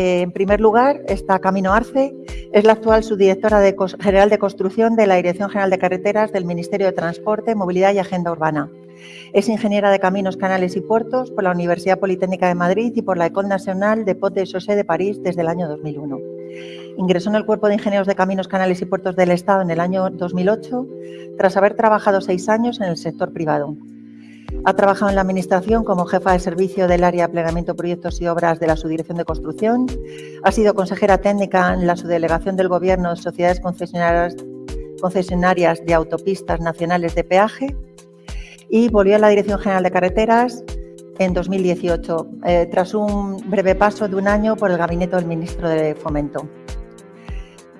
Eh, en primer lugar está Camino Arce, es la actual subdirectora general de construcción de la Dirección General de Carreteras del Ministerio de Transporte, Movilidad y Agenda Urbana. Es ingeniera de Caminos, Canales y Puertos por la Universidad Politécnica de Madrid y por la École Nationale de Potes de Chaussée de París desde el año 2001. Ingresó en el Cuerpo de Ingenieros de Caminos, Canales y Puertos del Estado en el año 2008, tras haber trabajado seis años en el sector privado. Ha trabajado en la Administración como jefa de servicio del área de planeamiento, proyectos y obras de la Subdirección de Construcción. Ha sido consejera técnica en la Subdelegación del Gobierno de Sociedades Concesionarias, concesionarias de Autopistas Nacionales de Peaje y volvió a la Dirección General de Carreteras en 2018, eh, tras un breve paso de un año por el gabinete del ministro de Fomento.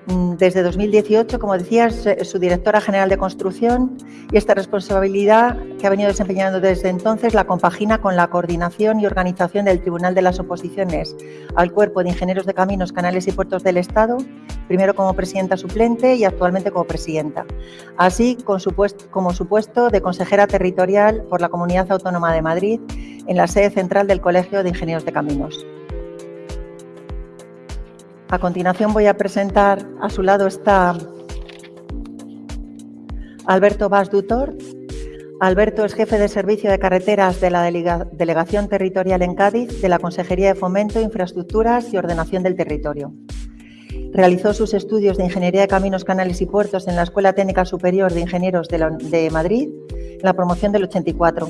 Mm, desde 2018, como decía, es su directora general de construcción y esta responsabilidad que ha venido desempeñando desde entonces la compagina con la coordinación y organización del Tribunal de las Oposiciones al Cuerpo de Ingenieros de Caminos, Canales y Puertos del Estado, primero como presidenta suplente y actualmente como presidenta, así como su puesto de consejera territorial por la Comunidad Autónoma de Madrid en la sede central del Colegio de Ingenieros de Caminos. A continuación voy a presentar, a su lado está Alberto Vaz Dutor. Alberto es jefe de servicio de carreteras de la Delegación Territorial en Cádiz de la Consejería de Fomento, Infraestructuras y Ordenación del Territorio. Realizó sus estudios de Ingeniería de Caminos, Canales y Puertos en la Escuela Técnica Superior de Ingenieros de, de Madrid, en la promoción del 84.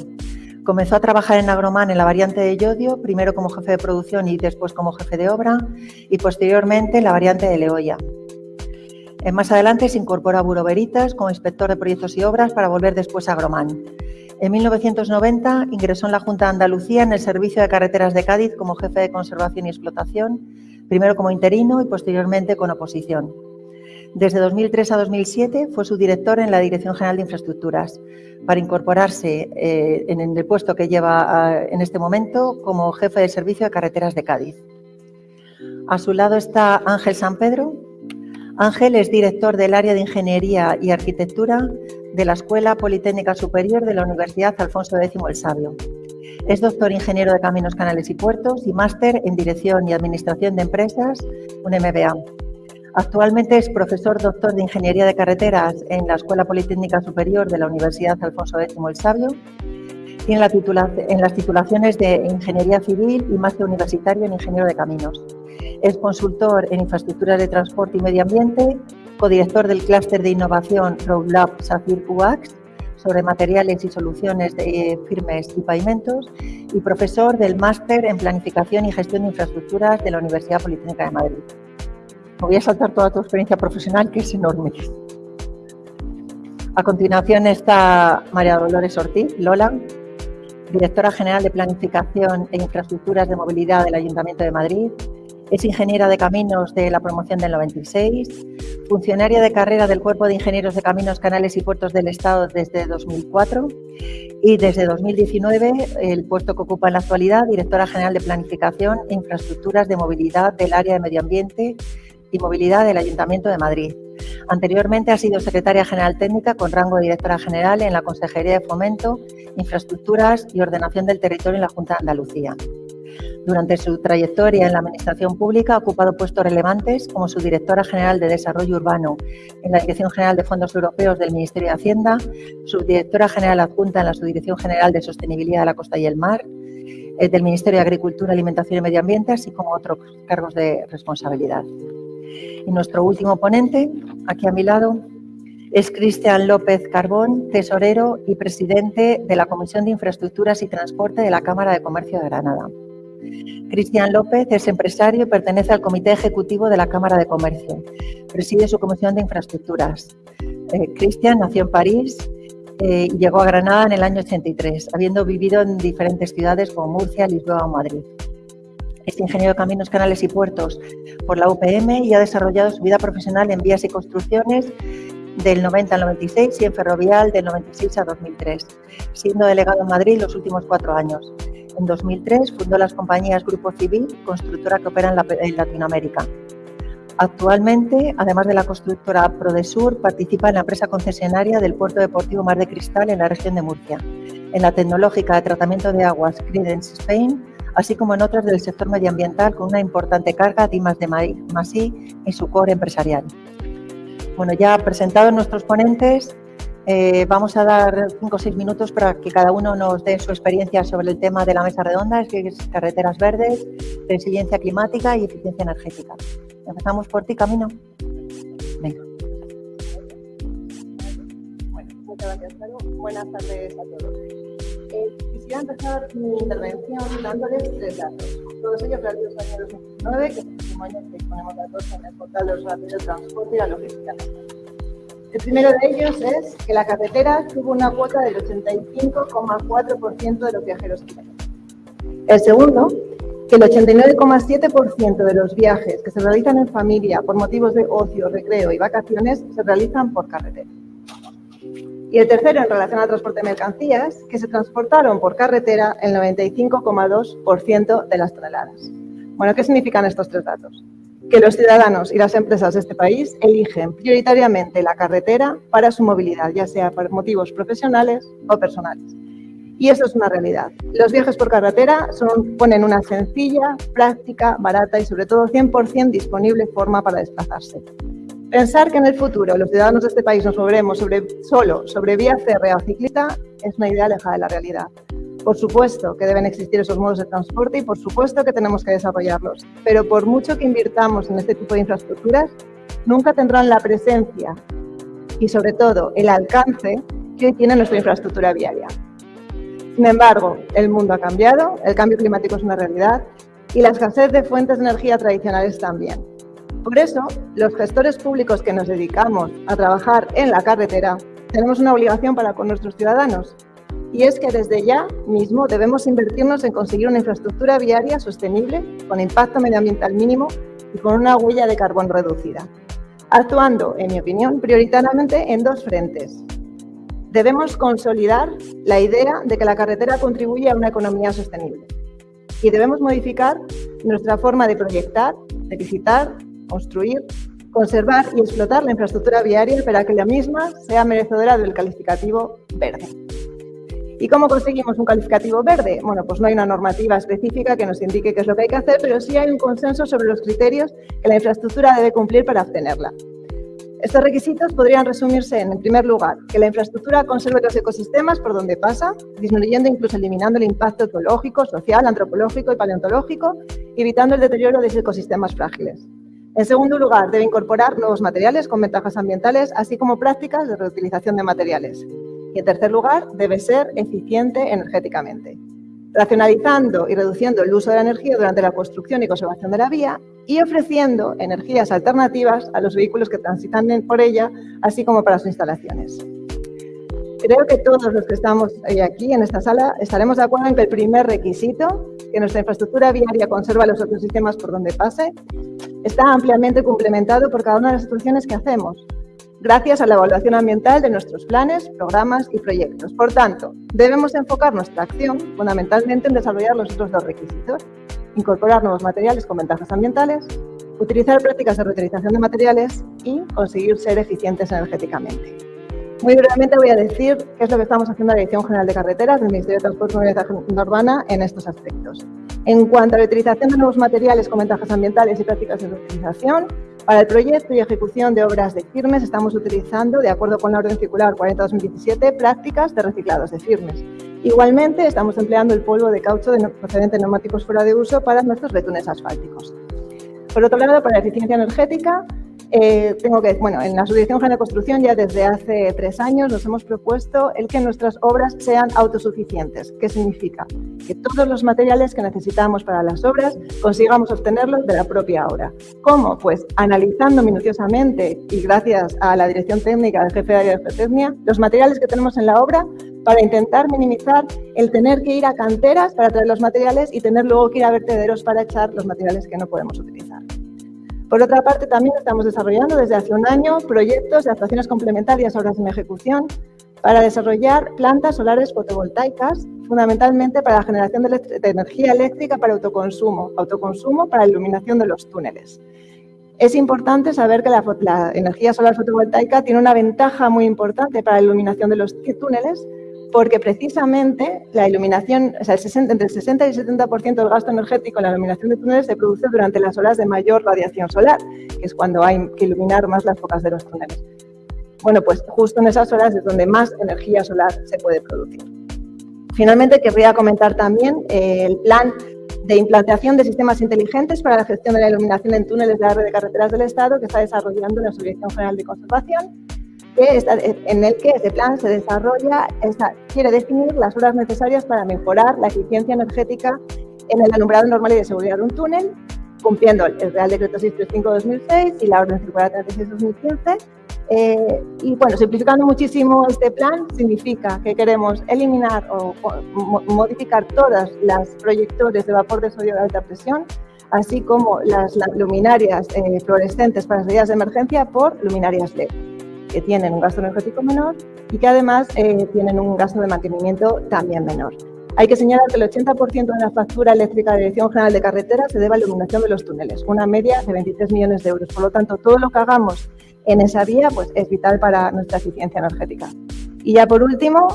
Comenzó a trabajar en Agroman en la variante de Yodio, primero como jefe de producción y después como jefe de obra, y posteriormente en la variante de Leoya. Más adelante se incorpora a Buro Veritas como inspector de proyectos y obras para volver después a Agroman. En 1990 ingresó en la Junta de Andalucía en el Servicio de Carreteras de Cádiz como jefe de conservación y explotación, primero como interino y posteriormente con oposición. Desde 2003 a 2007 fue su director en la Dirección General de Infraestructuras, para incorporarse eh, en el puesto que lleva en este momento como jefe de servicio de carreteras de Cádiz. A su lado está Ángel San Pedro. Ángel es director del área de Ingeniería y Arquitectura de la Escuela Politécnica Superior de la Universidad Alfonso X el Sabio. Es doctor ingeniero de Caminos, Canales y Puertos y máster en Dirección y Administración de Empresas, un MBA. Actualmente es profesor doctor de Ingeniería de Carreteras en la Escuela Politécnica Superior de la Universidad Alfonso X el Sabio. Tiene la en las titulaciones de Ingeniería Civil y máster universitario en Ingeniero de Caminos. Es consultor en infraestructuras de transporte y medio ambiente, codirector del clúster de innovación Roadlab Safir UAX sobre materiales y soluciones de eh, firmes y pavimentos y profesor del máster en planificación y gestión de infraestructuras de la Universidad Politécnica de Madrid voy a saltar toda tu experiencia profesional, que es enorme. A continuación está María Dolores Ortiz, Lola, directora general de Planificación e Infraestructuras de Movilidad del Ayuntamiento de Madrid. Es ingeniera de caminos de la promoción del 96, funcionaria de carrera del Cuerpo de Ingenieros de Caminos, Canales y Puertos del Estado desde 2004 y desde 2019 el puesto que ocupa en la actualidad, directora general de Planificación e Infraestructuras de Movilidad del Área de Medio Ambiente y Movilidad del Ayuntamiento de Madrid. Anteriormente ha sido secretaria general técnica con rango de directora general en la Consejería de Fomento, Infraestructuras y Ordenación del Territorio en la Junta de Andalucía. Durante su trayectoria en la Administración Pública ha ocupado puestos relevantes como subdirectora general de Desarrollo Urbano en la Dirección General de Fondos Europeos del Ministerio de Hacienda, subdirectora general adjunta en la Subdirección General de Sostenibilidad de la Costa y el Mar, eh, del Ministerio de Agricultura, Alimentación y Medio Ambiente, así como otros cargos de responsabilidad. Y nuestro último ponente, aquí a mi lado, es Cristian López Carbón, tesorero y presidente de la Comisión de Infraestructuras y Transporte de la Cámara de Comercio de Granada. Cristian López es empresario y pertenece al Comité Ejecutivo de la Cámara de Comercio. Preside su Comisión de Infraestructuras. Eh, Cristian nació en París eh, y llegó a Granada en el año 83, habiendo vivido en diferentes ciudades como Murcia, Lisboa o Madrid. Es ingeniero de Caminos, Canales y Puertos por la UPM y ha desarrollado su vida profesional en vías y construcciones del 90 al 96 y en ferrovial del 96 a 2003, siendo delegado en Madrid los últimos cuatro años. En 2003 fundó las compañías Grupo Civil, constructora que opera en, Latinoamérica. Actualmente, además de la constructora Prodesur, participa en la empresa concesionaria del Puerto Deportivo Mar de Cristal en la región de Murcia, en la tecnológica de tratamiento de aguas Credence Spain así como en otras del sector medioambiental con una importante carga de de más I en su core empresarial. Bueno, ya presentados nuestros ponentes, eh, vamos a dar cinco o seis minutos para que cada uno nos dé su experiencia sobre el tema de la mesa redonda, que es carreteras verdes, resiliencia climática y eficiencia energética. Empezamos por ti, Camino. Venga. Bueno, muchas gracias, Buenas tardes a todos. Quisiera empezar mi intervención dándoles tres datos. Todos ellos relativos al año 2019, que es el último año que disponemos datos en el portal de los de transporte y la logística. El primero de ellos es que la carretera tuvo una cuota del 85,4% de los viajeros El segundo, que el 89,7% de los viajes que se realizan en familia por motivos de ocio, recreo y vacaciones se realizan por carretera. Y el tercero, en relación al transporte de mercancías, que se transportaron por carretera el 95,2% de las toneladas. Bueno, ¿qué significan estos tres datos? que los ciudadanos y las empresas de este país eligen prioritariamente la carretera para su movilidad, ya sea por motivos profesionales o personales. Y eso es una realidad. Los viajes por carretera son, ponen una sencilla, práctica, barata y sobre todo 100% disponible forma para desplazarse. Pensar que en el futuro los ciudadanos de este país nos moveremos solo sobre vía férrea o ciclista es una idea alejada de la realidad. Por supuesto que deben existir esos modos de transporte y por supuesto que tenemos que desarrollarlos, pero por mucho que invirtamos en este tipo de infraestructuras, nunca tendrán la presencia y sobre todo el alcance que hoy tiene nuestra infraestructura viaria. Sin embargo, el mundo ha cambiado, el cambio climático es una realidad y la escasez de fuentes de energía tradicionales también. Por eso, los gestores públicos que nos dedicamos a trabajar en la carretera tenemos una obligación para con nuestros ciudadanos y es que desde ya mismo debemos invertirnos en conseguir una infraestructura viaria sostenible, con impacto medioambiental mínimo y con una huella de carbón reducida, actuando, en mi opinión, prioritariamente en dos frentes. Debemos consolidar la idea de que la carretera contribuye a una economía sostenible y debemos modificar nuestra forma de proyectar, de visitar, construir, conservar y explotar la infraestructura viaria para que la misma sea merecedora del calificativo verde. ¿Y cómo conseguimos un calificativo verde? Bueno, pues no hay una normativa específica que nos indique qué es lo que hay que hacer, pero sí hay un consenso sobre los criterios que la infraestructura debe cumplir para obtenerla. Estos requisitos podrían resumirse en, en primer lugar, que la infraestructura conserve los ecosistemas por donde pasa, disminuyendo incluso eliminando el impacto ecológico, social, antropológico y paleontológico, evitando el deterioro de esos ecosistemas frágiles. En segundo lugar, debe incorporar nuevos materiales con ventajas ambientales, así como prácticas de reutilización de materiales. Y en tercer lugar, debe ser eficiente energéticamente, racionalizando y reduciendo el uso de la energía durante la construcción y conservación de la vía y ofreciendo energías alternativas a los vehículos que transitan por ella, así como para sus instalaciones. Creo que todos los que estamos aquí en esta sala estaremos de acuerdo en que el primer requisito, que nuestra infraestructura viaria conserva los ecosistemas por donde pase, está ampliamente complementado por cada una de las situaciones que hacemos, gracias a la evaluación ambiental de nuestros planes, programas y proyectos. Por tanto, debemos enfocar nuestra acción fundamentalmente en desarrollar los otros dos requisitos, incorporar nuevos materiales con ventajas ambientales, utilizar prácticas de reutilización de materiales y conseguir ser eficientes energéticamente. Muy brevemente voy a decir qué es lo que estamos haciendo en la Dirección General de Carreteras del Ministerio de Transporte y Movilidad Urbana en estos aspectos. En cuanto a la utilización de nuevos materiales con ventajas ambientales y prácticas de reutilización, para el proyecto y ejecución de obras de firmes estamos utilizando, de acuerdo con la Orden Circular 40-2017, prácticas de reciclados de firmes. Igualmente, estamos empleando el polvo de caucho de procedente de neumáticos fuera de uso para nuestros betunes asfálticos. Por otro lado, para la eficiencia energética, eh, tengo que, bueno, en la Subdirección General de Construcción ya desde hace tres años nos hemos propuesto el que nuestras obras sean autosuficientes. ¿Qué significa? Que todos los materiales que necesitamos para las obras consigamos obtenerlos de la propia obra. ¿Cómo? Pues analizando minuciosamente y gracias a la Dirección Técnica del Jefe de Área de Geotecnia, los materiales que tenemos en la obra para intentar minimizar el tener que ir a canteras para traer los materiales y tener luego que ir a vertederos para echar los materiales que no podemos utilizar. Por otra parte, también estamos desarrollando desde hace un año proyectos de actuaciones complementarias a obras en ejecución para desarrollar plantas solares fotovoltaicas, fundamentalmente para la generación de, energía eléctrica para autoconsumo, autoconsumo para la iluminación de los túneles. Es importante saber que la, la energía solar fotovoltaica tiene una ventaja muy importante para la iluminación de los túneles, porque precisamente la iluminación, o sea, entre el 60 y el 70% del gasto energético en la iluminación de túneles se produce durante las horas de mayor radiación solar, que es cuando hay que iluminar más las focas de los túneles. Bueno, pues justo en esas horas es donde más energía solar se puede producir. Finalmente, querría comentar también eh, el plan de implantación de sistemas inteligentes para la gestión de la iluminación en túneles de la red de carreteras del Estado que está desarrollando la Subdirección General de Conservación, que está, en el que ese plan se desarrolla, quiere definir las horas necesarias para mejorar la eficiencia energética en el alumbrado normal y de seguridad de un túnel, cumpliendo el Real Decreto 635-2006 y la Orden Circular 36-2015 eh, y bueno, simplificando muchísimo este plan, significa que queremos eliminar o, modificar todas las proyectores de vapor de sodio de alta presión, así como las, luminarias eh, fluorescentes para las medidas de emergencia por luminarias LED, que tienen un gasto energético menor y que además eh, tienen un gasto de mantenimiento también menor. Hay que señalar que el 80% de la factura eléctrica de la Dirección General de Carreteras se debe a la iluminación de los túneles, una media de 23 millones de euros. Por lo tanto, todo lo que hagamos en esa vía pues, es vital para nuestra eficiencia energética. Y ya por último,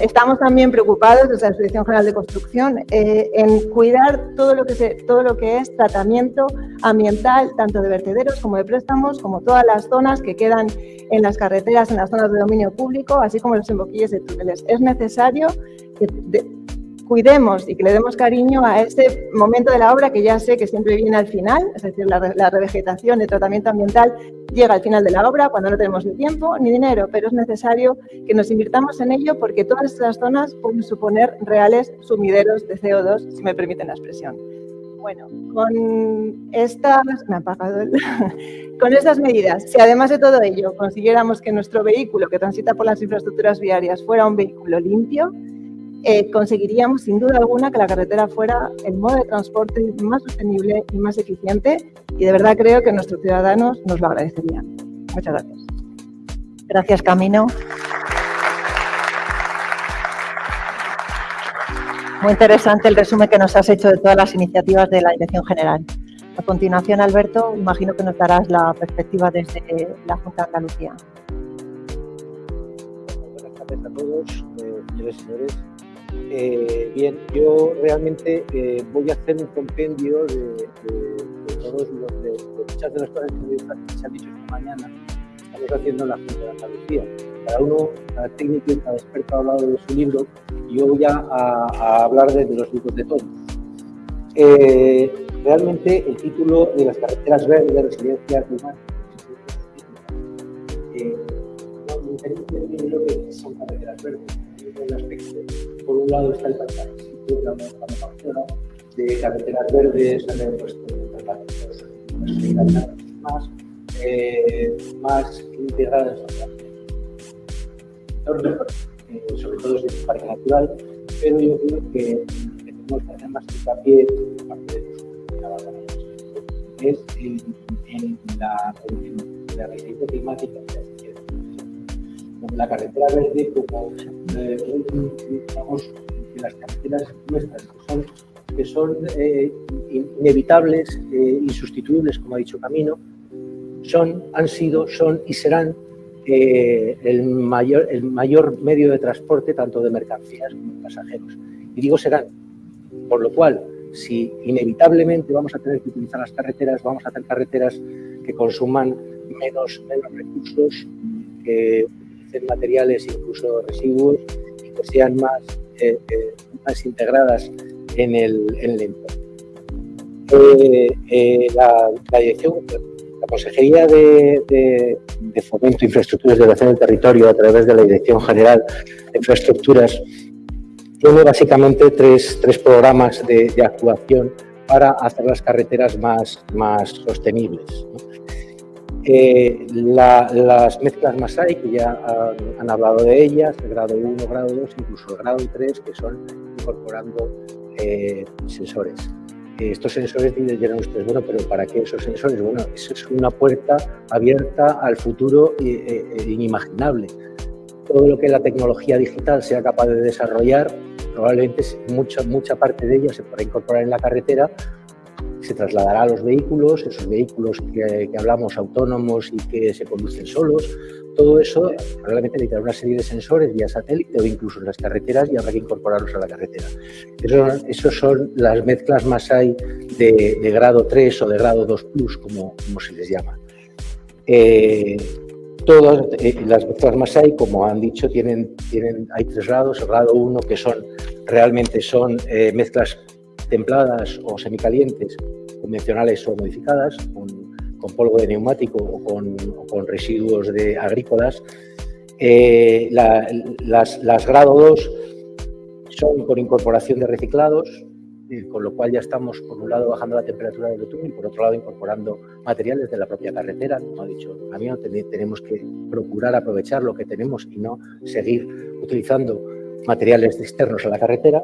estamos también preocupados desde la Asociación General de Construcción eh, en cuidar todo lo, que se, todo lo que es tratamiento ambiental, tanto de vertederos como de préstamos, como todas las zonas que quedan en las carreteras, en las zonas de dominio público, así como los emboquilles de túneles. Es necesario que cuidemos y que le demos cariño a ese momento de la obra que ya sé que siempre viene al final, es decir, la, revegetación, el tratamiento ambiental llega al final de la obra cuando no tenemos ni tiempo ni dinero, pero es necesario que nos invirtamos en ello porque todas estas zonas pueden suponer reales sumideros de CO2, si me permiten la expresión. Bueno, con estas, me ha el, con estas medidas, si además de todo ello consiguiéramos que nuestro vehículo que transita por las infraestructuras viarias fuera un vehículo limpio, eh, conseguiríamos sin duda alguna que la carretera fuera el modo de transporte más sostenible y más eficiente y de verdad creo que nuestros ciudadanos nos lo agradecerían. Muchas gracias. Gracias, Camino. Muy interesante el resumen que nos has hecho de todas las iniciativas de la Dirección General. A continuación, Alberto, imagino que nos darás la perspectiva desde la Junta de Andalucía. Buenas tardes a todos, eh, señores y señores. Eh, bien, yo realmente eh, voy a hacer un compendio de, todos los, de, muchas de las cosas que se han dicho esta mañana, estamos haciendo en la Junta de Andalucía. Cada uno, cada técnico y cada experto ha hablado de su libro y yo voy a, hablar de, los libros de todos. Eh, realmente el título de las carreteras verdes de resiliencia humana eh, no verdes por un lado está el la manufactura de carreteras verdes, pues, más, eh, más integradas eh, sobre todo es el parque natural, pero yo creo que tenemos que hacer más hincapié, parte de es en, en la, en la resistencia climática la carretera verde como eh, las carreteras nuestras que son, eh, inevitables, eh, insustituibles, como ha dicho Camino, son, han sido, son y serán el, mayor, el mayor medio de transporte tanto de mercancías como de pasajeros. Y digo serán, por lo cual, si inevitablemente vamos a tener que utilizar las carreteras, vamos a hacer carreteras que consuman menos, menos recursos, que materiales, incluso residuos, y que sean más, eh, eh, más integradas en el, en el entorno. Eh, la, la, dirección, la Consejería de, de, de Fomento e Infraestructuras de Relación del Territorio, a través de la Dirección General de Infraestructuras, tiene básicamente tres, tres programas de, actuación para hacer las carreteras más, más sostenibles. Eh, la, las mezclas Masai, que ya han, han, hablado de ellas, el grado 1, grado 2, incluso el grado 3, que son incorporando eh, sensores. Eh, estos sensores dirán ustedes, bueno, pero ¿para qué esos sensores? Bueno, eso es una puerta abierta al futuro inimaginable. Todo lo que la tecnología digital sea capaz de desarrollar, probablemente mucha, mucha parte de ella se podrá incorporar en la carretera se trasladará a los vehículos, esos vehículos que, hablamos autónomos y que se conducen solos, todo eso, realmente necesitará una serie de sensores vía satélite o incluso en las carreteras y habrá que incorporarlos a la carretera. Esos esos son las mezclas más hay de, grado 3 o de grado 2 plus, como, como se les llama. Eh, todas eh, las mezclas más hay, como han dicho, tienen, tienen, hay tres grados. El grado 1, que son realmente son eh, mezclas templadas o semicalientes, convencionales o modificadas, con, polvo de neumático o con, residuos de agrícolas. las, las grado 2 son con incorporación de reciclados, con lo cual ya estamos, por un lado, bajando la temperatura del betún y, por otro lado, incorporando materiales de la propia carretera. Como ha dicho el camión, tenemos que procurar aprovechar lo que tenemos y no seguir utilizando materiales externos a la carretera.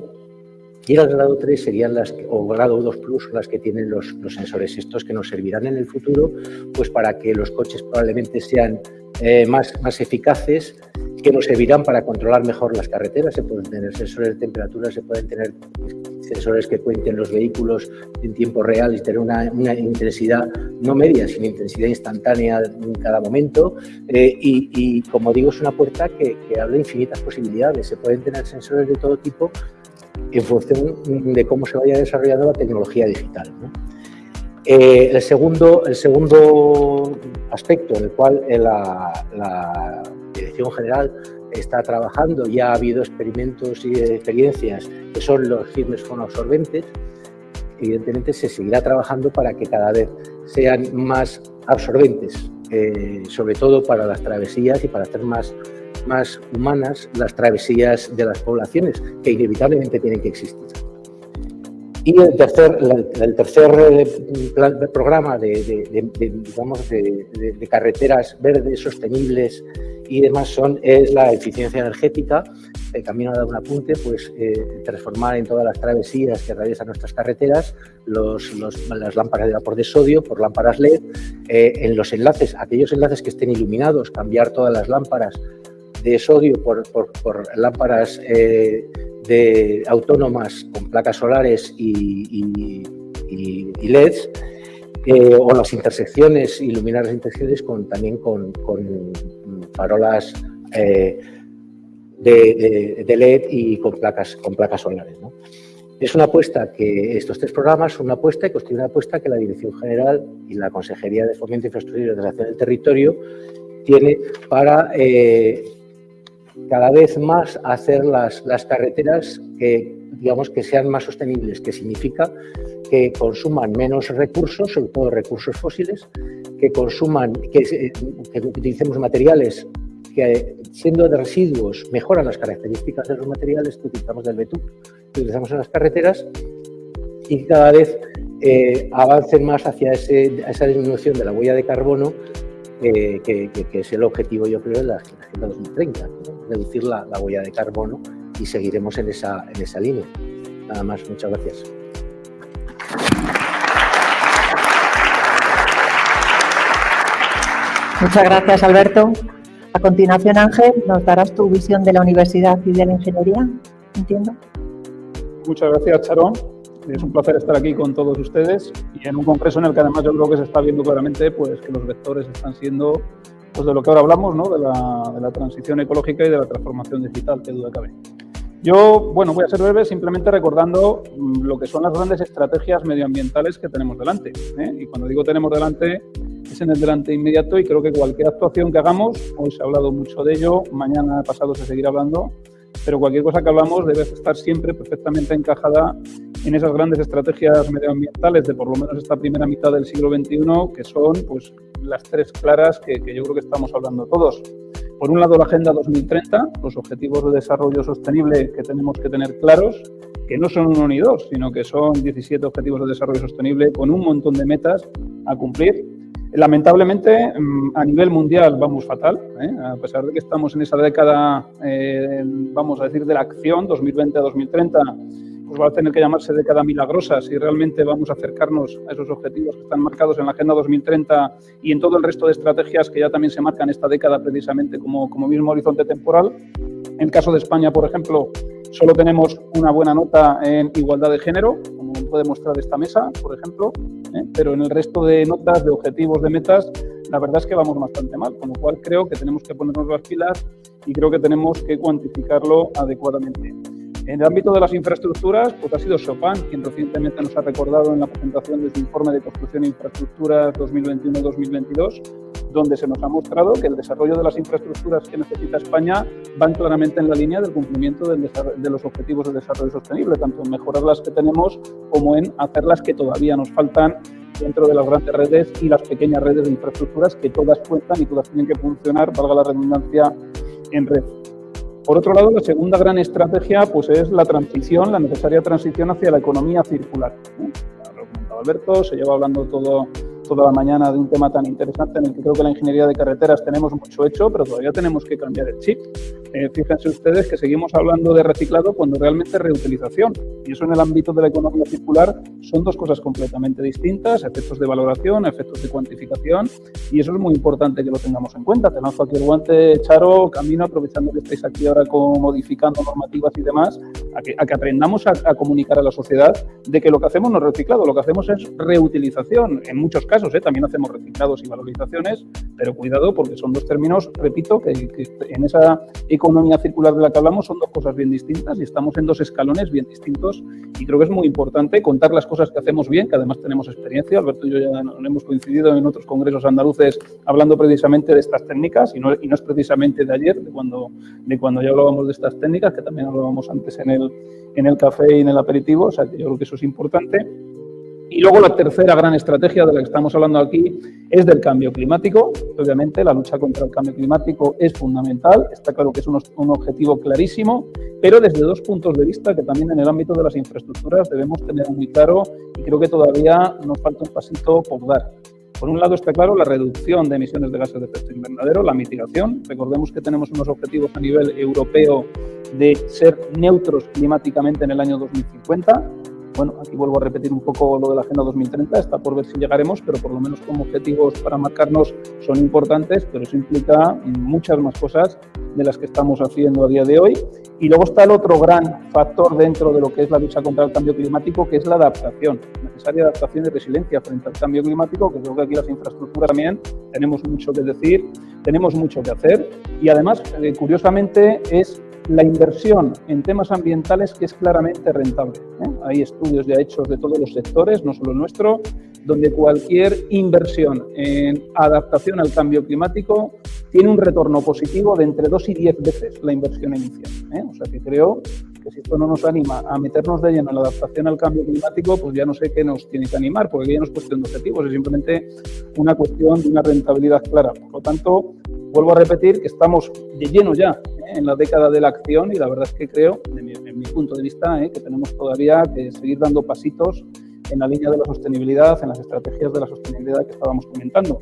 Y el grado 3 serían las, o grado 2 plus, las que tienen los, los, sensores estos que nos servirán en el futuro, pues para que los coches probablemente sean eh, más, más eficaces, que nos servirán para controlar mejor las carreteras. Se pueden tener sensores de temperatura, se pueden tener sensores que cuenten los vehículos en tiempo real y tener una, intensidad no media, sino intensidad instantánea en cada momento. Eh, y, como digo, es una puerta que, que abre infinitas posibilidades. Se pueden tener sensores de todo tipo en función de cómo se vaya desarrollando la tecnología digital. Eh, el, segundo, el segundo aspecto en el cual eh, la, la Dirección General está trabajando, ya ha habido experimentos y experiencias que son los firmes fonoabsorbentes, evidentemente se seguirá trabajando para que cada vez sean más absorbentes, eh, sobre todo para las travesías y para hacer más, más humanas las travesías de las poblaciones, que inevitablemente tienen que existir. Y el tercer, el tercer eh, programa de, digamos, de carreteras verdes, sostenibles, y demás son, es la eficiencia energética. El camino ha dado un apunte, pues eh, transformar en todas las travesías que atraviesan nuestras carreteras los, las lámparas de vapor de sodio por lámparas LED. Eh, en los enlaces, aquellos enlaces que estén iluminados, cambiar todas las lámparas de sodio por, por, lámparas eh, de autónomas con placas solares y, y, LEDs. o las intersecciones, iluminar las intersecciones con, también con, con farolas eh, de, LED y con placas, con placas solares. Es una apuesta que estos tres programas son una apuesta y constituyen una apuesta que la Dirección General y la Consejería de Fomento, Infraestructura y Ordenación del Territorio tiene para eh, cada vez más hacer las, las carreteras que, digamos, que sean más sostenibles, que significa que consuman menos recursos, sobre todo recursos fósiles, que consuman, que, utilicemos materiales que siendo de residuos mejoran las características de los materiales que utilizamos del betún, que utilizamos en las carreteras y cada vez eh, avancen más hacia esa disminución de la huella de carbono eh, que, es el objetivo, yo creo, de la Agenda 2030, reducir la, huella de carbono y seguiremos en esa, en esa línea. Nada más, muchas gracias. Muchas gracias, Alberto. A continuación, Ángel, nos darás tu visión de la Universidad y de la Ingeniería, entiendo. Muchas gracias, Charón. Es un placer estar aquí con todos ustedes y en un congreso en el que además yo creo que se está viendo claramente pues, que los vectores están siendo pues, de lo que ahora hablamos, ¿no? de, la, de la transición ecológica y de la transformación digital, que duda cabe. Yo, bueno, voy a ser breve simplemente recordando mm, lo que son las grandes estrategias medioambientales que tenemos delante. ¿eh? Y cuando digo tenemos delante, es en el delante inmediato y creo que cualquier actuación que hagamos, hoy se ha hablado mucho de ello, mañana pasado se seguirá hablando, pero cualquier cosa que hablamos debe estar siempre perfectamente encajada en esas grandes estrategias medioambientales de por lo menos esta primera mitad del siglo XXI, que son pues, las tres claras que, que yo creo que estamos hablando todos. Por un lado, la Agenda 2030, los objetivos de desarrollo sostenible que tenemos que tener claros, que no son uno ni dos, sino que son 17 objetivos de desarrollo sostenible con un montón de metas a cumplir. Lamentablemente, mm, a nivel mundial vamos fatal, ¿eh? a pesar de que estamos en esa década, eh, vamos a decir, de la acción, 2020 a 2030, pues va a tener que llamarse década milagrosa si realmente vamos a acercarnos a esos objetivos que están marcados en la Agenda 2030 y en todo el resto de estrategias que ya también se marcan esta década precisamente como, como mismo horizonte temporal. En el caso de España, por ejemplo, solo tenemos una buena nota en igualdad de género, como puede mostrar esta mesa, por ejemplo, ¿eh? pero en el resto de notas, de objetivos, de metas, la verdad es que vamos bastante mal, con lo cual creo que tenemos que ponernos las pilas y creo que tenemos que cuantificarlo adecuadamente. En el ámbito de las infraestructuras, pues ha sido Chopin quien recientemente nos ha recordado en la presentación de su informe de construcción e infraestructuras 2021-2022, donde se nos ha mostrado que el desarrollo de las infraestructuras que necesita España van claramente en la línea del cumplimiento de los objetivos de desarrollo sostenible, tanto en mejorar las que tenemos como en hacer las que todavía nos faltan dentro de las grandes redes y las pequeñas redes de infraestructuras que todas cuentan y todas tienen que funcionar, valga la redundancia, en red. Por otro lado, la segunda gran estrategia pues, es la transición, la necesaria transición hacia la economía circular. Lo ha Alberto, se lleva hablando todo toda la mañana de un tema tan interesante en el que creo que la ingeniería de carreteras tenemos mucho hecho, pero todavía tenemos que cambiar el chip. Eh, fíjense ustedes que seguimos hablando de reciclado cuando realmente reutilización. Y eso en el ámbito de la economía circular son dos cosas completamente distintas, efectos de valoración, efectos de cuantificación, y eso es muy importante que lo tengamos en cuenta. Te lanzo aquí el guante, Charo, camino, aprovechando que estáis aquí ahora con, modificando normativas y demás, a que, a que aprendamos a, a comunicar a la sociedad de que lo que hacemos no es reciclado, lo que hacemos es reutilización. En muchos casos ¿eh? también hacemos reciclados y valorizaciones, pero cuidado porque son dos términos, repito, que, en esa economía circular de la que hablamos son dos cosas bien distintas y estamos en dos escalones bien distintos y creo que es muy importante contar las cosas que hacemos bien, que además tenemos experiencia, Alberto y yo ya hemos coincidido en otros congresos andaluces hablando precisamente de estas técnicas y no, y no es precisamente de ayer, de cuando, de cuando ya hablábamos de estas técnicas, que también hablábamos antes en el, en el café y en el aperitivo, o sea que yo creo que eso es importante. Y luego la tercera gran estrategia de la que estamos hablando aquí es del cambio climático. Obviamente la lucha contra el cambio climático es fundamental, está claro que es un, objetivo clarísimo, pero desde dos puntos de vista que también en el ámbito de las infraestructuras debemos tener muy claro y creo que todavía nos falta un pasito por dar. Por un lado está claro la reducción de emisiones de gases de efecto invernadero, la mitigación. Recordemos que tenemos unos objetivos a nivel europeo de ser neutros climáticamente en el año 2050 bueno, aquí vuelvo a repetir un poco lo de la Agenda 2030, está por ver si llegaremos, pero por lo menos como objetivos para marcarnos son importantes, pero eso implica muchas más cosas de las que estamos haciendo a día de hoy. Y luego está el otro gran factor dentro de lo que es la lucha contra el cambio climático, que es la adaptación, necesaria adaptación y resiliencia frente al cambio climático, que creo que aquí las infraestructuras también tenemos mucho que decir, tenemos mucho que hacer y además, eh, curiosamente, es la inversión en temas ambientales que es claramente rentable. ¿eh? Hay estudios ya hechos de todos los sectores, no solo nuestro, donde cualquier inversión en adaptación al cambio climático tiene un retorno positivo de entre 2 y 10 veces la inversión inicial. ¿eh? O sea que creo que si esto no nos anima a meternos de lleno en la adaptación al cambio climático, pues ya no sé qué nos tiene que animar, porque ya no es cuestión de objetivos, es simplemente una cuestión de una rentabilidad clara. Por lo tanto, vuelvo a repetir que estamos de lleno ya en la década de la acción y la verdad es que creo, en mi, punto de vista, eh, que tenemos todavía que seguir dando pasitos en la línea de la sostenibilidad, en las estrategias de la sostenibilidad que estábamos comentando.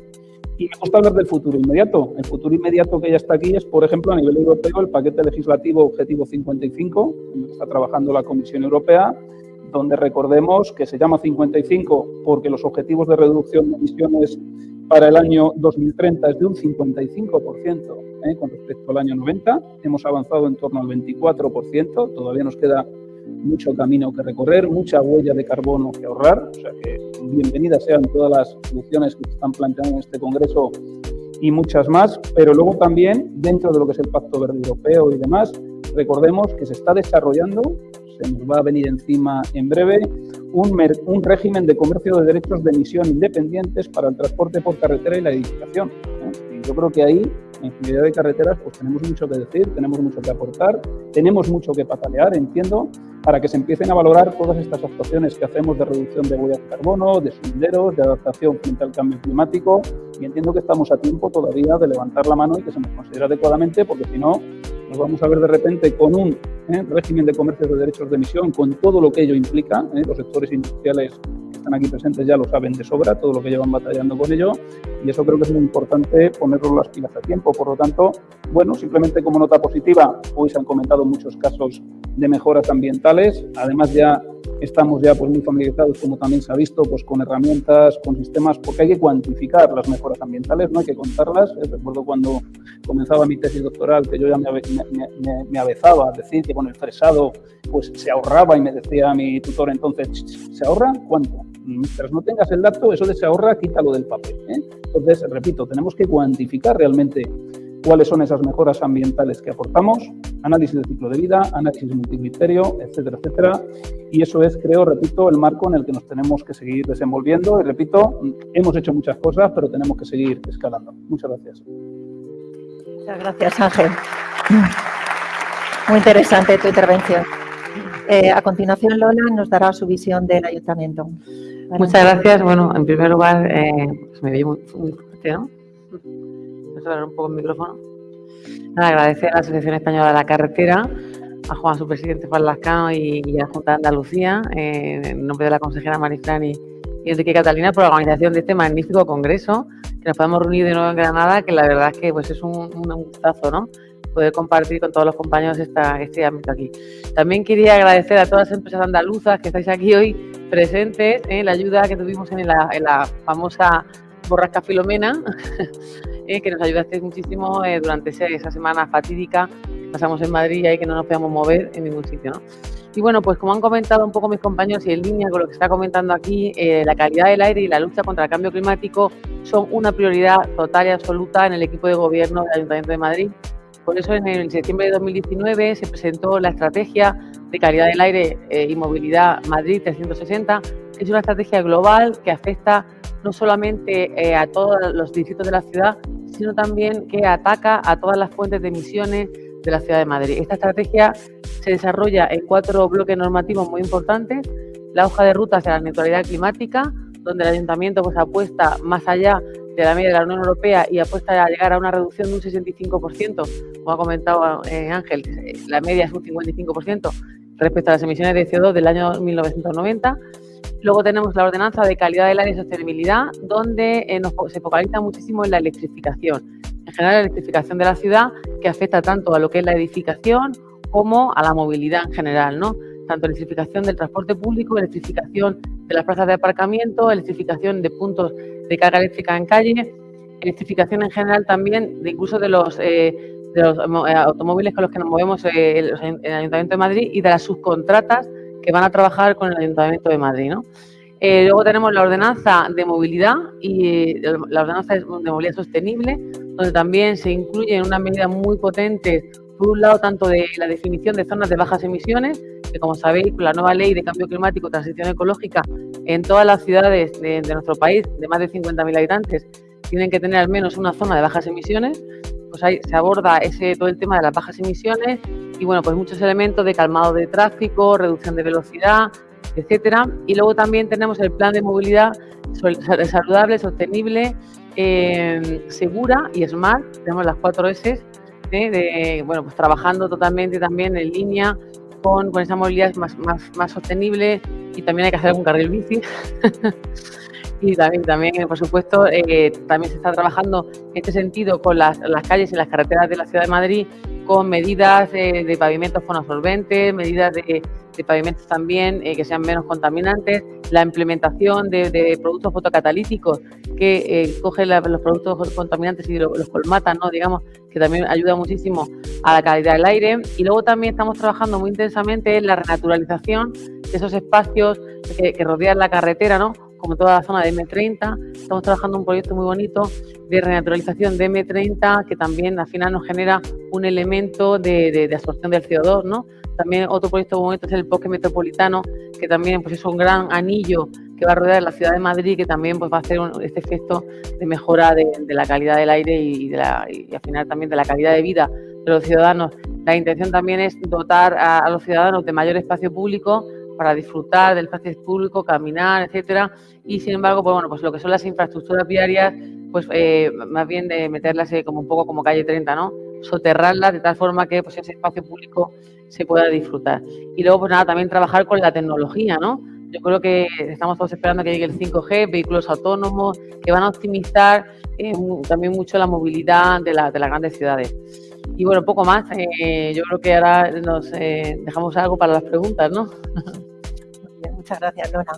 Y me gusta hablar del futuro inmediato. El futuro inmediato que ya está aquí es, por ejemplo, a nivel europeo, el paquete legislativo Objetivo 55, en el que está trabajando la Comisión Europea, donde recordemos que se llama 55 porque los objetivos de reducción de emisiones para el año 2030 es de un 55% ¿eh? con respecto al año 90. Hemos avanzado en torno al 24%, todavía nos queda mucho camino que recorrer, mucha huella de carbono que ahorrar. O sea que bienvenidas sean todas las soluciones que se están planteando en este Congreso y muchas más, pero luego también dentro de lo que es el Pacto Verde Europeo y demás, recordemos que se está desarrollando, se nos va a venir encima en breve, un, un régimen de comercio de derechos de emisión independientes para el transporte por carretera y la edificación. ¿eh? Y yo creo que ahí en ingeniería de carreteras pues tenemos mucho que decir, tenemos mucho que aportar, tenemos mucho que patalear, entiendo, para que se empiecen a valorar todas estas actuaciones que hacemos de reducción de huellas de carbono, de senderos, de adaptación frente al cambio climático y entiendo que estamos a tiempo todavía de levantar la mano y que se nos considere adecuadamente porque si no vamos a ver de repente con un ¿eh? régimen de comercio de derechos de emisión, con todo lo que ello implica, ¿eh? los sectores industriales están aquí presentes ya lo saben de sobra, todo lo que llevan batallando con ello, y eso creo que es muy importante ponerlo las pilas a tiempo. Por lo tanto, bueno, simplemente como nota positiva, hoy se han comentado muchos casos de mejoras ambientales, además ya estamos ya pues, muy familiarizados, como también se ha visto, pues, con herramientas, con sistemas, porque hay que cuantificar las mejoras ambientales, no hay que contarlas. Eh, recuerdo cuando comenzaba mi tesis doctoral que yo ya me, me, me, avezaba a decir que con el fresado pues, se ahorraba y me decía mi tutor entonces, ¿se ahorra? ¿Cuánto? Mientras no tengas el dato, eso de se ahorra, quítalo del papel. ¿eh? Entonces, repito, tenemos que cuantificar realmente cuáles son esas mejoras ambientales que aportamos, análisis de ciclo de vida, análisis multicriterio, etcétera, etcétera. Y eso es, creo, repito, el marco en el que nos tenemos que seguir desenvolviendo. Y repito, hemos hecho muchas cosas, pero tenemos que seguir escalando. Muchas gracias. Muchas gracias, Ángel. Muy interesante tu intervención. Eh, a continuación, Lola nos dará su visión del ayuntamiento. Muchas gracias. Bueno, en primer lugar, eh, pues me veía muy, muy fuerte, ¿no? Hablar un poco el micrófono. Nada, agradecer a la Asociación Española de la Carretera, a Juan, su presidente Juan Lascano y, y, a la Junta de Andalucía, eh, en nombre de la consejera Marifran y, Enrique Catalina, por la organización de este magnífico congreso, que nos podemos reunir de nuevo en Granada, que la verdad es que pues, es un, un gustazo, ¿no? poder compartir con todos los compañeros esta, este ámbito aquí. También quería agradecer a todas las empresas andaluzas que estáis aquí hoy presentes, en ¿eh? la ayuda que tuvimos en la, en la famosa borrasca Filomena, ¿eh? que nos ayudasteis muchísimo eh, durante esa semana fatídica que pasamos en Madrid y que no nos podíamos mover en ningún sitio. ¿no? Y bueno, pues como han comentado un poco mis compañeros y en línea con lo que está comentando aquí, eh, la calidad del aire y la lucha contra el cambio climático son una prioridad total y absoluta en el equipo de gobierno del Ayuntamiento de Madrid por eso en el septiembre de 2019 se presentó la estrategia de calidad del aire eh, y movilidad Madrid 360. Es una estrategia global que afecta no solamente eh, a todos los distritos de la ciudad, sino también que ataca a todas las fuentes de emisiones de la ciudad de Madrid. Esta estrategia se desarrolla en cuatro bloques normativos muy importantes. La hoja de ruta hacia la neutralidad climática, donde el ayuntamiento pues, apuesta más allá de la media de la Unión Europea y apuesta a llegar a una reducción de un 65%, como ha comentado eh, Ángel, la media es un 55% respecto a las emisiones de CO2 del año 1990. Luego tenemos la ordenanza de calidad del aire y sostenibilidad, donde eh, nos, se focaliza muchísimo en la electrificación. En general, la electrificación de la ciudad, que afecta tanto a lo que es la edificación como a la movilidad en general, ¿no? Tanto electrificación del transporte público, electrificación de las plazas de aparcamiento, electrificación de puntos de carga eléctrica en calle, electrificación en general también, incluso de los, eh, eh, automóviles con los que nos movemos eh, el, Ayuntamiento de Madrid y de las subcontratas que van a trabajar con el Ayuntamiento de Madrid. ¿no? Eh, luego tenemos la ordenanza de movilidad y la ordenanza de movilidad sostenible, donde también se incluyen unas medidas muy potentes, por un lado, tanto de la definición de zonas de bajas emisiones, que como sabéis, la nueva ley de cambio climático, transición ecológica, en todas las ciudades de, de nuestro país, de más de 50.000 habitantes, tienen que tener al menos una zona de bajas emisiones. Pues se aborda ese, todo el tema de las bajas emisiones y bueno, pues muchos elementos de calmado de tráfico, reducción de velocidad, etcétera. Y luego también tenemos el plan de movilidad saludable, sostenible, eh, segura y smart. Tenemos las cuatro S, ¿eh? de, bueno, pues trabajando totalmente también en línea con, con esa movilidad más, más, más, sostenible y también hay que hacer algún carril bici. y también, también por supuesto, eh, también se está trabajando en este sentido con las, las, calles y las carreteras de la Ciudad de Madrid con medidas eh, de pavimentos fonoabsorbentes, medidas de, pavimentos también eh, que sean menos contaminantes, la implementación de, productos fotocatalíticos que eh, cogen la, los productos contaminantes y lo, los colmatan, ¿no? digamos, que también ayuda muchísimo a la calidad del aire. Y luego también estamos trabajando muy intensamente en la renaturalización de esos espacios que, que rodean la carretera, ¿no? Como toda la zona de M30. Estamos trabajando un proyecto muy bonito de renaturalización de M30 que también al final nos genera un elemento de, de, absorción del CO2, ¿no? También otro proyecto muy bonito es el bosque metropolitano, que también pues, es un gran anillo que va a rodear la ciudad de Madrid, que también pues, va a hacer un, este efecto de mejora de, la calidad del aire y, al final también de la calidad de vida de los ciudadanos. La intención también es dotar a los ciudadanos de mayor espacio público para disfrutar del espacio público, caminar, etcétera. Y sin embargo, pues bueno, pues lo que son las infraestructuras viarias, pues eh, más bien de meterlas eh, como un poco como calle 30, ¿no? Soterrarlas de tal forma que pues ese espacio público se pueda disfrutar. Y luego, pues nada, también trabajar con la tecnología, ¿no? Yo creo que estamos todos esperando que llegue el 5G, vehículos autónomos, que van a optimizar eh, también mucho la movilidad de, la, de, las grandes ciudades. Y bueno, poco más. Eh, yo creo que ahora nos dejamos algo para las preguntas, ¿no? Muchas gracias, Lona.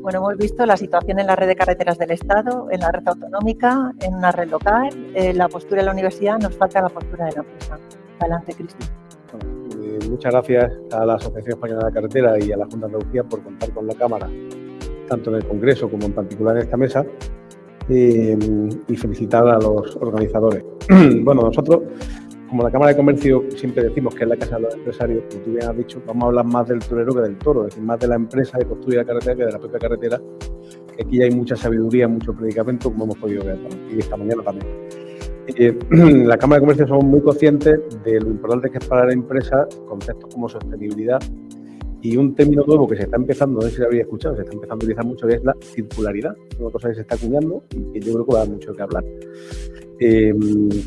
Bueno, hemos visto la situación en la red de carreteras del Estado, en la red autonómica, en una red local, eh, la postura de la universidad, nos falta la postura de la empresa. Adelante, Cristian. Bueno, eh, muchas gracias a la Asociación Española de la Carretera y a la Junta de Andalucía por contar con la Cámara, tanto en el Congreso como en particular en esta mesa. eh, y felicitar a los organizadores. bueno, nosotros, como la Cámara de Comercio siempre decimos que es la casa de los empresarios, como tú bien has dicho, vamos a hablar más del torero que del toro, es decir, más de la empresa que construye la carretera que de la propia carretera. Aquí hay mucha sabiduría, mucho predicamento, como hemos podido ver, y esta mañana también. Eh, la Cámara de Comercio somos muy conscientes de lo importante que es para la empresa conceptos como sostenibilidad y un término nuevo que se está empezando, no sé si lo habría escuchado, se está empezando a utilizar mucho, que es la circularidad. Una cosa que se está acuñando y que yo creo que va a dar mucho que hablar. Eh,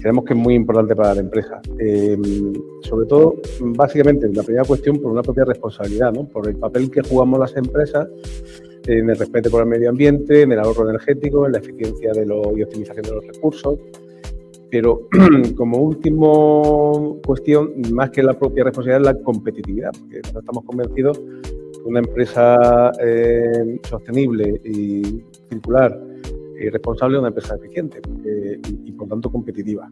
creemos que es muy importante para la empresa. Eh, sobre todo, básicamente, la primera cuestión por una propia responsabilidad, ¿no? por el papel que jugamos las empresas en el respeto por el medio ambiente, en el ahorro energético, en la eficiencia de lo, y optimización de los recursos, pero como última cuestión, más que la propia responsabilidad, es la competitividad, porque estamos convencidos que una empresa eh, sostenible y circular y responsable es una empresa eficiente y, por tanto competitiva.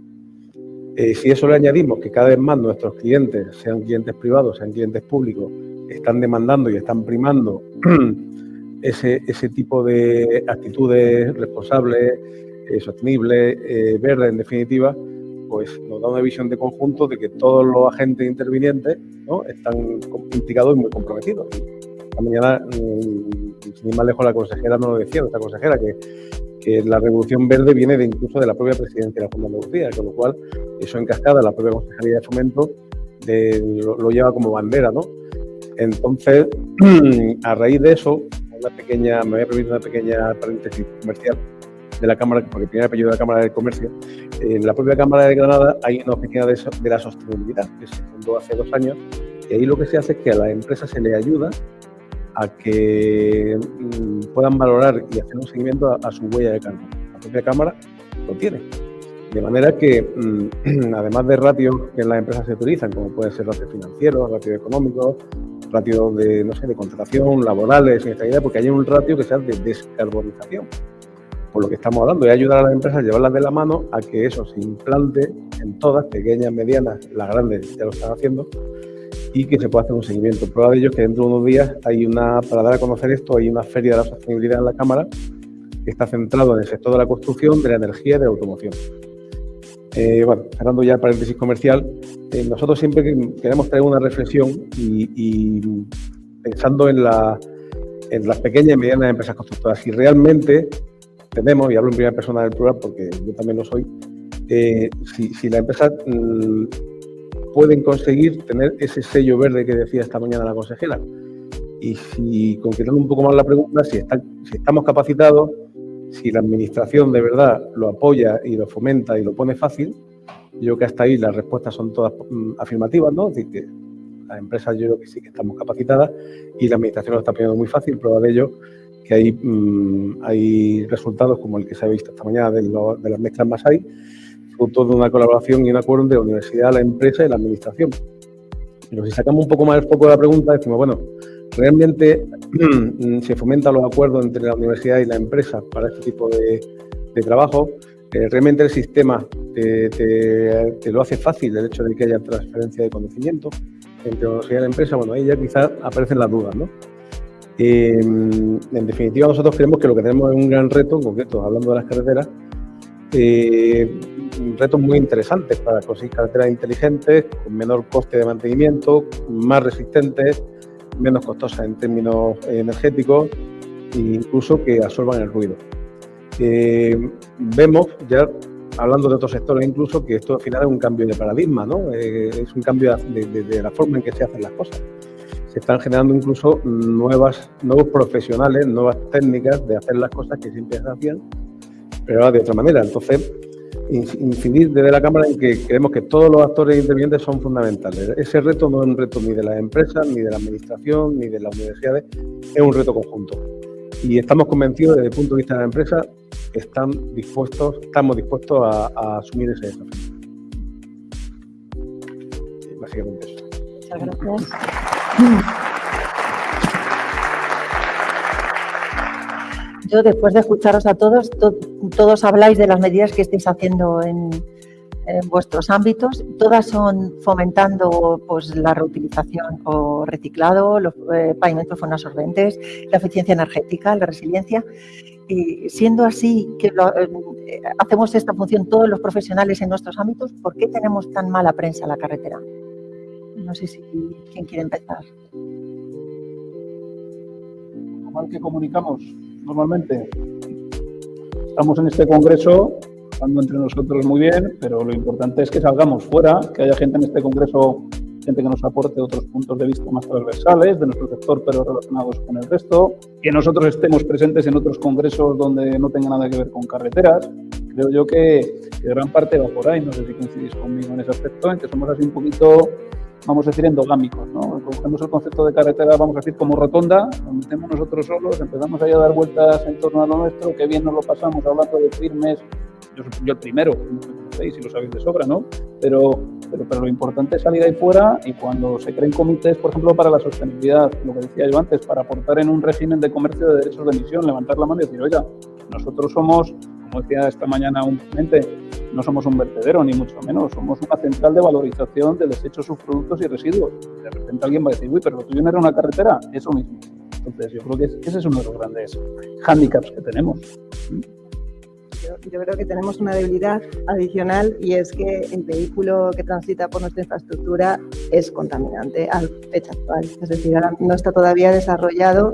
Eh, si eso le añadimos que cada vez más nuestros clientes, sean clientes privados, sean clientes públicos, están demandando y están primando ese, ese tipo de actitudes responsables, eh, sostenible, eh, verde en definitiva, pues nos da una visión de conjunto de que todos los agentes intervinientes están implicados y muy comprometidos. Esta mañana, mm, sin ir más lejos, la consejera nos lo decía, nuestra consejera, que, que la revolución verde viene de incluso de la propia presidencia de la Junta de Andalucía, con lo cual eso en cascada, la propia Consejería de Fomento lo, lo, lleva como bandera, ¿no? Entonces, a raíz de eso, una pequeña, me voy a permitir una pequeña paréntesis comercial, de la Cámara, porque tiene apellido de la Cámara de Comercio, en la propia Cámara de Granada hay una oficina de, de, la sostenibilidad que se fundó hace dos años y ahí lo que se hace es que a la empresa se le ayuda a que mm, puedan valorar y hacer un seguimiento a, su huella de carbono. La propia Cámara lo tiene. De manera que, mm, además de ratios que en las empresas se utilizan, como pueden ser ratios financieros, ratios económicos, ratios de, no sé, de contratación, laborales, porque hay un ratio que sea de descarbonización por lo que estamos hablando, y ayudar a las empresas a llevarlas de la mano a que eso se implante en todas, pequeñas, medianas, las grandes ya lo están haciendo, y que se pueda hacer un seguimiento. Prueba de ello es que dentro de unos días hay una, para dar a conocer esto, hay una feria de la sostenibilidad en la Cámara que está centrado en el sector de la construcción, de la energía y de la automoción. Eh, bueno, cerrando ya el paréntesis comercial, eh, nosotros siempre queremos traer una reflexión y, pensando en, la, en las pequeñas y medianas empresas constructoras. Si realmente tenemos, y hablo en primera persona del plural porque yo también lo soy, eh, si, si, la empresa mmm, pueden conseguir tener ese sello verde que decía esta mañana la consejera. Y si, concretando un poco más la pregunta, si, estamos capacitados, si la administración de verdad lo apoya y lo fomenta y lo pone fácil, yo creo que hasta ahí las respuestas son todas mm, afirmativas, ¿no? Es decir, que las empresas yo creo que sí que estamos capacitadas y la administración lo está poniendo muy fácil. Prueba de ello que hay, mmm, hay resultados como el que se ha visto esta mañana de las mezclas Masai, fruto de una colaboración y un acuerdo entre la universidad, la empresa y la administración. Pero si sacamos un poco más el foco de la pregunta, decimos, bueno, ¿realmente se fomentan los acuerdos entre la universidad y la empresa para este tipo de, trabajo? Eh, ¿Realmente el sistema te, te, te, lo hace fácil el hecho de que haya transferencia de conocimiento entre la universidad y la empresa? Bueno, ahí ya quizás aparecen las dudas, ¿no? Eh, en definitiva, nosotros creemos que lo que tenemos es un gran reto, en concreto, hablando de las carreteras, eh, retos muy interesantes para conseguir carreteras inteligentes, con menor coste de mantenimiento, más resistentes, menos costosas en términos energéticos e incluso que absorban el ruido. Eh, vemos ya, hablando de otros sectores incluso, que esto al final es un cambio de paradigma, ¿no? Eh, es un cambio de, de, de la forma en que se hacen las cosas se están generando incluso nuevas, nuevos profesionales, nuevas técnicas de hacer las cosas que siempre se hacían, pero de otra manera. Entonces, incidir desde la Cámara en que creemos que todos los actores intervinientes son fundamentales. Ese reto no es un reto ni de las empresas, ni de la administración, ni de las universidades, es un reto conjunto. Y estamos convencidos desde el punto de vista de la empresa, están dispuestos, estamos dispuestos a, a asumir ese desafío. Básicamente eso. Muchas gracias. Yo, después de escucharos a todos, to todos habláis de las medidas que estáis haciendo en, en vuestros ámbitos. Todas son fomentando pues, la reutilización o reciclado, los eh, pavimentos absorbentes, la eficiencia energética, la resiliencia. Y siendo así que eh, hacemos esta función todos los profesionales en nuestros ámbitos, ¿por qué tenemos tan mala prensa en la carretera? No sé si quién quiere empezar. Mal que comunicamos normalmente. Estamos en este congreso, hablando entre nosotros muy bien, pero lo importante es que salgamos fuera, que haya gente en este congreso gente que nos aporte otros puntos de vista más transversales de nuestro sector, pero relacionados con el resto, que nosotros estemos presentes en otros congresos donde no tenga nada que ver con carreteras. Creo yo que, gran parte va por ahí, no sé si coincidís conmigo en ese aspecto, en que somos así un poquito vamos a decir, endogámicos, ¿no? Cogemos el concepto de carretera, vamos a decir, como rotonda, nos metemos nosotros solos, empezamos ahí a dar vueltas en torno a lo nuestro, qué bien nos lo pasamos hablando de firmes, yo, yo el primero, si lo sabéis de sobra, ¿no? Pero, pero, pero, lo importante es salir ahí fuera y cuando se creen comités, por ejemplo, para la sostenibilidad, lo que decía yo antes, para aportar en un régimen de comercio de derechos de emisión, levantar la mano y decir, oiga, nosotros somos, como decía esta mañana un cliente, no somos un vertedero, ni mucho menos, somos una central de valorización de desechos, subproductos y residuos. De repente alguien va a decir, uy, pero lo tuyo no era una carretera, eso mismo. Entonces, yo creo que ese es uno de los grandes hándicaps que tenemos yo, creo que tenemos una debilidad adicional y es que el vehículo que transita por nuestra infraestructura es contaminante a fecha actual. Es decir, no está todavía desarrollado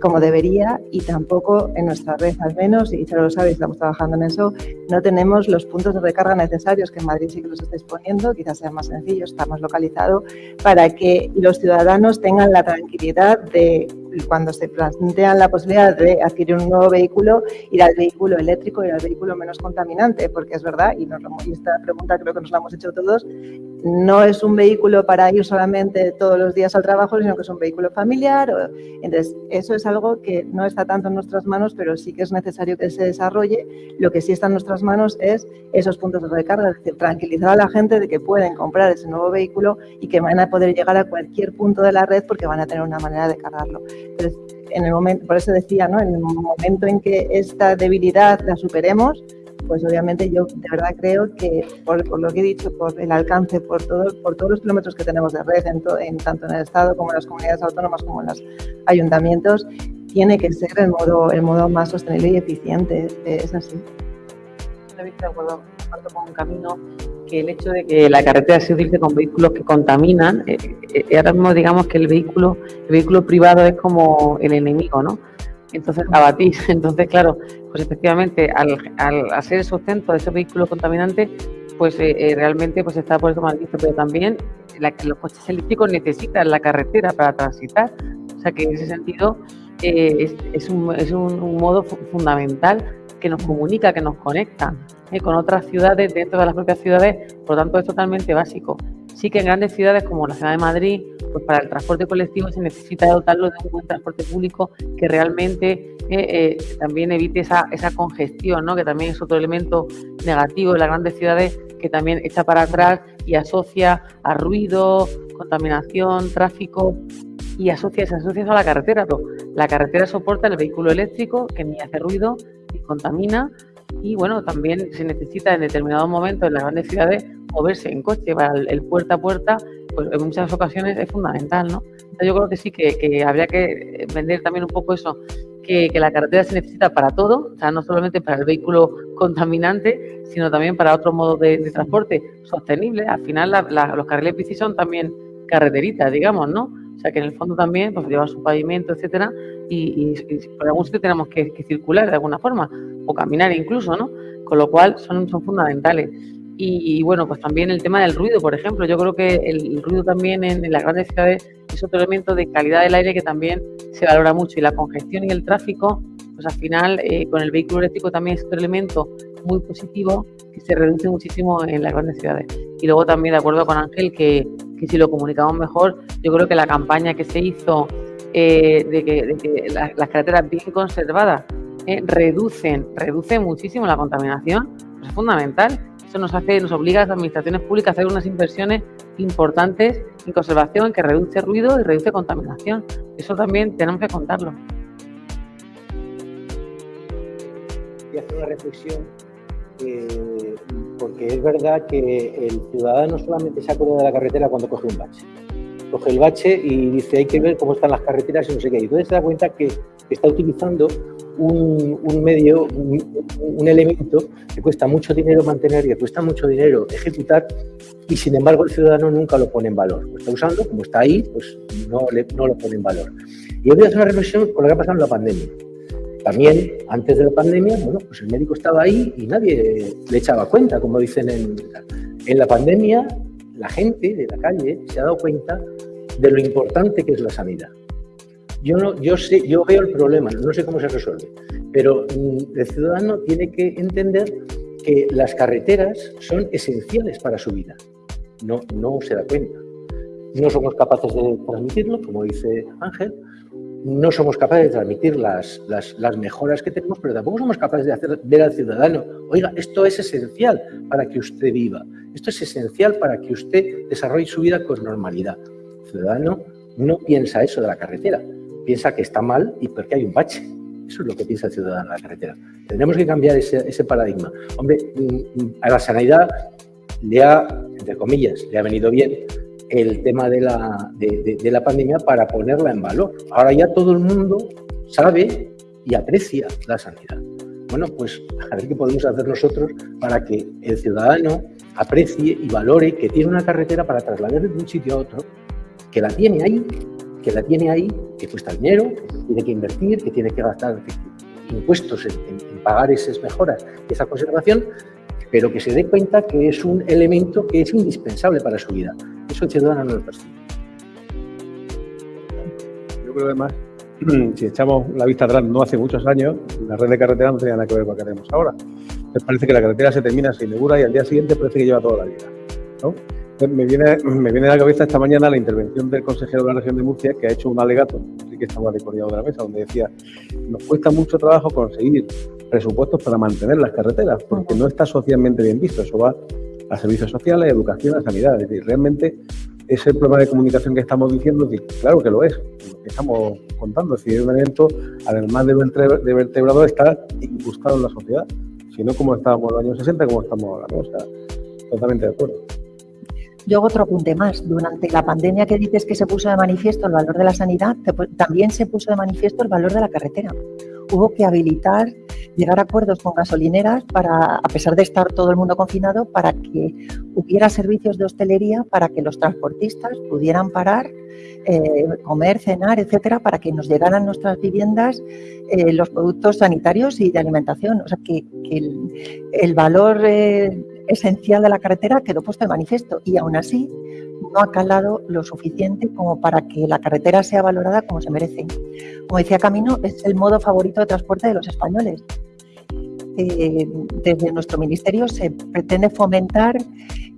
como debería y tampoco en nuestra red al menos, y ya lo sabéis, estamos trabajando en eso, no tenemos los puntos de recarga necesarios que en Madrid sí que los estáis poniendo, quizás sea más sencillo, está más localizado, para que los ciudadanos tengan la tranquilidad de cuando se plantean la posibilidad de adquirir un nuevo vehículo, ir al vehículo eléctrico, ir al vehículo menos contaminante, porque es verdad, y, nos, y esta pregunta creo que nos la hemos hecho todos, no es un vehículo para ir solamente todos los días al trabajo, sino que es un vehículo familiar. Entonces, eso es algo que no está tanto en nuestras manos, pero sí que es necesario que se desarrolle. Lo que sí está en nuestras manos es esos puntos de recarga, es decir, tranquilizar a la gente de que pueden comprar ese nuevo vehículo y que van a poder llegar a cualquier punto de la red porque van a tener una manera de cargarlo. Entonces, en el momento, por eso decía, ¿no? en el momento en que esta debilidad la superemos, pues obviamente yo de verdad creo que por, lo que he dicho, por el alcance, por, todo, por todos los kilómetros que tenemos de red, en, tanto en el Estado como en las comunidades autónomas como en los ayuntamientos, tiene que ser el modo, el modo más sostenible y eficiente. Es así. De acuerdo, con un camino que el hecho de que la carretera se utilice con vehículos que contaminan, eh, eh, ahora mismo digamos que el vehículo, el vehículo privado es como el enemigo, ¿no? Entonces abatir. Entonces, claro, pues efectivamente, al, al hacer el sustento de ese vehículo contaminante, pues eh, eh, realmente pues está por eso mal visto, pero también los coches eléctricos necesitan la carretera para transitar. O sea que en ese sentido eh, es, un, es un, modo fundamental que nos comunica, que nos conecta con otras ciudades dentro de las propias ciudades, por lo tanto es totalmente básico. Sí que en grandes ciudades como la ciudad de Madrid, pues para el transporte colectivo se necesita dotarlo de un buen transporte público que realmente eh, eh, también evite esa, esa congestión, ¿no? que también es otro elemento negativo de las grandes ciudades que también echa para atrás y asocia a ruido, contaminación, tráfico y asocia, se asocia a la carretera. La carretera soporta el vehículo eléctrico que ni hace ruido ni contamina y bueno, también se necesita en determinados momentos en las grandes ciudades moverse en coche para el, puerta a puerta, pues en muchas ocasiones es fundamental, ¿no? Entonces yo creo que sí, que, habría que vender también un poco eso, que, la carretera se necesita para todo, o sea, no solamente para el vehículo contaminante, sino también para otro modo de, transporte sostenible. Al final los carriles bici son también carreteritas, digamos, ¿no? O sea, que en el fondo también pues, lleva su pavimento, etcétera, y, por algún sitio tenemos que, circular de alguna forma, o caminar incluso, ¿no? Con lo cual son, son fundamentales. Y, bueno, pues también el tema del ruido, por ejemplo. Yo creo que el, ruido también en, las grandes ciudades es otro elemento de calidad del aire que también se valora mucho. Y la congestión y el tráfico, pues al final eh, con el vehículo eléctrico también es otro elemento muy positivo que se reduce muchísimo en las grandes ciudades. Y luego también de acuerdo con Ángel que, que si lo comunicamos mejor, yo creo que la campaña que se hizo eh, de que, las, carreteras bien conservadas eh, reducen, reducen muchísimo la contaminación, pues es fundamental. Eso nos hace, nos obliga a las administraciones públicas a hacer unas inversiones importantes en conservación que reduce ruido y reduce contaminación. Eso también tenemos que contarlo. Y hacer una reflexión eh, porque es verdad que el ciudadano solamente se acuerda de la carretera cuando coge un bache. coge el bache y dice hay que ver cómo están las carreteras y no sé qué. Y entonces se da cuenta que está utilizando un, medio, un, elemento que cuesta mucho dinero mantener, que cuesta mucho dinero ejecutar y sin embargo el ciudadano nunca lo pone en valor. Lo está usando, como está ahí, pues no, no lo pone en valor. Y voy a hacer una reflexión con lo que ha pasado en la pandemia. También, antes de la pandemia, bueno, pues el médico estaba ahí y nadie le echaba cuenta, como dicen en, en la pandemia, la gente de la calle se ha dado cuenta de lo importante que es la sanidad. Yo, no, yo, sé, yo veo el problema, no sé cómo se resuelve, pero mm, el ciudadano tiene que entender que las carreteras son esenciales para su vida. No, no se da cuenta. No somos capaces de transmitirlo, como dice Ángel, no somos capaces de transmitir las, las, mejoras que tenemos, pero tampoco somos capaces de hacer ver al ciudadano, oiga, esto es esencial para que usted viva, esto es esencial para que usted desarrolle su vida con normalidad. El ciudadano no piensa eso de la carretera, piensa que está mal y porque hay un bache. Eso es lo que piensa el ciudadano de la carretera. Tenemos que cambiar ese, ese paradigma. Hombre, mm, mm, a la sanidad le ha, entre comillas, le ha venido bien el tema de la, de, la pandemia para ponerla en valor. Ahora ya todo el mundo sabe y aprecia la sanidad. Bueno, pues a ver qué podemos hacer nosotros para que el ciudadano aprecie y valore que tiene una carretera para trasladar de un sitio a otro, que la tiene ahí, que la tiene ahí, que cuesta dinero, que tiene que invertir, que tiene que gastar impuestos en, en, pagar esas mejoras esa conservación, pero que se dé cuenta que es un elemento que es indispensable para su vida. Eso el ciudadano no lo percibe. Yo creo además, si echamos la vista atrás, no hace muchos años, la red de carretera no tenía nada que ver con lo que tenemos ahora. Me parece que la carretera se termina, se inaugura y al día siguiente parece que lleva toda la vida. ¿no? Me viene, me viene a la cabeza esta mañana la intervención del consejero de la región de Murcia que ha hecho un alegato, así que estaba decorado de la mesa, donde decía, nos cuesta mucho trabajo conseguir presupuestos para mantener las carreteras, porque no está socialmente bien visto. Eso va a servicios sociales, a educación, a sanidad. Es decir, realmente ese problema de comunicación que estamos diciendo, claro que lo es, lo que estamos contando. Es decir, es un evento, además de vertebrador, está incrustado en la sociedad. Si no, como estábamos en los años 60, como estamos ahora. ¿no? O sea, totalmente de acuerdo. Yo hago otro apunte más. Durante la pandemia que dices que se puso de manifiesto el valor de la sanidad, también se puso de manifiesto el valor de la carretera. Hubo que habilitar, llegar a acuerdos con gasolineras para, a pesar de estar todo el mundo confinado, para que hubiera servicios de hostelería, para que los transportistas pudieran parar, eh, comer, cenar, etcétera, para que nos llegaran nuestras viviendas eh, los productos sanitarios y de alimentación. O sea, que, el, valor eh, esencial de la carretera quedó puesto de manifiesto y aún así no ha calado lo suficiente como para que la carretera sea valorada como se merece. Como decía Camino, es el modo favorito de transporte de los españoles. Eh, desde nuestro ministerio se pretende fomentar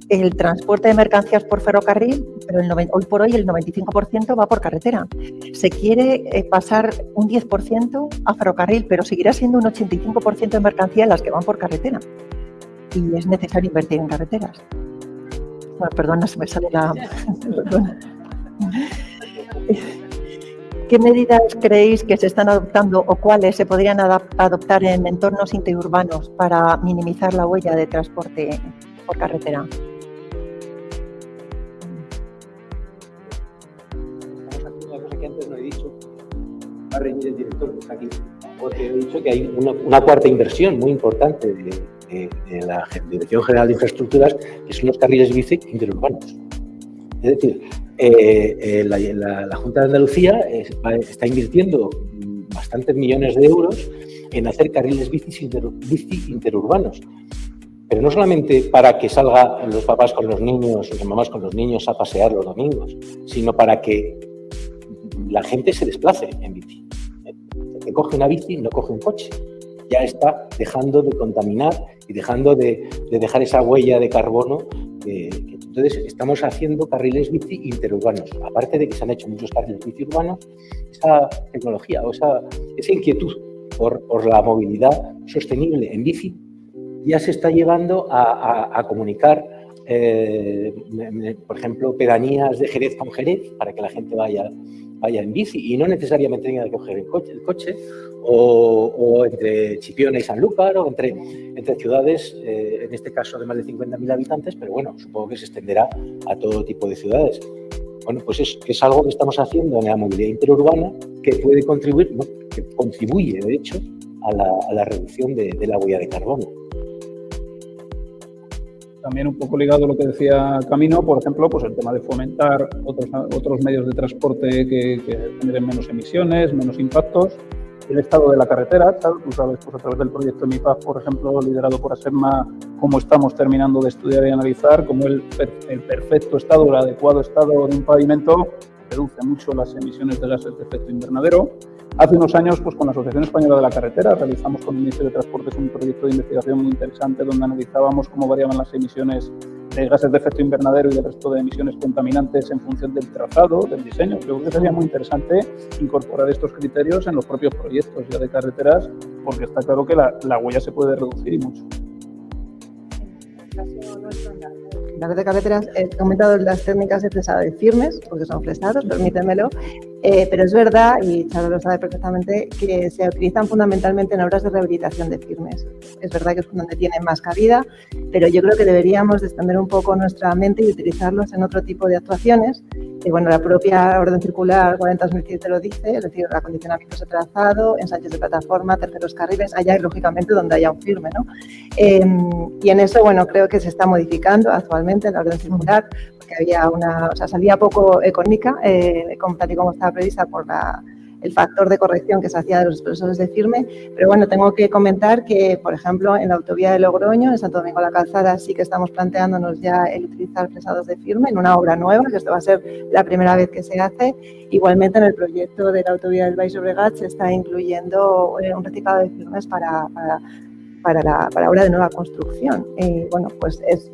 el transporte de mercancías por ferrocarril, pero hoy por hoy el 95% va por carretera. Se quiere eh, pasar un 10% a ferrocarril, pero seguirá siendo un 85% de mercancías las que van por carretera y es necesario invertir en carreteras. Bueno, perdona, se me sale la... ¿Qué medidas creéis que se están adoptando o cuáles se podrían adoptar en entornos interurbanos para minimizar la huella de transporte por carretera? Una cosa que antes no he dicho. Va a reñir el director que está aquí. Porque he dicho que hay una, una cuarta inversión muy importante de, de, la Dirección General de Infraestructuras, que son los carriles bici interurbanos. Es decir, eh, eh, la, Junta de Andalucía es, está invirtiendo bastantes millones de euros en hacer carriles bici, inter, bici interurbanos. Pero no solamente para que salgan los papás con los niños, las mamás con los niños a pasear los domingos, sino para que la gente se desplace en bici. El que coge una bici no coge un coche ya está dejando de contaminar y dejando de, de dejar esa huella de carbono. Eh, entonces, estamos haciendo carriles bici interurbanos. Aparte de que se han hecho muchos carriles bici urbanos, esa tecnología o esa, esa inquietud por, por, la movilidad sostenible en bici ya se está llevando a, a, a comunicar, eh, por ejemplo, pedanías de Jerez con Jerez para que la gente vaya vaya en bici y no necesariamente tenga que coger el coche, el coche o, entre Chipiona y Sanlúcar o entre, entre ciudades, eh, en este caso de más de 50.000 habitantes, pero bueno, supongo que se extenderá a todo tipo de ciudades. Bueno, pues es, es algo que estamos haciendo en la movilidad interurbana que puede contribuir, que contribuye, de hecho, a la, reducción de la huella de carbono también un poco ligado a lo que decía Camino, por ejemplo, pues el tema de fomentar otros, otros medios de transporte que, que generen menos emisiones, menos impactos. El estado de la carretera, tú sabes, pues a través del proyecto MIPAF, por ejemplo, liderado por ASEMA, cómo estamos terminando de estudiar y analizar, cómo el, el perfecto estado, el adecuado estado de un pavimento reduce mucho las emisiones de gases de efecto invernadero. Hace unos años, pues con la Asociación Española de la Carretera, realizamos con el Ministerio de Transportes un proyecto de investigación muy interesante donde analizábamos cómo variaban las emisiones de gases de efecto invernadero y del resto de emisiones contaminantes en función del trazado, del diseño. Creo que sería muy interesante incorporar estos criterios en los propios proyectos ya de carreteras, porque está claro que la, la huella se puede reducir y mucho. La de carreteras he comentado las técnicas de fresado de firmes, porque son fresados, permítemelo, eh, pero es verdad, y Charo lo sabe perfectamente, que se utilizan fundamentalmente en obras de rehabilitación de firmes. Es verdad que es donde tienen más cabida, pero yo creo que deberíamos extender un poco nuestra mente y utilizarlos en otro tipo de actuaciones. Y bueno, la propia orden circular 40-2007 lo dice, es decir, acondicionamiento de trazado, ensayos de plataforma, terceros carriles, allá lógicamente donde haya un firme. ¿no? Eh, y en eso, bueno, creo que se está modificando actualmente la orden circular, porque había una, o sea, salía poco económica, eh, como, tal y como prevista por la, el factor de corrección que se hacía de los expresores de firme, pero bueno, tengo que comentar que, por ejemplo, en la autovía de Logroño, en Santo Domingo la Calzada, sí que estamos planteándonos ya el utilizar fresados de firme en una obra nueva, que esto va a ser la primera vez que se hace. Igualmente, en el proyecto de la autovía del Baix Llobregat se está incluyendo eh, un reciclado de firmes para, para, para la para obra de nueva construcción. Y bueno, pues es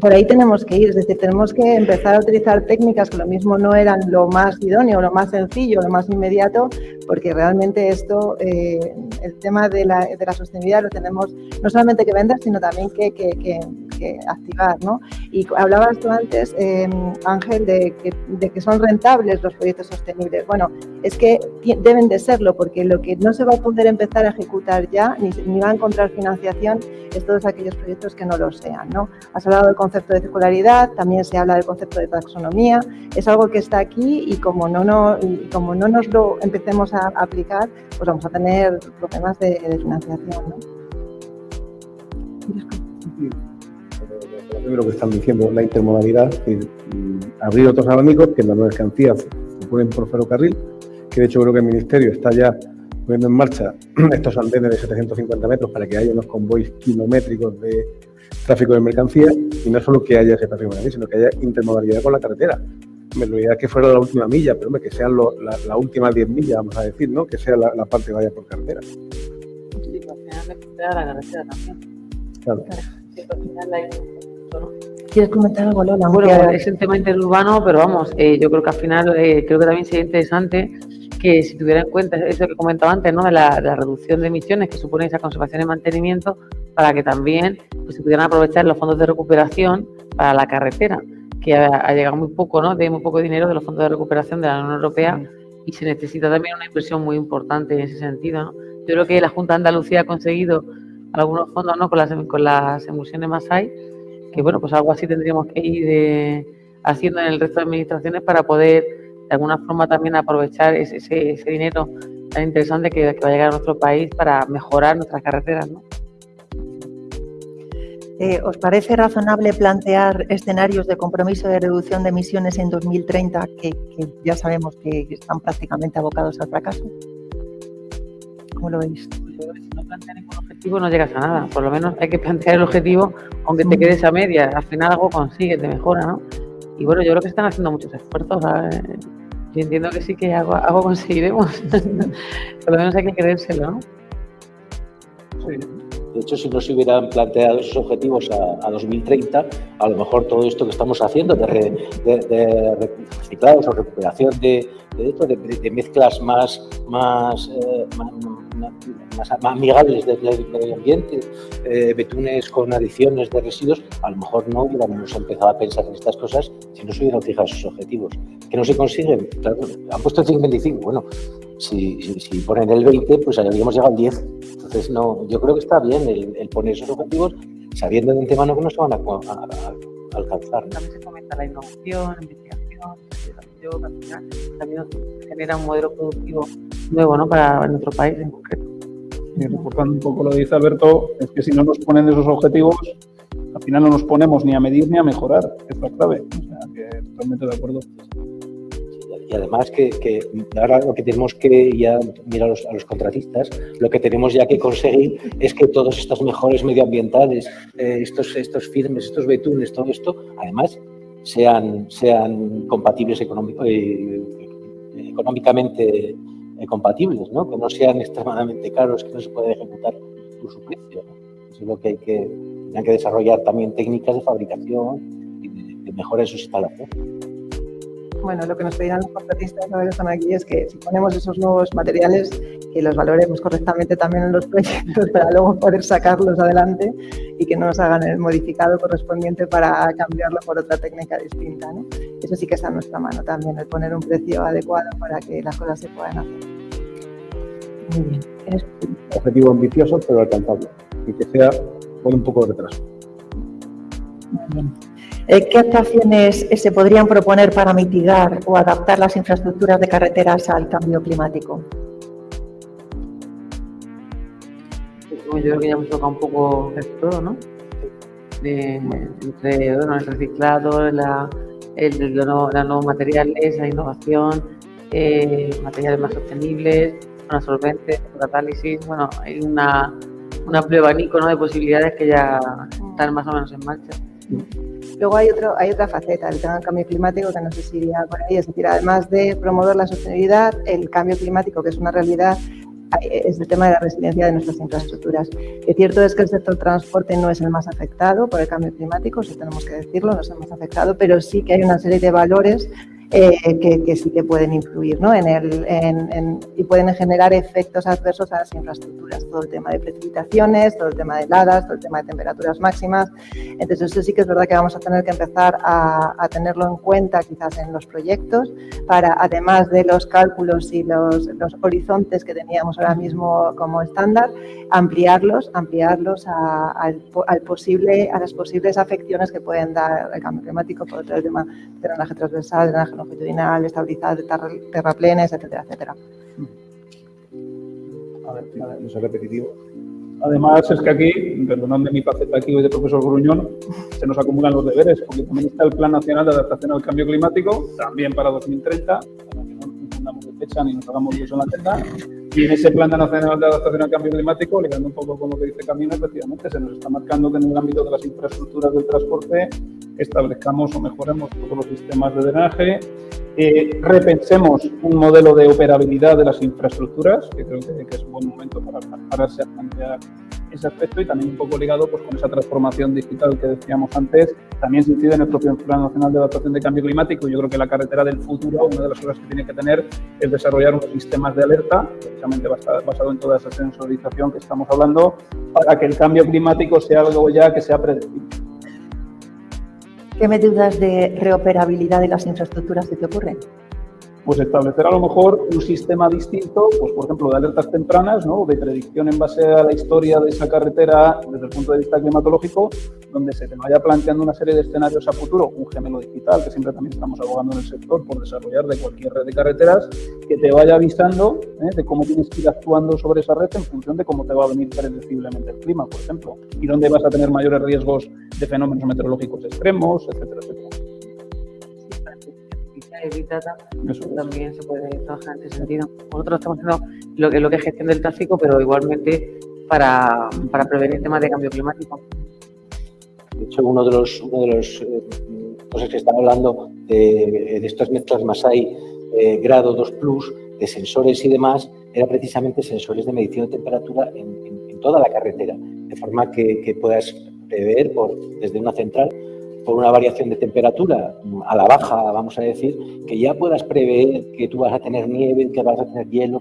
por ahí tenemos que ir, es decir, tenemos que empezar a utilizar técnicas que lo mismo no eran lo más idóneo, lo más sencillo, lo más inmediato, porque realmente esto, eh, el tema de la, de la, sostenibilidad lo tenemos no solamente que vender, sino también que, que, que, que activar. ¿no? Y hablabas tú antes, eh, Ángel, de de que son rentables los proyectos sostenibles. Bueno, es que deben de serlo, porque lo que no se va a poder empezar a ejecutar ya, ni, ni va a encontrar financiación, es todos aquellos proyectos que no lo sean. ¿no? Has hablado del concepto de circularidad, también se habla del concepto de taxonomía, es algo que está aquí y como no, no, y como no nos lo empecemos a aplicar, pues vamos a tener problemas de, de financiación. ¿no? Lo que están diciendo, la intermodalidad, es abrir otros abanicos que las mercancías se ponen por ferrocarril, que de hecho creo que el Ministerio está ya poniendo en marcha estos andenes de 750 metros para que haya unos convoys kilométricos de tráfico de mercancías y no solo que haya ese tráfico de mercancías, sino que haya intermodalidad con la carretera. Me lo idea que fuera la última milla, pero que sean lo, la, la, última 10 millas, vamos a decir, ¿no? Que sea la, la parte que vaya por carretera. Sí, al final me la carretera también. Claro. ¿Quieres comentar algo, Lola? Bueno, es el tema interurbano, pero vamos, eh, yo creo que al final eh, creo que también sería interesante que si tuviera en cuenta eso que comentaba antes, ¿no? De la, de la, reducción de emisiones que supone esa conservación y mantenimiento, para que también pues, se pudieran aprovechar los fondos de recuperación para la carretera, que ha, ha, llegado muy poco, ¿no? De muy poco dinero de los fondos de recuperación de la Unión Europea y se necesita también una inversión muy importante en ese sentido, ¿no? Yo creo que la Junta de Andalucía ha conseguido algunos fondos, ¿no? Con las, con las emulsiones más hay, que bueno, pues algo así tendríamos que ir de, haciendo en el resto de administraciones para poder de alguna forma también aprovechar ese, ese, ese dinero tan interesante que, que, va a llegar a nuestro país para mejorar nuestras carreteras. ¿no? Eh, ¿Os parece razonable plantear escenarios de compromiso de reducción de emisiones en 2030 que, que ya sabemos que están prácticamente abocados al fracaso? ¿Cómo lo veis? Si no planteas ningún objetivo no llegas a nada. Por lo menos hay que plantear el objetivo, aunque te quedes a media. Al final algo consigues, te mejora, ¿no? Y bueno, yo creo que están haciendo muchos esfuerzos. ¿sabes? Yo entiendo que sí que algo, algo conseguiremos. Por lo menos hay que creérselo, ¿no? Sí. De hecho, si no se hubieran planteado esos objetivos a, a 2030, a lo mejor todo esto que estamos haciendo de, re, de, de reciclados o recuperación de, mezclas más, más, eh, más, amigables del medio ambiente, eh, betunes con adiciones de residuos, a lo mejor no hubiéramos empezado a pensar en estas cosas si no se hubieran fijado esos objetivos. ¿Que no se consiguen? Han puesto el 525, bueno, si, si, si, ponen el 20, pues habríamos llegado al 10. Entonces, no, yo creo que está bien el, el poner esos objetivos sabiendo de antemano que no se van a, a, a alcanzar. ¿no? También se fomenta la innovación, investigación yo al final también genera un modelo productivo nuevo ¿no? para nuestro país en concreto. Y reforzando un poco lo que dice Alberto, es que si no nos ponen esos objetivos, al final no nos ponemos ni a medir ni a mejorar, es la clave. O sea, que totalmente de acuerdo. Y además que, ahora lo que tenemos que ya mirar a los, contratistas, lo que tenemos ya que conseguir es que todas estas mejores medioambientales, eh, estos, estos firmes, estos betunes, todo esto, además sean, sean compatibles económico, eh, económicamente eh, compatibles, ¿no? que no sean extremadamente caros, que no se pueda ejecutar por su precio. ¿no? Es lo que hay que, hay que desarrollar también técnicas de fabricación y de, de mejora en sus instalaciones bueno, lo que nos pedirán los contratistas que están aquí es que si ponemos esos nuevos materiales, que los valoremos correctamente también en los proyectos para luego poder sacarlos adelante y que no nos hagan el modificado correspondiente para cambiarlo por otra técnica distinta. ¿no? Eso sí que está en nuestra mano también, el poner un precio adecuado para que las cosas se puedan hacer. Muy bien. Objetivo ambicioso, pero alcanzable. Y que sea con un poco de retraso. Muy bien. Eh, ¿Qué actuaciones eh, se podrían proponer para mitigar o adaptar las infraestructuras de carreteras al cambio climático? Yo creo que ya hemos tocado un poco de todo, ¿no? Entre bueno, el reciclado, la, el, los nuevos materiales, la innovación, eh, materiales más sostenibles, bueno, solventes, catálisis, bueno, hay una, un amplio abanico ¿no? de posibilidades que ya están más o menos en marcha. Luego hay, otro, hay otra faceta, el tema del cambio climático, que no sé si iría por ahí. Es decir, además de promover la sostenibilidad, el cambio climático, que es una realidad, es el tema de la resiliencia de nuestras infraestructuras. Es cierto es que el sector transporte no es el más afectado por el cambio climático, si tenemos que decirlo, no es el más afectado, pero sí que hay una serie de valores eh, que, que, sí que pueden influir ¿no? en el, en, en, y pueden generar efectos adversos a las infraestructuras. Todo el tema de precipitaciones, todo el tema de heladas, todo el tema de temperaturas máximas. Entonces, eso sí que es verdad que vamos a tener que empezar a, a tenerlo en cuenta quizás en los proyectos para, además de los cálculos y los, los horizontes que teníamos ahora mismo como estándar, ampliarlos, ampliarlos a, a, al posible, a las posibles afecciones que pueden dar el cambio climático, por otro tema de drenaje transversal, drenaje longitudinal, estabilidad de terraplenes, etcétera, etcétera. A ver, a ver, no repetitivo. Además, es que aquí, perdonadme mi faceta aquí hoy de profesor Gruñón, se nos acumulan los deberes, porque también está el Plan Nacional de Adaptación al Cambio Climático, también para 2030, no nos hagamos eso en la agenda. Y en ese Plan Nacional de Adaptación al Cambio Climático, ligando un poco con lo que dice Camino, efectivamente se nos está marcando que en el ámbito de las infraestructuras del transporte establezcamos o mejoremos todos los sistemas de drenaje, eh, repensemos un modelo de operabilidad de las infraestructuras, que creo que, que es un buen momento para pararse a plantear ese aspecto y también un poco ligado pues, con esa transformación digital que decíamos antes, también se incide en el propio Plan Nacional de Adaptación de Cambio Climático. Yo creo que la carretera del futuro, una de las cosas que tiene que tener es desarrollar unos sistemas de alerta, precisamente basado en toda esa sensorización que estamos hablando, para que el cambio climático sea algo ya que sea predecible. ¿Qué medidas de reoperabilidad de las infraestructuras se te ocurren? Pues establecer a lo mejor un sistema distinto, pues por ejemplo de alertas tempranas, ¿no? de predicción en base a la historia de esa carretera desde el punto de vista climatológico, donde se te vaya planteando una serie de escenarios a futuro, un gemelo digital, que siempre también estamos abogando en el sector por desarrollar de cualquier red de carreteras, que te vaya avisando ¿eh? de cómo tienes que ir actuando sobre esa red en función de cómo te va a venir predeciblemente el clima, por ejemplo, y dónde vas a tener mayores riesgos de fenómenos meteorológicos extremos, etcétera, etcétera. Big Data, Eso también se puede trabajar en ese sentido. Nosotros estamos haciendo lo que, lo que es gestión del tráfico, pero igualmente para, para prevenir temas de cambio climático. De hecho, uno de los, uno de los eh, cosas que están hablando de, de estas mezclas Masai eh, grado 2 plus, de sensores y demás, era precisamente sensores de medición de temperatura en, en, en toda la carretera, de forma que, que puedas prever por, desde una central por una variación de temperatura a la baja, vamos a decir, que ya puedas prever que tú vas a tener nieve, que vas a tener hielo,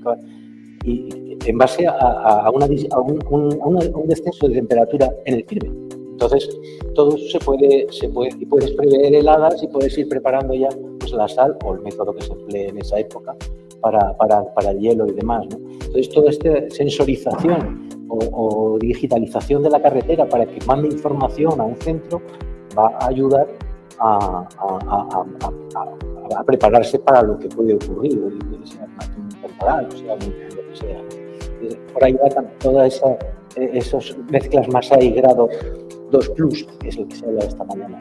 y en base a, un, descenso de temperatura en el firme. Entonces, todo eso se puede, se puede, y puedes prever heladas y puedes ir preparando ya pues, la sal o el método que se emplee en esa época para, para, para el hielo y demás. ¿no? Entonces, toda esta sensorización o, o digitalización de la carretera para que mande información a un centro va a ayudar a, prepararse para lo que puede ocurrir, sea temporal, o sea lo que sea. Por ahí va todas esa, esas mezclas más grado 2 plus, que es lo que se habla esta mañana.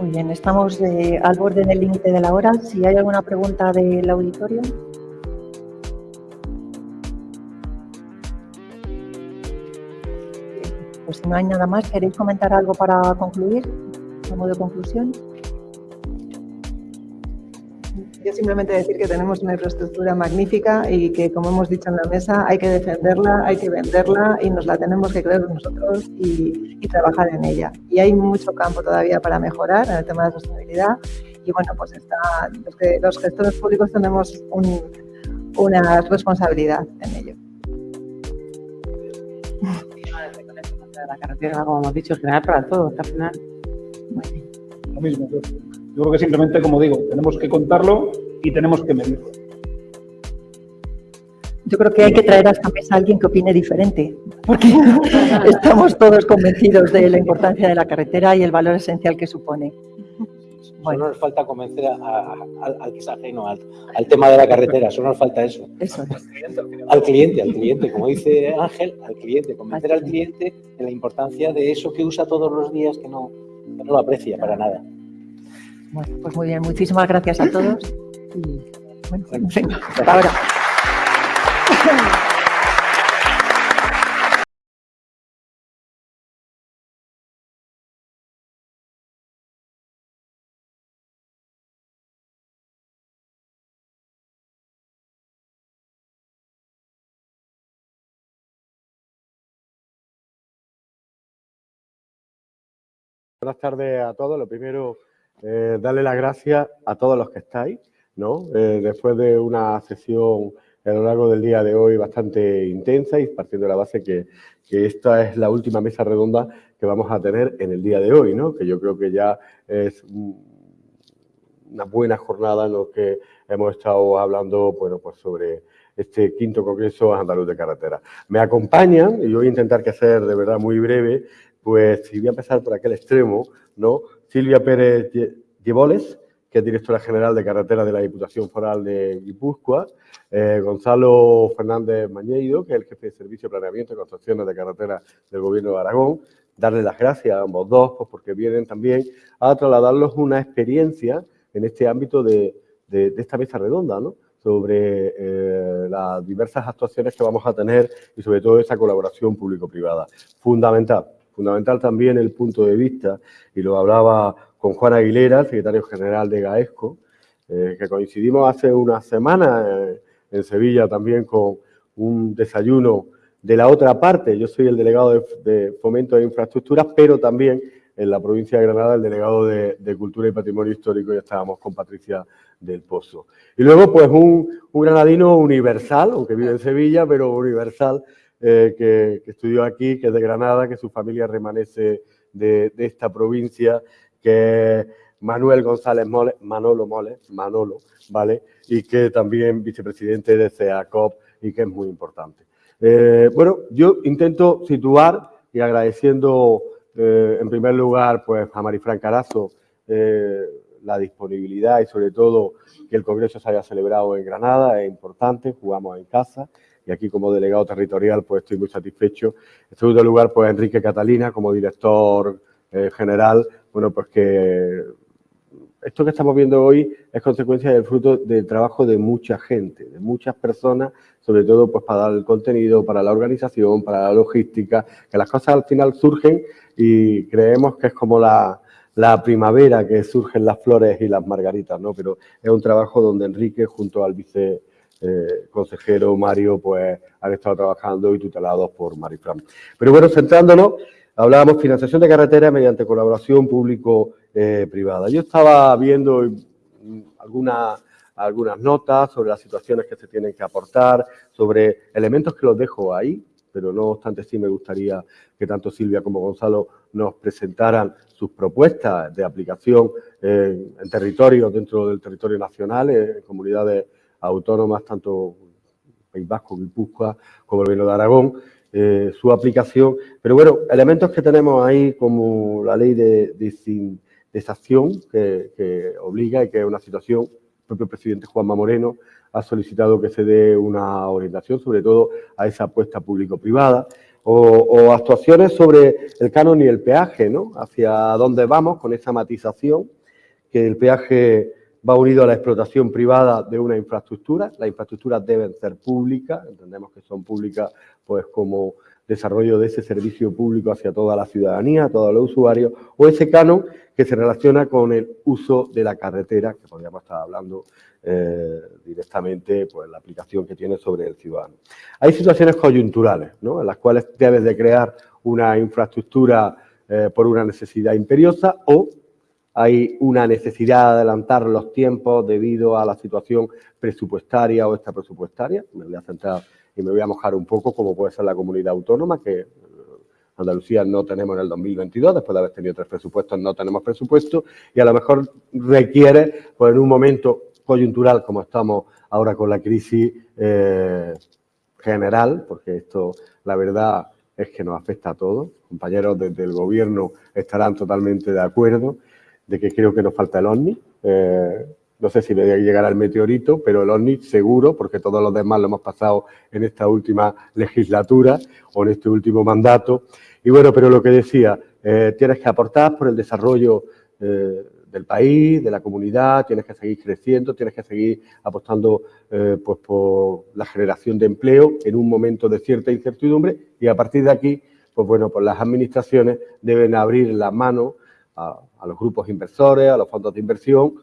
Muy bien, estamos al borde del límite de la hora. Si hay alguna pregunta del auditorio. No hay nada más, ¿queréis comentar algo para concluir? A modo de conclusión. Yo simplemente decir que tenemos una infraestructura magnífica y que, como hemos dicho en la mesa, hay que defenderla, hay que venderla y nos la tenemos que creer nosotros y, trabajar en ella. Y hay mucho campo todavía para mejorar en el tema de la sostenibilidad y bueno, pues está, los, que, los gestores públicos tenemos una responsabilidad en ello. La carretera, como hemos dicho, general para todos, al final. Lo mismo, yo. Yo creo que simplemente, como digo, tenemos que contarlo y tenemos que medirlo. Yo creo que hay que traer a esta mesa a alguien que opine diferente, porque estamos todos convencidos de la importancia de la carretera y el valor esencial que supone. Bueno. Solo nos falta convencer al que es ajeno al, tema de la carretera, solo nos falta eso. eso Al cliente, al cliente, como dice Ángel, al cliente, convencer al cliente de la importancia de eso que usa todos los días que no, que no lo aprecia para nada. Bueno, pues muy bien, muchísimas gracias a todos. Y bueno, venga, hasta ahora. Buenas tardes a todos. Lo primero, eh, darle las gracias a todos los que estáis, ¿no? Eh, después de una sesión a lo largo del día de hoy bastante intensa y partiendo de la base que, esta es la última mesa redonda que vamos a tener en el día de hoy, ¿no? Que yo creo que ya es una buena jornada en lo que hemos estado hablando, bueno, pues sobre este quinto Congreso Andaluz de Carretera. Me acompañan, y voy a intentar que hacer de verdad muy breve, pues si voy a empezar por aquel extremo, ¿no? Silvia Pérez Llevoles, que es directora general de carretera de la Diputación Foral de Guipúzcoa, eh, Gonzalo Fernández Mañeido, que es el jefe de Servicio de Planeamiento y Construcciones de Carretera del Gobierno de Aragón, darle las gracias a ambos dos, pues porque vienen también a trasladarlos una experiencia en este ámbito de, esta mesa redonda, ¿no? sobre eh, las diversas actuaciones que vamos a tener y sobre todo esa colaboración público-privada. Fundamental, Fundamental también el punto de vista, y lo hablaba con Juan Aguilera, secretario general de GAESCO, eh, que coincidimos hace una semana eh, en Sevilla también con un desayuno de la otra parte. Yo soy el delegado de, Fomento de Infraestructuras, pero también en la provincia de Granada el delegado de, Cultura y Patrimonio Histórico y estábamos con Patricia del Pozo. Y luego, pues, un granadino universal, aunque vive en Sevilla, pero universal, eh, que, estudió aquí, que es de Granada, que su familia remanece de, esta provincia, que Manuel González Mole, Manolo Mole, Manolo, ¿vale? Y que también vicepresidente de CEACOP y que es muy importante. Eh, bueno, yo intento situar y agradeciendo eh, en primer lugar pues, a Marifran Carazo la disponibilidad y sobre todo que el Congreso se haya celebrado en Granada, es importante, jugamos en casa y aquí como delegado territorial pues estoy muy satisfecho. En segundo lugar, pues Enrique Catalina como director eh, general, bueno, pues que esto que estamos viendo hoy es consecuencia del fruto del trabajo de mucha gente, de muchas personas, sobre todo pues para dar el contenido, para la organización, para la logística, que las cosas al final surgen y creemos que es como la, la primavera que surgen las flores y las margaritas, ¿no? Pero es un trabajo donde Enrique junto al vice eh, consejero Mario, pues han estado trabajando y tutelados por Marifran. Pero bueno, centrándonos, hablábamos financiación de carreteras mediante colaboración público-privada. Yo estaba viendo algunas algunas notas sobre las situaciones que se tienen que aportar, sobre elementos que los dejo ahí, pero no obstante sí me gustaría que tanto Silvia como Gonzalo nos presentaran sus propuestas de aplicación en, en territorios dentro del territorio nacional, en comunidades autónomas, tanto País Vasco, Guipúzcoa, como el Gobierno de Aragón, eh, su aplicación. Pero bueno, elementos que tenemos ahí como la ley de, esa acción que, obliga y que es una situación, el propio presidente Juanma Moreno ha solicitado que se dé una orientación, sobre todo a esa apuesta público-privada, o, actuaciones sobre el canon y el peaje, ¿no? Hacia dónde vamos con esa matización, que el peaje va unido a la explotación privada de una infraestructura. Las infraestructuras deben ser públicas, entendemos que son públicas pues como desarrollo de ese servicio público hacia toda la ciudadanía, todos los usuarios, o ese canon que se relaciona con el uso de la carretera, que podríamos estar hablando eh, directamente pues, la aplicación que tiene sobre el ciudadano. Hay situaciones coyunturales, ¿no? en las cuales debes de crear una infraestructura eh, por una necesidad imperiosa o hay una necesidad de adelantar los tiempos debido a la situación presupuestaria o extrapresupuestaria. Me voy a centrar y me voy a mojar un poco como puede ser la comunidad autónoma, que eh, Andalucía no tenemos en el 2022, después de haber tenido tres presupuestos no tenemos presupuesto y a lo mejor requiere, pues en un momento coyuntural como estamos ahora con la crisis eh, general, porque esto la verdad es que nos afecta a todos. Compañeros desde el gobierno estarán totalmente de acuerdo de que creo que nos falta el OVNI. Eh, no sé si me llegará el meteorito, pero el OVNI seguro, porque todos los demás lo hemos pasado en esta última legislatura o en este último mandato. Y bueno, pero lo que decía, eh, tienes que aportar por el desarrollo eh, del país, de la comunidad, tienes que seguir creciendo, tienes que seguir apostando pues por la generación de empleo en un momento de cierta incertidumbre y a partir de aquí, pues bueno, pues las administraciones deben abrir la mano a, a los grupos inversores, a los fondos de inversión,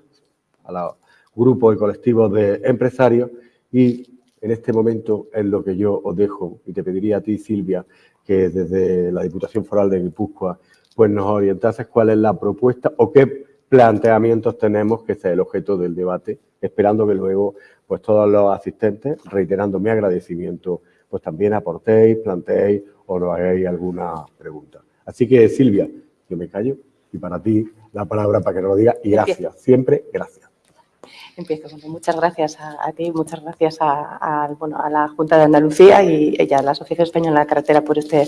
a los grupos y colectivos de empresarios y en este momento es lo que yo os dejo y te pediría a ti, Silvia, que desde la Diputación Foral de Guipúzcoa pues nos orientases cuál es la propuesta o qué planteamientos tenemos, que ese es el objeto del debate, esperando que luego pues todos los asistentes, reiterando mi agradecimiento, pues también aportéis, planteéis o nos hagáis alguna pregunta. Así que, Silvia, yo me callo y para ti la palabra para que nos lo digas y gracias, siempre gracias. Empiezo. muchas gracias a, ti, muchas gracias a, la Junta de Andalucía y, a la Asociación Española de la Carretera por este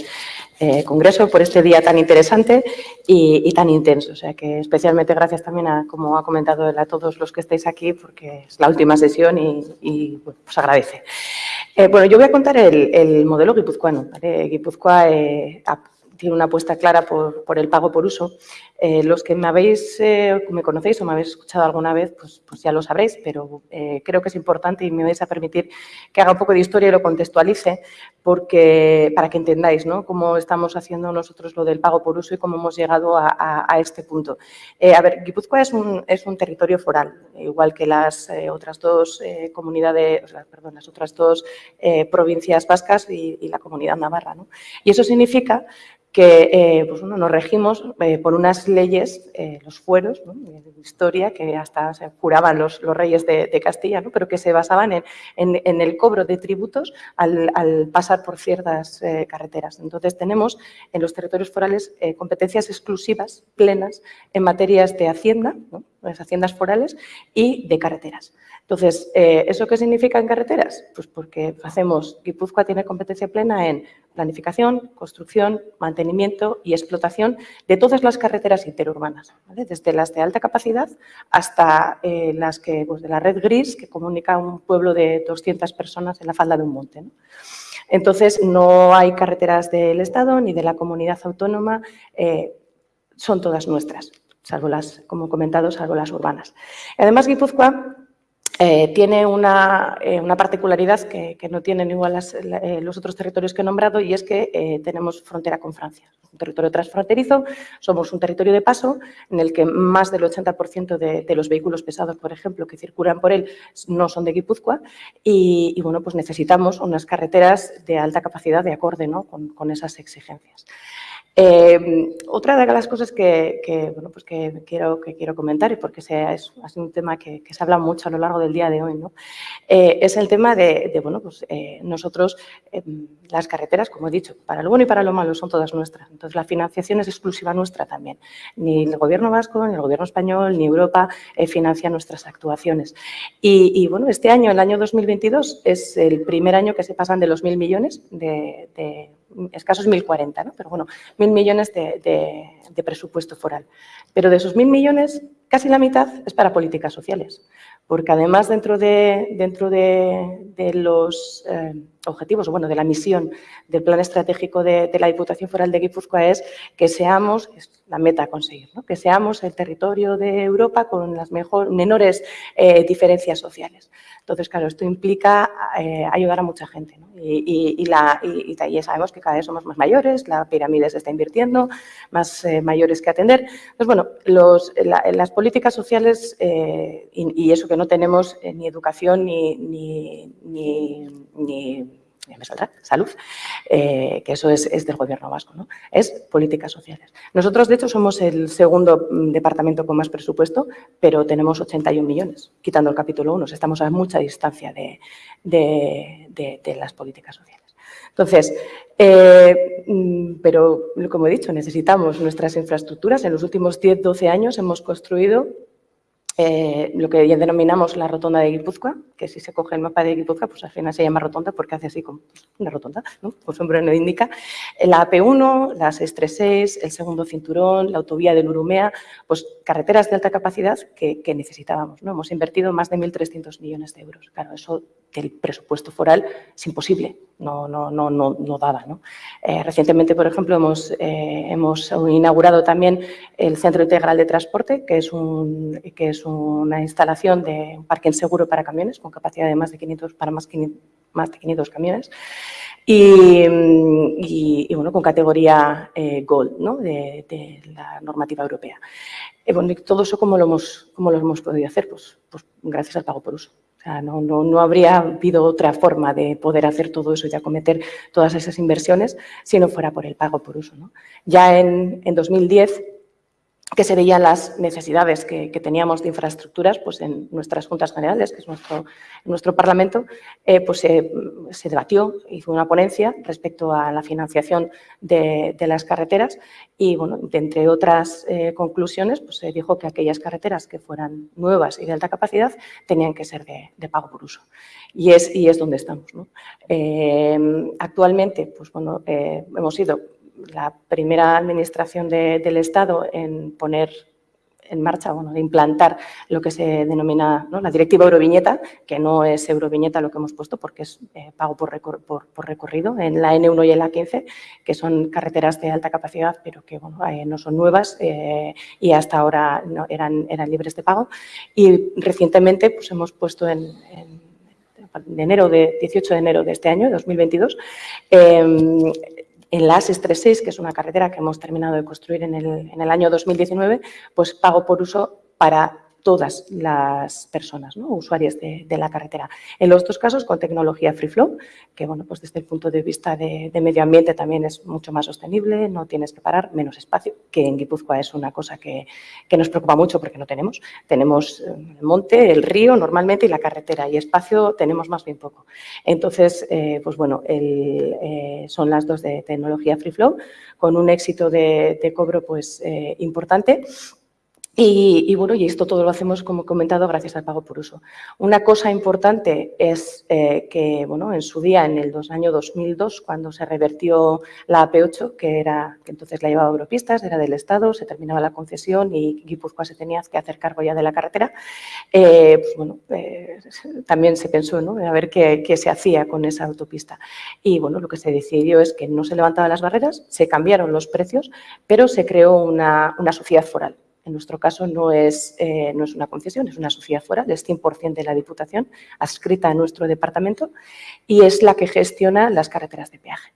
eh, congreso, por este día tan interesante y, tan intenso. O sea que especialmente gracias también a, como ha comentado a todos los que estáis aquí, porque es la última sesión y, os agradece. Eh, bueno, yo voy a contar el, modelo guipuzcoano. ¿vale? Guipúzcoa eh, tiene una apuesta clara por, el pago por uso. Eh, los que me habéis, eh, me conocéis o me habéis escuchado alguna vez, pues, pues ya lo sabréis, pero eh, creo que es importante y me vais a permitir que haga un poco de historia y lo contextualice porque, para que entendáis ¿no? cómo estamos haciendo nosotros lo del pago por uso y cómo hemos llegado a, este punto. a ver, Guipúzcoa es un, es un territorio foral, igual que las otras dos comunidades, perdón, las otras dos provincias vascas y, la comunidad navarra. ¿no? Y eso significa que eh, pues, nos regimos eh, por unas leyes, eh, los fueros de historia, que hasta se juraban los, reyes de, Castilla, ¿no? pero que se basaban en, el cobro de tributos al, pasar por ciertas carreteras. Entonces tenemos en los territorios forales competencias exclusivas, plenas, en materias de hacienda, las haciendas forales, y de carreteras. Entonces, ¿eso qué significa en carreteras? Pues porque hacemos, Guipúzcoa tiene competencia plena en planificación, construcción, mantenimiento y explotación de todas las carreteras interurbanas, desde las de alta capacidad hasta eh, las que, pues, de la red gris que comunica un pueblo de 200 personas en la falda de un monte. Entonces, no hay carreteras del Estado ni de la comunidad autónoma, eh, son todas nuestras, salvo las, como comentado, salvo las urbanas. Además, Guipúzcoa eh, tiene una, eh, una particularidad que, que, no tienen igual eh, los otros territorios que he nombrado y es que tenemos frontera con Francia. Un territorio transfronterizo, somos un territorio de paso en el que más del 80% de, de, los vehículos pesados, por ejemplo, que circulan por él no son de Guipúzcoa y, y bueno, pues necesitamos unas carreteras de alta capacidad de acorde ¿no? con, con esas exigencias. Eh, otra de las cosas que, bueno, pues que, quiero, que quiero comentar, y porque sea, es, un tema que, se habla mucho a lo largo del día de hoy, ¿no? Eh, es el tema de, bueno, pues eh, nosotros, las carreteras, como he dicho, para lo bueno y para lo malo son todas nuestras. Entonces, la financiación es exclusiva nuestra también. Ni el Gobierno vasco, ni el Gobierno español, ni Europa financia nuestras actuaciones. Y, bueno, este año, el año 2022, es el primer año que se pasan de los mil millones de escasos 1.040, ¿no? pero bueno, 1.000 millones de, de presupuesto foral. Pero de esos 1.000 millones, casi la mitad es para políticas sociales porque además dentro de, dentro de, los eh, objetivos, bueno, de la misión del plan estratégico de, la Diputación Foral de Guipúzcoa es que seamos, la meta a conseguir, que seamos el territorio de Europa con las mejor, menores eh, diferencias sociales. Entonces, claro, esto implica eh, ayudar a mucha gente. Y, la, y, sabemos que cada vez somos más mayores, la pirámide se está invirtiendo, más eh, mayores que atender. Entonces, bueno, los, las políticas sociales y, eso que no tenemos ni educación ni, ni me saldrá, salud, eh, que eso es, del gobierno vasco, ¿no? es políticas sociales. Nosotros, de hecho, somos el segundo mm, departamento con más presupuesto, pero tenemos 81 millones, quitando el capítulo 1, estamos a mucha distancia de, las políticas sociales. Entonces, eh, mm, pero como he dicho, necesitamos nuestras infraestructuras. En los últimos 10, 12 años hemos construido eh, lo que denominamos la rotonda de Guipúzcoa, que si se coge el mapa de Guipúzcoa, pues al final se llama rotonda porque hace así como pues, una rotonda, ¿no? Como su nombre indica. La AP1, la 636, el segundo cinturón, la autovía del Urumea, pues carreteras de alta capacidad que, necesitábamos. ¿no? Hemos invertido más de 1.300 millones de euros. Claro, eso del presupuesto foral es imposible, no, no, no, no, daba. Eh, recientemente, por ejemplo, hemos, eh, hemos inaugurado también el Centro Integral de Transporte, que es, un, que es una instalación de un parque seguro para camiones con capacidad de más de 500, para más, de 500 camiones. Y, y, bueno, con categoría eh, Gold ¿no? de, de, la normativa europea. bueno, todo eso, ¿cómo lo, hemos, cómo lo hemos podido hacer? Pues, pues gracias al pago por uso no, no, no, habría habido otra forma de poder hacer todo eso y acometer todas esas inversiones si no fuera por el pago por uso. ¿no? Ya en, en 2010 que se veían las necesidades que, teníamos de infraestructuras pues en nuestras juntas generales, que es nuestro, nuestro Parlamento, eh, pues se debatió, hizo una ponencia respecto a la financiación de, las carreteras y, bueno, entre otras eh, conclusiones, pues se dijo que aquellas carreteras que fueran nuevas y de alta capacidad tenían que ser de, pago por uso. Y es, y es donde estamos. Eh, actualmente, pues bueno, hemos ido la primera administración del Estado en poner en marcha, bueno, de implantar lo que se denomina la directiva Euroviñeta, que no es Euroviñeta lo que hemos puesto porque es eh, pago por, recorrido en la N1 y en la 15, que son carreteras de alta capacidad, pero que bueno, eh, no son nuevas eh, y hasta ahora eran libres de pago. Y recientemente pues, hemos puesto en, enero de 18 de enero de este año, 2022, en la AS36, que es una carretera que hemos terminado de construir en el, en el año 2019, pues pago por uso para todas las personas, ¿no? usuarias de, la carretera. En los dos casos con tecnología free flow, que bueno, pues desde el punto de vista de, medio ambiente también es mucho más sostenible, no tienes que parar, menos espacio, que en Guipúzcoa es una cosa que, nos preocupa mucho porque no tenemos. Tenemos eh, el monte, el río normalmente y la carretera y espacio tenemos más bien poco. Entonces, eh, pues bueno, eh, son las dos de tecnología free flow con un éxito de, cobro pues importante y, bueno, y esto todo lo hacemos, como he comentado, gracias al pago por uso. Una cosa importante es eh, que, bueno, en su día, en el año 2002, cuando se revertió la AP8, que era que entonces la llevaba Europistas, era del Estado, se terminaba la concesión y Guipúzcoa se tenía que hacer cargo ya de la carretera, eh, pues bueno, eh, también se pensó, ¿no?, a ver qué, se hacía con esa autopista. Y bueno, lo que se decidió es que no se levantaban las barreras, se cambiaron los precios, pero se creó una sociedad foral en nuestro caso no es, eh, no es una concesión, es una sociedad foral, es 100% de la Diputación, adscrita a nuestro departamento y es la que gestiona las carreteras de peaje.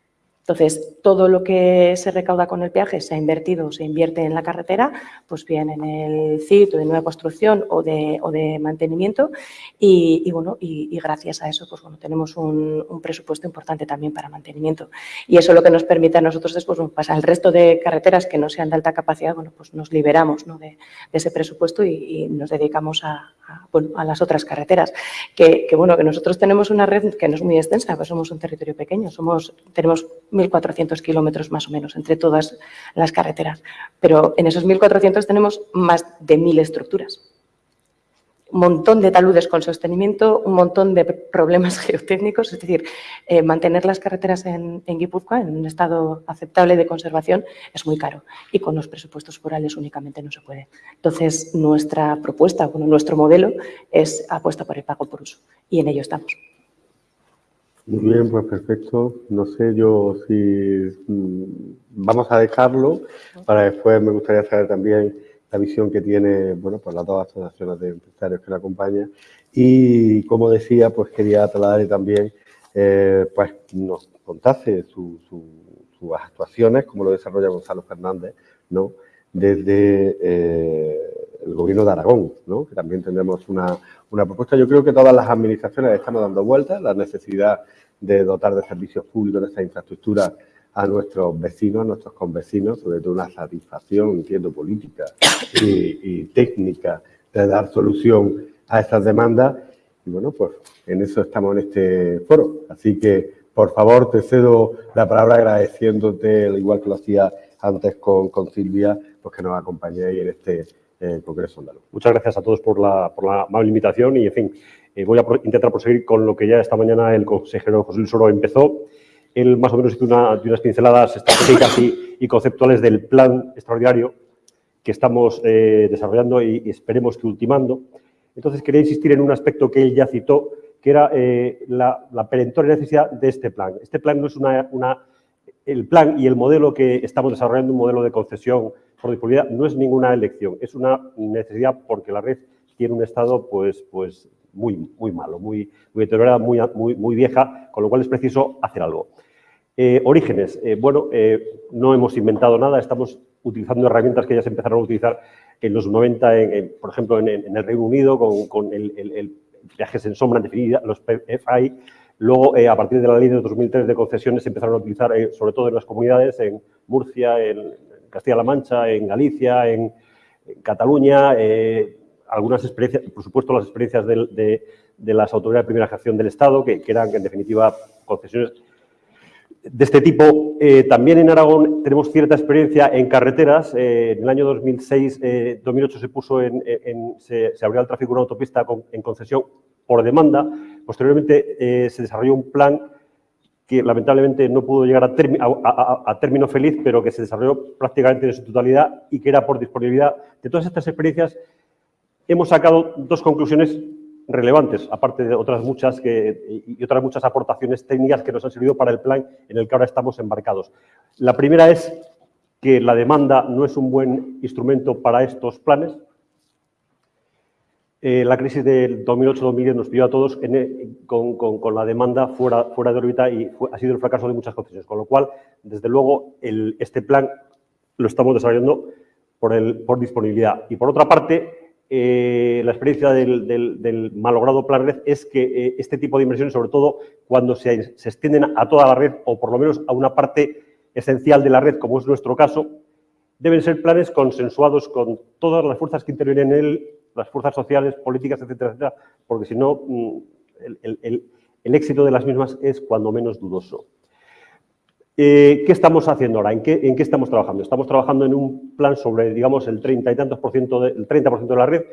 Entonces, todo lo que se recauda con el peaje se ha invertido, se invierte en la carretera, pues bien en el CIT de nueva construcción o de, o de mantenimiento y, bueno, y, gracias a eso pues bueno, tenemos un, presupuesto importante también para mantenimiento. Y eso lo que nos permite a nosotros después, bueno, pues al resto de carreteras que no sean de alta capacidad, bueno, pues nos liberamos ¿no? de, ese presupuesto y, nos dedicamos a, a, las otras carreteras. Que, que, bueno, que nosotros tenemos una red que no es muy extensa, pues somos un territorio pequeño, somos, tenemos 1.400 kilómetros más o menos entre todas las carreteras. Pero en esos 1.400 tenemos más de 1.000 estructuras. un montón de taludes con sostenimiento, un montón de problemas geotécnicos, es decir, eh, mantener las carreteras en, en Guipúzcoa en un estado aceptable de conservación es muy caro y con los presupuestos forales únicamente no se puede. Entonces, nuestra propuesta, bueno, nuestro modelo es apuesta por el pago por uso y en ello estamos. Muy bien, pues perfecto. No sé yo si mm, vamos a dejarlo para después me gustaría saber también la visión que tiene, bueno, pues las dos asociaciones de empresarios que la acompañan. Y como decía, pues quería trasladarle también, eh, pues nos contase sus actuaciones, como lo desarrolla Gonzalo Fernández, ¿no? Desde eh, el gobierno de Aragón, ¿no? Que también tendremos una, una propuesta. Yo creo que todas las administraciones estamos dando vueltas, la necesidad de dotar de servicios públicos de esta infraestructura a nuestros vecinos, a nuestros convecinos, sobre todo una satisfacción, entiendo, política y, técnica de dar solución a estas demandas. Y bueno, pues en eso estamos en este foro. Así que, por favor, te cedo la palabra agradeciéndote, al igual que lo hacía antes con, con Silvia, pues que nos acompañéis en este eh, Congreso Andaluz. Muchas gracias a todos por la, por la amable invitación y, en fin, eh, voy a intentar proseguir con lo que ya esta mañana el consejero José Luis Oro empezó. Él más o menos hizo unas pinceladas estratégicas y, conceptuales del plan extraordinario que estamos eh, desarrollando y, esperemos que ultimando. Entonces, quería insistir en un aspecto que él ya citó, que era eh, la, perentoria necesidad de este plan. Este plan no es una, una, El plan y el modelo que estamos desarrollando, un modelo de concesión por disponibilidad, no es ninguna elección, es una necesidad porque la red tiene un estado pues, pues muy, muy malo, muy, muy deteriorada, muy, muy, muy vieja, con lo cual es preciso hacer algo. Eh, orígenes. Eh, bueno, eh, no hemos inventado nada, estamos utilizando herramientas que ya se empezaron a utilizar en los 90, por ejemplo, en, el Reino Unido, con, el, viajes en sombra definida, los PFI. Luego, a partir de la ley de 2003 de concesiones, se empezaron a utilizar, sobre todo en las comunidades, en Murcia, en Castilla-La Mancha, en Galicia, en, Cataluña, algunas experiencias, por supuesto, las experiencias de, las autoridades de primera gestión del Estado, que, eran, en definitiva, concesiones de este tipo. Eh, también en Aragón tenemos cierta experiencia en carreteras. Eh, en el año 2006, 2008 eh, se puso en, se, abrió el tráfico una autopista en concesión por demanda. Posteriormente se desarrolló un plan que lamentablemente no pudo llegar a, a, término feliz, pero que se desarrolló prácticamente en su totalidad y que era por disponibilidad. De todas estas experiencias hemos sacado dos conclusiones relevantes, aparte de otras muchas que, y otras muchas aportaciones técnicas que nos han servido para el plan en el que ahora estamos embarcados. La primera es que la demanda no es un buen instrumento para estos planes. Eh, la crisis del 2008-2010 nos pidió a todos con, la demanda fuera, de órbita y ha sido el fracaso de muchas concesiones, con lo cual, desde luego, este plan lo estamos desarrollando por, disponibilidad. Y por otra parte, eh, la experiencia del, malogrado plan red es que eh, este tipo de inversiones, sobre todo cuando se, extienden a toda la red o por lo menos a una parte esencial de la red, como es nuestro caso, deben ser planes consensuados con todas las fuerzas que intervienen en él, las fuerzas sociales, políticas, etcétera, etcétera, porque si no, mm, el éxito de las mismas es cuando menos dudoso. Eh, ¿Qué estamos haciendo ahora? ¿En qué, ¿En qué, estamos trabajando? Estamos trabajando en un plan sobre, digamos, el 30 y tantos por ciento, de, 30% de la red,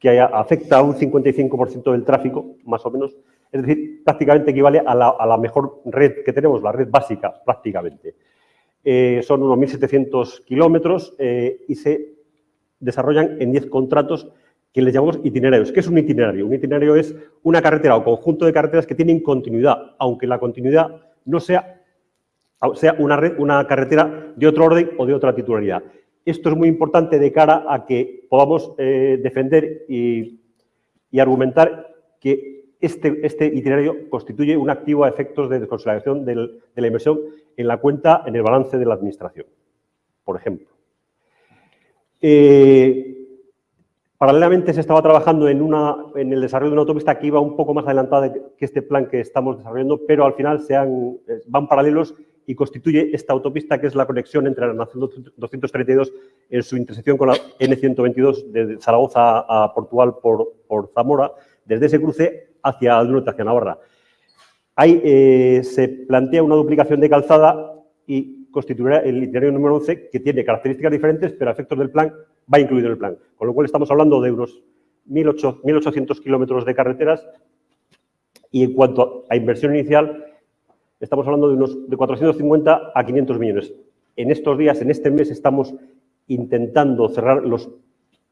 que afecta a un 55% del tráfico, más o menos. Es decir, prácticamente equivale a la, mejor red que tenemos, la red básica, prácticamente. Eh, son unos 1.700 kilómetros eh, y se desarrollan en 10 contratos que les llamamos itinerarios. ¿Qué es un itinerario? Un itinerario es una carretera o conjunto de carreteras que tienen continuidad, aunque la continuidad no sea una, red, una carretera de otro orden o de otra titularidad. Esto es muy importante de cara a que podamos eh, defender y, argumentar que este, este, itinerario constituye un activo a efectos de desconsolidación de la inversión en la cuenta, en el balance de la Administración, por ejemplo. Eh, paralelamente se estaba trabajando en, una, en, el desarrollo de una autopista que iba un poco más adelantada que este plan que estamos desarrollando, pero al final se eh, van paralelos y constituye esta autopista que es la conexión entre la Nación 232 en su intersección con la N122 de Zaragoza a Portugal por, por Zamora, desde ese cruce hacia el norte, hacia Navarra. Ahí eh, se plantea una duplicación de calzada y constituirá el itinerario número 11, que tiene características diferentes, pero a efectos del plan va incluido en el plan. Con lo cual estamos hablando de unos 1.800 kilómetros de carreteras y en cuanto a inversión inicial, estamos hablando de unos de 450 a 500 millones. En estos días, en este mes, estamos intentando cerrar los,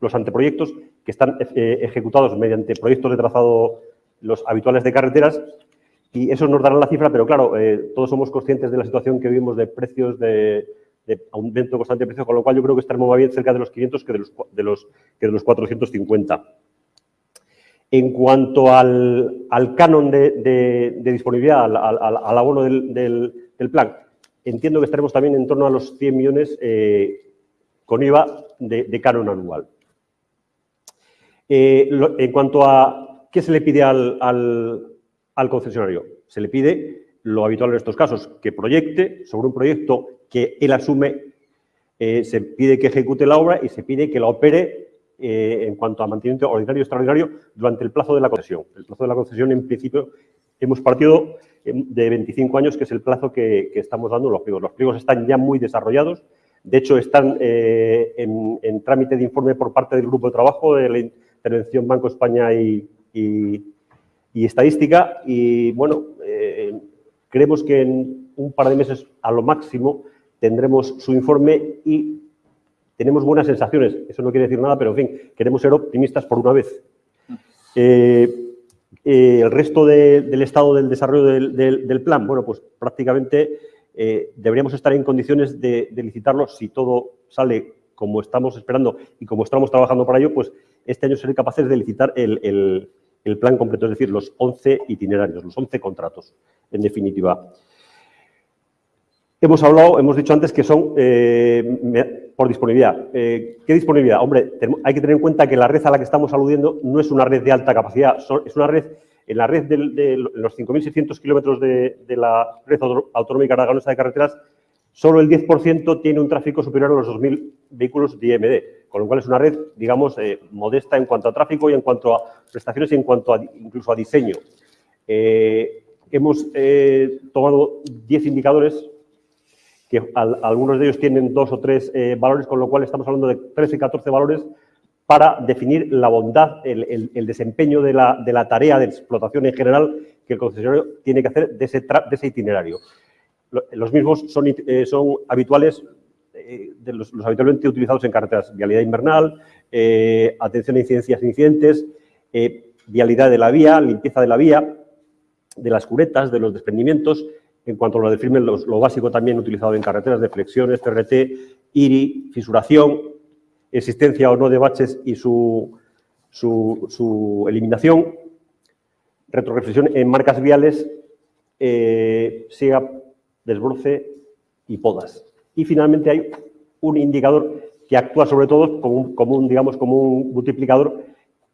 los anteproyectos que están eh, ejecutados mediante proyectos de trazado, los habituales de carreteras, y eso nos dará la cifra, pero claro, eh, todos somos conscientes de la situación que vivimos de precios, de, de aumento constante de precios, con lo cual yo creo que estaremos más bien cerca de los 500 que de los, de los, que de los 450. En cuanto al, al canon de, de, disponibilidad, al, al, abono del, del, plan, entiendo que estaremos también en torno a los 100 millones eh, con IVA de, canon anual. Eh, en cuanto a qué se le pide al, al concesionario, se le pide lo habitual en estos casos, que proyecte sobre un proyecto que él asume, eh, se pide que ejecute la obra y se pide que la opere eh, en cuanto a mantenimiento ordinario y extraordinario durante el plazo de la concesión. El plazo de la concesión, en principio, hemos partido de 25 años, que es el plazo que, estamos dando los pliegos. Los pliegos están ya muy desarrollados, de hecho, están eh, en, trámite de informe por parte del Grupo de Trabajo de la Intervención Banco España y, y Estadística. Y, bueno, eh, creemos que en un par de meses, a lo máximo, tendremos su informe y tenemos buenas sensaciones. Eso no quiere decir nada, pero en fin, queremos ser optimistas por una vez. Eh, eh, el resto de, del estado del desarrollo del, plan, bueno, pues prácticamente deberíamos estar en condiciones de, licitarlo si todo sale como estamos esperando y como estamos trabajando para ello, pues este año seré capaces de licitar el, el plan completo, es decir, los 11 itinerarios, los 11 contratos, en definitiva. Hemos hablado, hemos dicho antes que son eh, por disponibilidad. Eh, ¿Qué disponibilidad? Hombre, hay que tener en cuenta que la red a la que estamos aludiendo no es una red de alta capacidad, es una red, en la red de, de los 5.600 kilómetros de, de, la red autonómica aragonesa de carreteras, solo el 10% tiene un tráfico superior a los 2.000 vehículos de IMD, con lo cual es una red, digamos, eh, modesta en cuanto a tráfico y en cuanto a prestaciones y en cuanto a, incluso a diseño. Eh, hemos eh, tomado 10 indicadores que al, algunos de ellos tienen dos o tres valores, con lo cual estamos hablando de 13 y 14 valores para definir la bondad, el, el, el desempeño de la, de la, tarea de explotación en general que el concesionario tiene que hacer de ese, de ese itinerario. Los mismos son, son habituales, eh, de los, los, habitualmente utilizados en carreteras, vialidad invernal, eh, atención a incidencias e incidentes, eh, vialidad de la vía, limpieza de la vía, de las curetas, de los desprendimientos, en cuanto a lo de firme, lo, lo, básico también utilizado en carreteras de flexiones, TRT, IRI, fisuración, existencia o no de baches y su, su, su eliminación, retroreflexión en marcas viales, eh, siga, desbroce y podas. Y finalmente hay un indicador que actúa sobre todo como un, digamos, como un multiplicador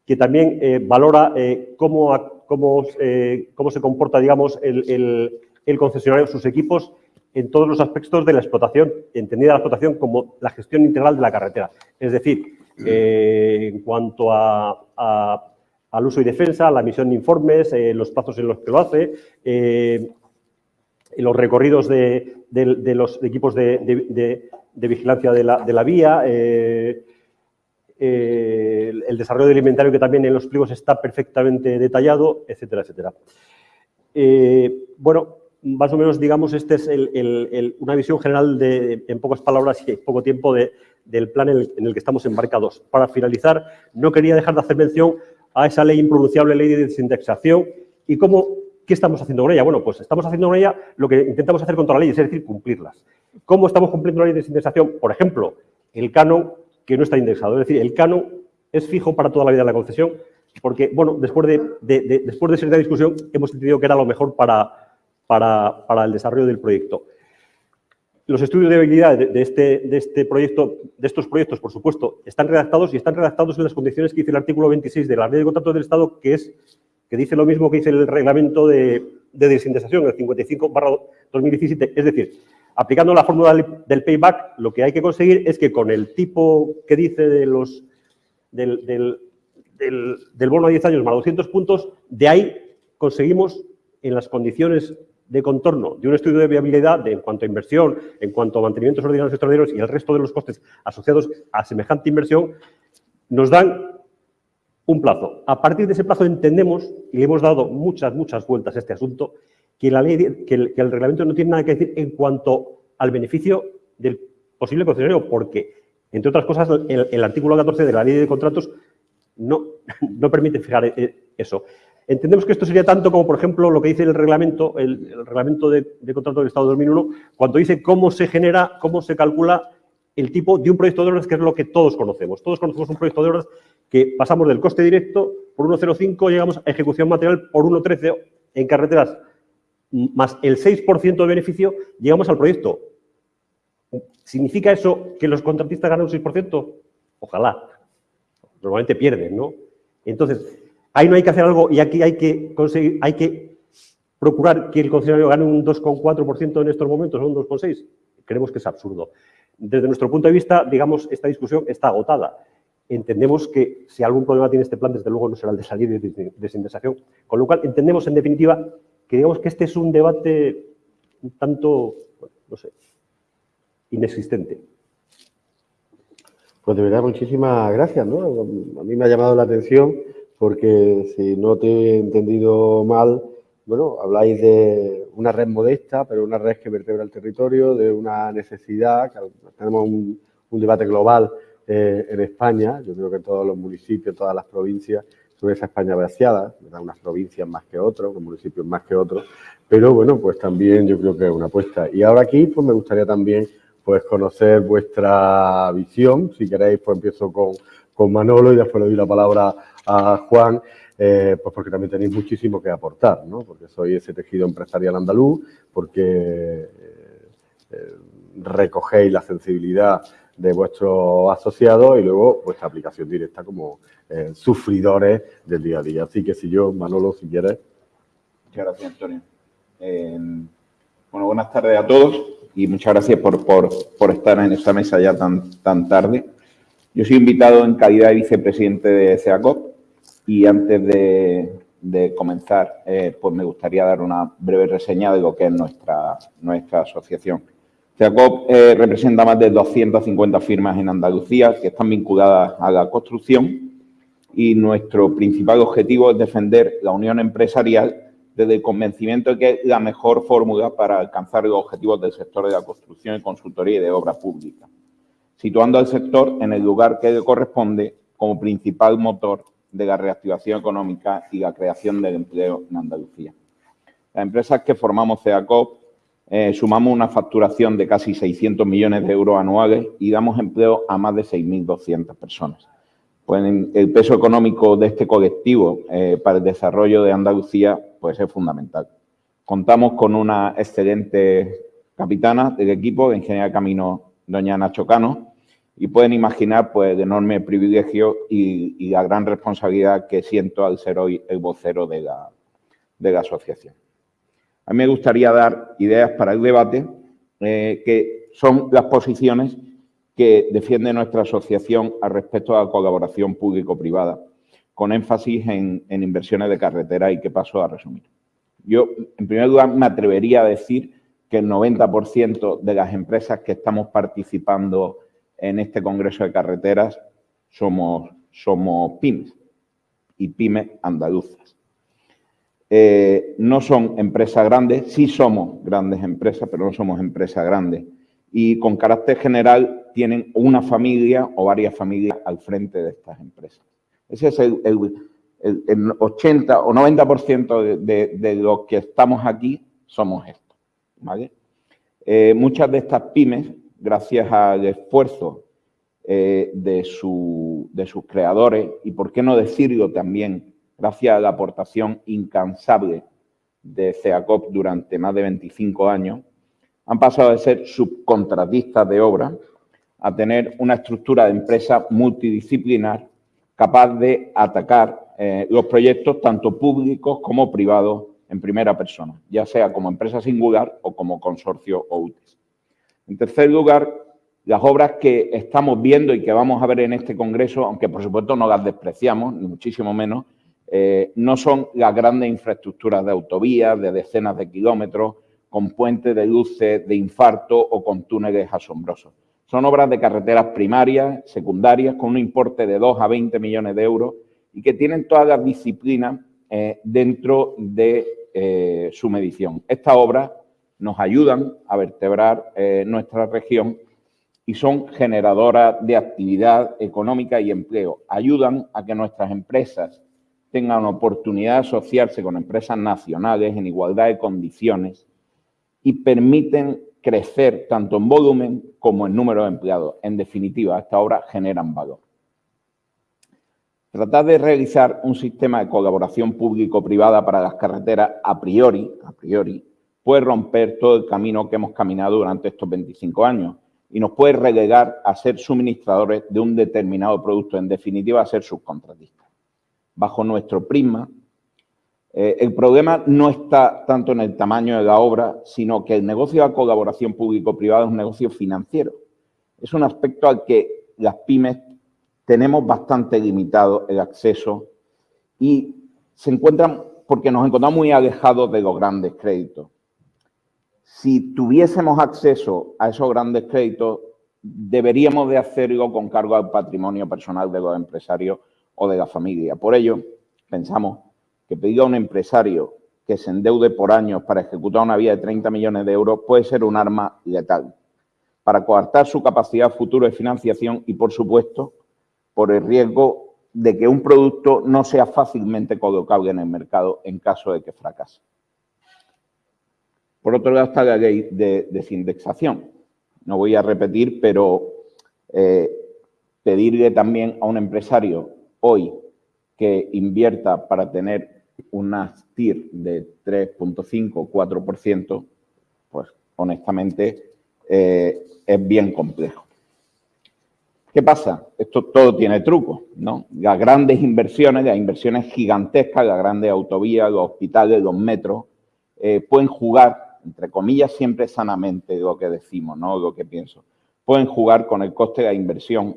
que también eh, valora eh, cómo, cómo, eh, cómo, se comporta, digamos, el, el el concesionario, sus equipos, en todos los aspectos de la explotación, entendida la explotación como la gestión integral de la carretera. Es decir, en cuanto a, al uso y defensa, la emisión de informes, los plazos en los que lo hace, los recorridos de, los equipos de, vigilancia de la, vía, eh, el, el desarrollo del inventario que también en los pliegos está perfectamente detallado, etcétera, etcétera. bueno, más o menos, digamos, esta es una visión general de, en pocas palabras y poco tiempo de, del plan en el, que estamos embarcados. Para finalizar, no quería dejar de hacer mención a esa ley impronunciable, ley de desindexación, y cómo, ¿qué estamos haciendo con ella? Bueno, pues estamos haciendo con ella lo que intentamos hacer contra la ley, es decir, cumplirlas. ¿Cómo estamos cumpliendo la ley de desindexación? Por ejemplo, el canon que no está indexado, es decir, el canon es fijo para toda la vida de la concesión, porque, bueno, después de, de, de después de esa discusión hemos entendido que era lo mejor para, para, para el desarrollo del proyecto. Los estudios de habilidad de, de, este, de, este proyecto, de estos proyectos, por supuesto, están redactados y están redactados en las condiciones que dice el artículo 26 de la Ley de Contratos del Estado, que es que dice lo mismo que dice el reglamento de, de el 55 2017. Es decir, aplicando la fórmula del, payback, lo que hay que conseguir es que con el tipo que dice de los, del, del, del, del bono a 10 años más 200 puntos, de ahí conseguimos en las condiciones de contorno de un estudio de viabilidad de, en cuanto a inversión, en cuanto a mantenimientos ordinarios y extraordinarios y el resto de los costes asociados a semejante inversión, nos dan un plazo. A partir de ese plazo entendemos, y le hemos dado muchas, muchas vueltas a este asunto, que, la ley, que, el, reglamento no tiene nada que decir en cuanto al beneficio del posible concesionario, porque, entre otras cosas, el, artículo 14 de la ley de contratos no, no permite fijar eh, eso. Entendemos que esto sería tanto como, por ejemplo, lo que dice el reglamento, el, reglamento de, de, contrato del Estado 2001, cuando dice cómo se genera, cómo se calcula el tipo de un proyecto de obras, que es lo que todos conocemos. Todos conocemos un proyecto de obras que pasamos del coste directo por 1,05, llegamos a ejecución material por 1,13 en carreteras, más el 6% de beneficio, llegamos al proyecto. ¿Significa eso que los contratistas ganan un 6%? Ojalá. Normalmente pierden, ¿no? Entonces, ahí no hay que hacer algo y aquí hay que conseguir, hay que procurar que el concesionario gane un 2,4% en estos momentos o un 2,6%. Creemos que es absurdo. Desde nuestro punto de vista, digamos, esta discusión está agotada. Entendemos que si algún problema tiene este plan, desde luego no será el de salir de desindexación. Con lo cual, entendemos en definitiva que digamos que este es un debate un tanto, no sé, inexistente. Pues de verdad, muchísimas gracias. ¿no? A mí me ha llamado la atención porque si no te he entendido mal, bueno, habláis de una red modesta, pero una red que vertebra el territorio, de una necesidad, que tenemos un, debate global eh, en España, yo creo que todos los municipios, todas las provincias, sobre esa España vaciada, unas provincias más que otros, unos municipios más que otros, pero bueno, pues también yo creo que es una apuesta. Y ahora aquí, pues me gustaría también pues conocer vuestra visión, si queréis, pues empiezo con, con Manolo y después le doy la palabra a Juan eh, pues porque también tenéis muchísimo que aportar, ¿no? Porque soy ese tejido empresarial andaluz, porque eh, eh, recogéis la sensibilidad de vuestros asociados y luego vuestra aplicación directa como sufridores del día a día. Así que si yo, Manolo, si quieres. Muchas gracias, Antonio. bueno, buenas tardes a todos y muchas gracias por, por, por, estar en esta mesa ya tan, tan tarde. Yo soy invitado en calidad de vicepresidente de CEACOP y antes de, comenzar, eh, pues me gustaría dar una breve reseña de lo que es nuestra, nuestra asociación. CEACOP eh, representa más de 250 firmas en Andalucía que están vinculadas a la construcción y nuestro principal objetivo es defender la unión empresarial desde el convencimiento de que es la mejor fórmula para alcanzar los objetivos del sector de la construcción y consultoría y de obra pública, situando al sector en el lugar que le corresponde como principal motor de la reactivación económica y la creación del empleo en Andalucía. Las empresas que formamos CEACOP eh, sumamos una facturación de casi 600 millones de euros anuales y damos empleo a más de 6.200 personas. Pues el peso económico de este colectivo eh, para el desarrollo de Andalucía pues es fundamental. Contamos con una excelente capitana del equipo, de Ingeniería Camino, doña Nacho Cano, y pueden imaginar pues, el enorme privilegio y, la gran responsabilidad que siento al ser hoy el vocero de la, de la asociación. A mí me gustaría dar ideas para el debate, eh, que son las posiciones que defiende nuestra asociación al respecto a la colaboración público-privada, con énfasis en, inversiones de carretera y que paso a resumir. Yo, en primer lugar, me atrevería a decir que el 90% de las empresas que estamos participando en este Congreso de Carreteras somos, somos pymes y pymes andaluzas. Eh, no son empresas grandes, sí somos grandes empresas, pero no somos empresas grandes. Y con carácter general tienen una familia o varias familias al frente de estas empresas. Ese es el, 80 o 90% de, de, de los que estamos aquí somos estos. Eh, muchas de estas pymes gracias al esfuerzo eh, de, sus creadores y, por qué no decirlo también, gracias a la aportación incansable de CEACOP durante más de 25 años, han pasado de ser subcontratistas de obra a tener una estructura de empresa multidisciplinar capaz de atacar eh, los proyectos tanto públicos como privados en primera persona, ya sea como empresa singular o como consorcio o UTES. En tercer lugar, las obras que estamos viendo y que vamos a ver en este Congreso, aunque por supuesto no las despreciamos, ni muchísimo menos, eh, no son las grandes infraestructuras de autovías de decenas de kilómetros, con puentes de luces de infarto o con túneles asombrosos. Son obras de carreteras primarias, secundarias, con un importe de 2 a 20 millones de euros y que tienen todas las disciplinas eh, dentro de eh, su medición. Estas obras nos ayudan a vertebrar nuestra región y son generadoras de actividad económica y empleo. Ayudan a que nuestras empresas tengan oportunidad de asociarse con empresas nacionales en igualdad de condiciones y permiten crecer tanto en volumen como en número de empleados. En definitiva, estas obras generan valor. Tratar de realizar un sistema de colaboración público-privada para las carreteras a priori, a priori, puede romper todo el camino que hemos caminado durante estos 25 años y nos puede relegar a ser suministradores de un determinado producto, en definitiva, a ser subcontratistas. Bajo nuestro prisma, eh, el problema no está tanto en el tamaño de la obra, sino que el negocio de colaboración público-privada es un negocio financiero. Es un aspecto al que las pymes tenemos bastante limitado el acceso y se encuentran, porque nos encontramos muy alejados de los grandes créditos. Si tuviésemos acceso a esos grandes créditos, deberíamos de hacerlo con cargo al patrimonio personal de los empresarios o de la familia. Por ello, pensamos que pedir a un empresario que se endeude por años para ejecutar una vía de 30 millones de euros puede ser un arma letal para coartar su capacidad futura de financiación y, por supuesto, por el riesgo de que un producto no sea fácilmente colocable en el mercado en caso de que fracase. Por otro lado está la ley de desindexación. No voy a repetir, pero eh, pedirle también a un empresario hoy que invierta para tener una TIR de 3.5 4%, pues honestamente eh, es bien complejo. ¿Qué pasa? Esto todo tiene truco, ¿no? Las grandes inversiones, las inversiones gigantescas, las grandes autovías, los hospitales, los metros, eh, pueden jugar, entre comillas, siempre sanamente lo que decimos, ¿no? Lo que pienso. Pueden jugar con el coste de la inversión,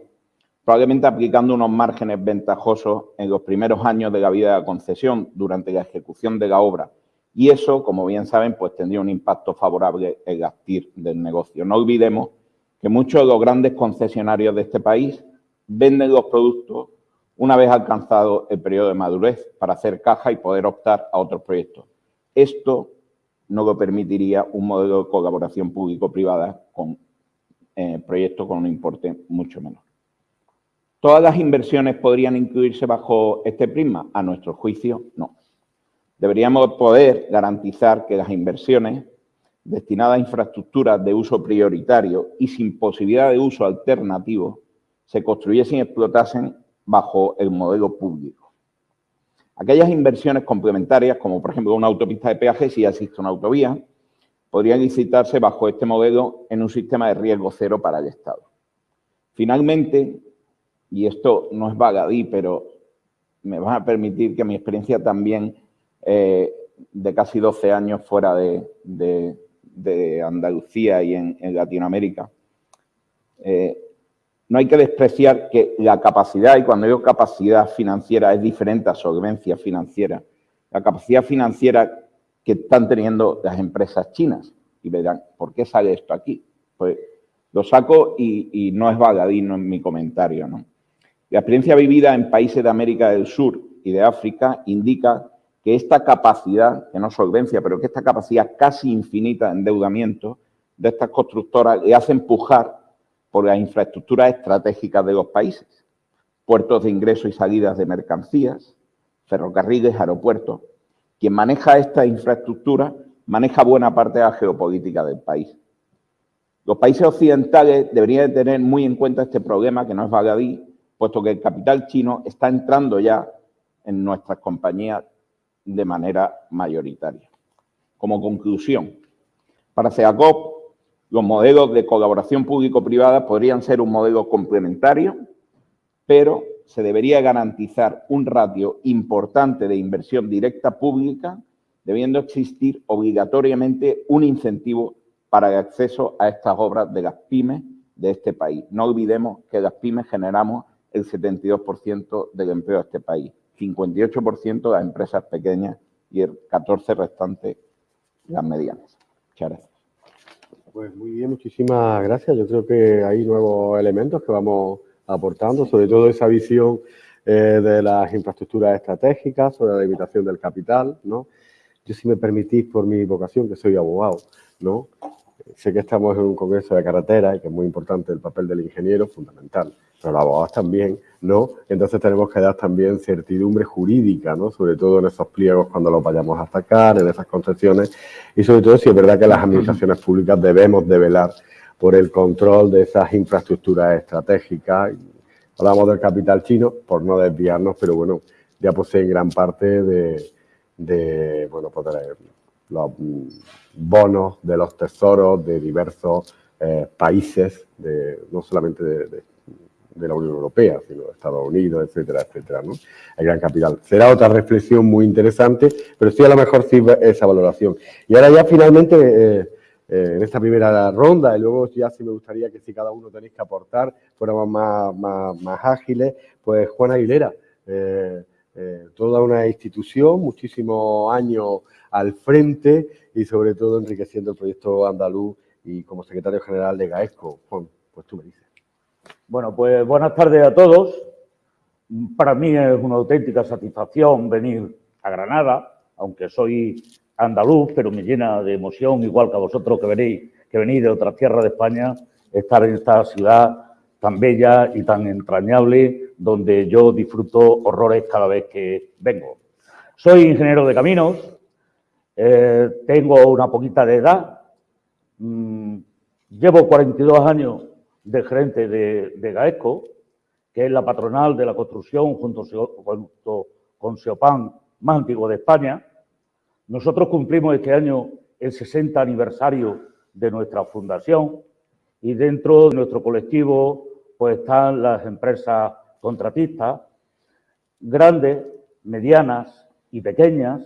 probablemente aplicando unos márgenes ventajosos en los primeros años de la vida de la concesión durante la ejecución de la obra. Y eso, como bien saben, pues tendría un impacto favorable en el TIR del negocio. No olvidemos que muchos de los grandes concesionarios de este país venden los productos una vez alcanzado el periodo de madurez para hacer caja y poder optar a otros proyectos. Esto no lo permitiría un modelo de colaboración público-privada con eh, proyectos con un importe mucho menor. ¿Todas las inversiones podrían incluirse bajo este prisma? A nuestro juicio, no. Deberíamos poder garantizar que las inversiones destinada a infraestructuras de uso prioritario y sin posibilidad de uso alternativo se construyesen y explotasen bajo el modelo público. Aquellas inversiones complementarias, como por ejemplo una autopista de peaje, si ya existe una autovía, podrían licitarse bajo este modelo en un sistema de riesgo cero para el Estado. Finalmente, y esto no es bagadí, pero me va a permitir que mi experiencia también eh, de casi 12 años fuera de, Andalucía y en, Latinoamérica, eh, no hay que despreciar que la capacidad, y cuando digo capacidad financiera es diferente a solvencia financiera, la capacidad financiera que están teniendo las empresas chinas. Y verán, ¿por qué sale esto aquí? Pues lo saco y, no es vagadino en mi comentario. ¿no? La experiencia vivida en países de América del Sur y de África indica que esta capacidad, que no solvencia, pero que esta capacidad casi infinita de endeudamiento de estas constructoras le hace empujar por las infraestructuras estratégicas de los países, puertos de ingreso y salidas de mercancías, ferrocarriles, aeropuertos. Quien maneja esta infraestructura maneja buena parte de la geopolítica del país. Los países occidentales deberían tener muy en cuenta este problema, que no es baladí, puesto que el capital chino está entrando ya en nuestras compañías de manera mayoritaria. Como conclusión, para CEACOP, los modelos de colaboración público-privada podrían ser un modelo complementario, pero se debería garantizar un ratio importante de inversión directa pública, debiendo existir obligatoriamente un incentivo para el acceso a estas obras de las pymes de este país. No olvidemos que las pymes generamos el 72% del empleo de este país. 58% de las empresas pequeñas y el 14% restante las medianas. Muchas gracias. Pues muy bien, muchísimas gracias. Yo creo que hay nuevos elementos que vamos aportando, sobre todo esa visión eh, de las infraestructuras estratégicas, sobre la limitación del capital. Yo, si me permitís, por mi vocación, que soy abogado, ¿no? Sé que estamos en un congreso de carretera y que es muy importante el papel del ingeniero, fundamental, pero los abogados también, ¿no? Entonces tenemos que dar también certidumbre jurídica, ¿no? Sobre todo en esos pliegos cuando los vayamos a sacar, en esas concesiones y sobre todo si es verdad que las administraciones públicas debemos de velar por el control de esas infraestructuras estratégicas. Hablamos del capital chino, por no desviarnos, pero bueno, ya posee gran parte de, bueno, pues los bonos de los tesoros de diversos eh, países, de, no solamente de, la Unión Europea, sino de Estados Unidos, etcétera, etcétera, ¿no? El gran capital. Será otra reflexión muy interesante, pero sí a lo mejor sirve esa valoración. Y ahora ya finalmente, eh, eh, en esta primera ronda, y luego ya sí me gustaría que si cada uno tenéis que aportar, fuéramos más, más, más ágiles, pues Juan Aguilera, eh, toda una institución, muchísimos años al frente y sobre todo enriqueciendo el proyecto andaluz y como secretario general de GAESCO. Juan, pues tú me dices. Bueno, pues buenas tardes a todos. Para mí es una auténtica satisfacción venir a Granada, aunque soy andaluz, pero me llena de emoción, igual que a vosotros que venís, que venís de otra tierra de España, estar en esta ciudad tan bella y tan entrañable, donde yo disfruto horrores cada vez que vengo. Soy ingeniero de caminos, eh, tengo una poquita de edad, mm, llevo 42 años de gerente de, de, GAESCO, que es la patronal de la construcción junto, junto con Seopan más antiguo de España. Nosotros cumplimos este año el 60 aniversario de nuestra fundación y dentro de nuestro colectivo pues están las empresas contratistas, grandes, medianas y pequeñas,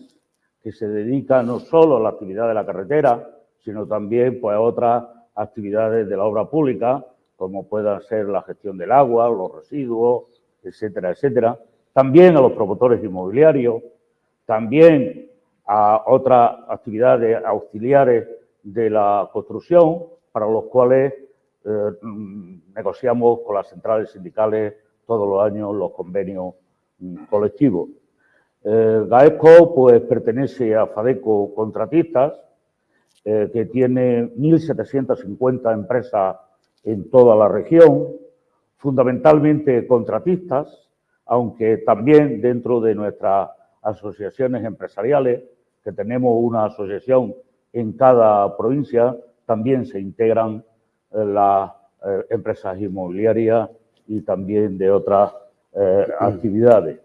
que se dedican no solo a la actividad de la carretera, sino también pues, a otras actividades de la obra pública, como puedan ser la gestión del agua, los residuos, etcétera, etcétera. También a los promotores inmobiliarios, también a otras actividades auxiliares de la construcción, para los cuales eh, mm, negociamos con las centrales sindicales todos los años los convenios mm, colectivos. Eh, GAESCO pues, pertenece a FADECO Contratistas, eh, que tiene 1.750 empresas en toda la región, fundamentalmente contratistas, aunque también dentro de nuestras asociaciones empresariales, que tenemos una asociación en cada provincia, también se integran las eh, empresas inmobiliarias y también de otras eh, actividades.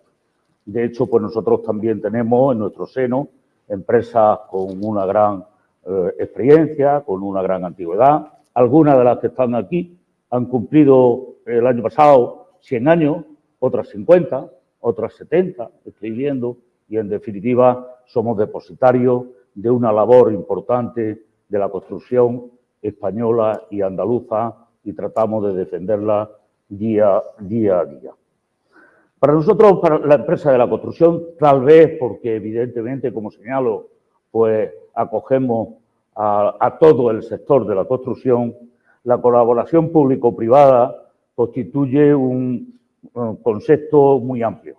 De hecho, pues nosotros también tenemos en nuestro seno empresas con una gran eh, experiencia, con una gran antigüedad. Algunas de las que están aquí han cumplido el año pasado 100 años, otras 50, otras 70, estoy viendo, y en definitiva somos depositarios de una labor importante de la construcción española y andaluza y tratamos de defenderla día, día a día. Para nosotros, para la empresa de la construcción, tal vez porque evidentemente, como señalo, pues acogemos a, todo el sector de la construcción, la colaboración público-privada constituye un, un concepto muy amplio,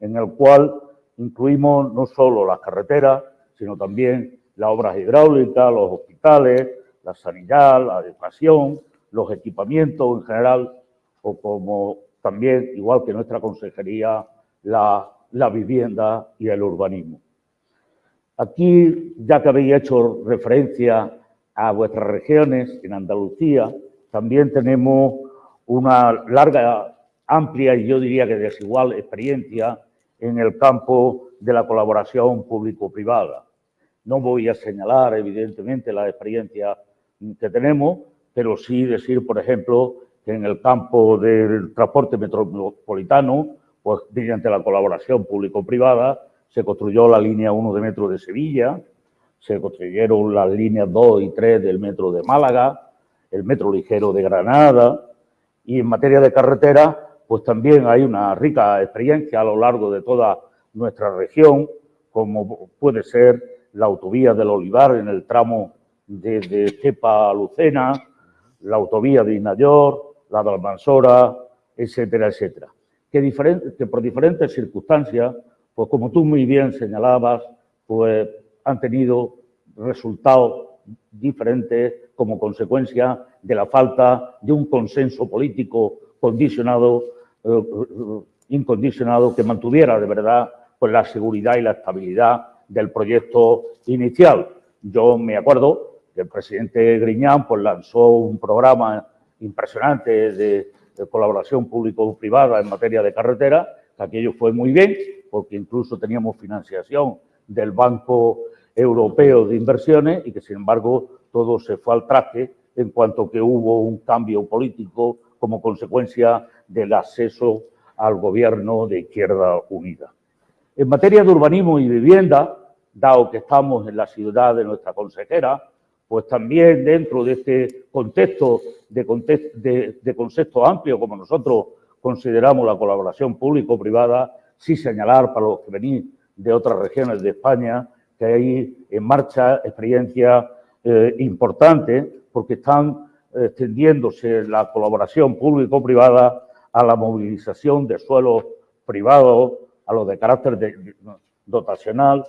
en el cual incluimos no solo las carreteras, sino también las obras hidráulicas, los hospitales, la sanidad, la educación, los equipamientos en general, o como también, igual que nuestra consejería, la, la vivienda y el urbanismo. Aquí, ya que habéis hecho referencia a vuestras regiones en Andalucía, también tenemos una larga, amplia y yo diría que desigual experiencia en el campo de la colaboración público-privada. No voy a señalar, evidentemente, la experiencia que tenemos, pero sí decir, por ejemplo, que en el campo del transporte metropolitano, pues mediante la colaboración público-privada, se construyó la línea 1 de metro de Sevilla, se construyeron las líneas 2 y 3 del metro de Málaga, el metro ligero de Granada, y en materia de carretera, pues también hay una rica experiencia a lo largo de toda nuestra región, como puede ser la autovía del Olivar en el tramo desde Cepa a Lucena, la autovía de Inayor, la de Almansora, etcétera, etcétera. que, diferente, que por diferentes circunstancias, pues como tú muy bien señalabas, pues han tenido resultados diferentes como consecuencia de la falta de un consenso político condicionado, eh, eh, incondicionado, que mantuviera de verdad pues, la seguridad y la estabilidad del proyecto inicial. Yo me acuerdo el presidente Griñán pues, lanzó un programa impresionante de, colaboración público-privada en materia de carretera, que aquello fue muy bien, porque incluso teníamos financiación del Banco Europeo de Inversiones y que, sin embargo, todo se fue al traje en cuanto que hubo un cambio político como consecuencia del acceso al gobierno de Izquierda Unida. En materia de urbanismo y vivienda, dado que estamos en la ciudad de nuestra consejera, pues también dentro de este contexto de, de concepto amplio, como nosotros consideramos la colaboración público-privada, sí señalar para los que venís de otras regiones de España que hay en marcha experiencias eh, importantes porque están extendiéndose la colaboración público-privada a la movilización de suelos privados, a los de carácter dotacional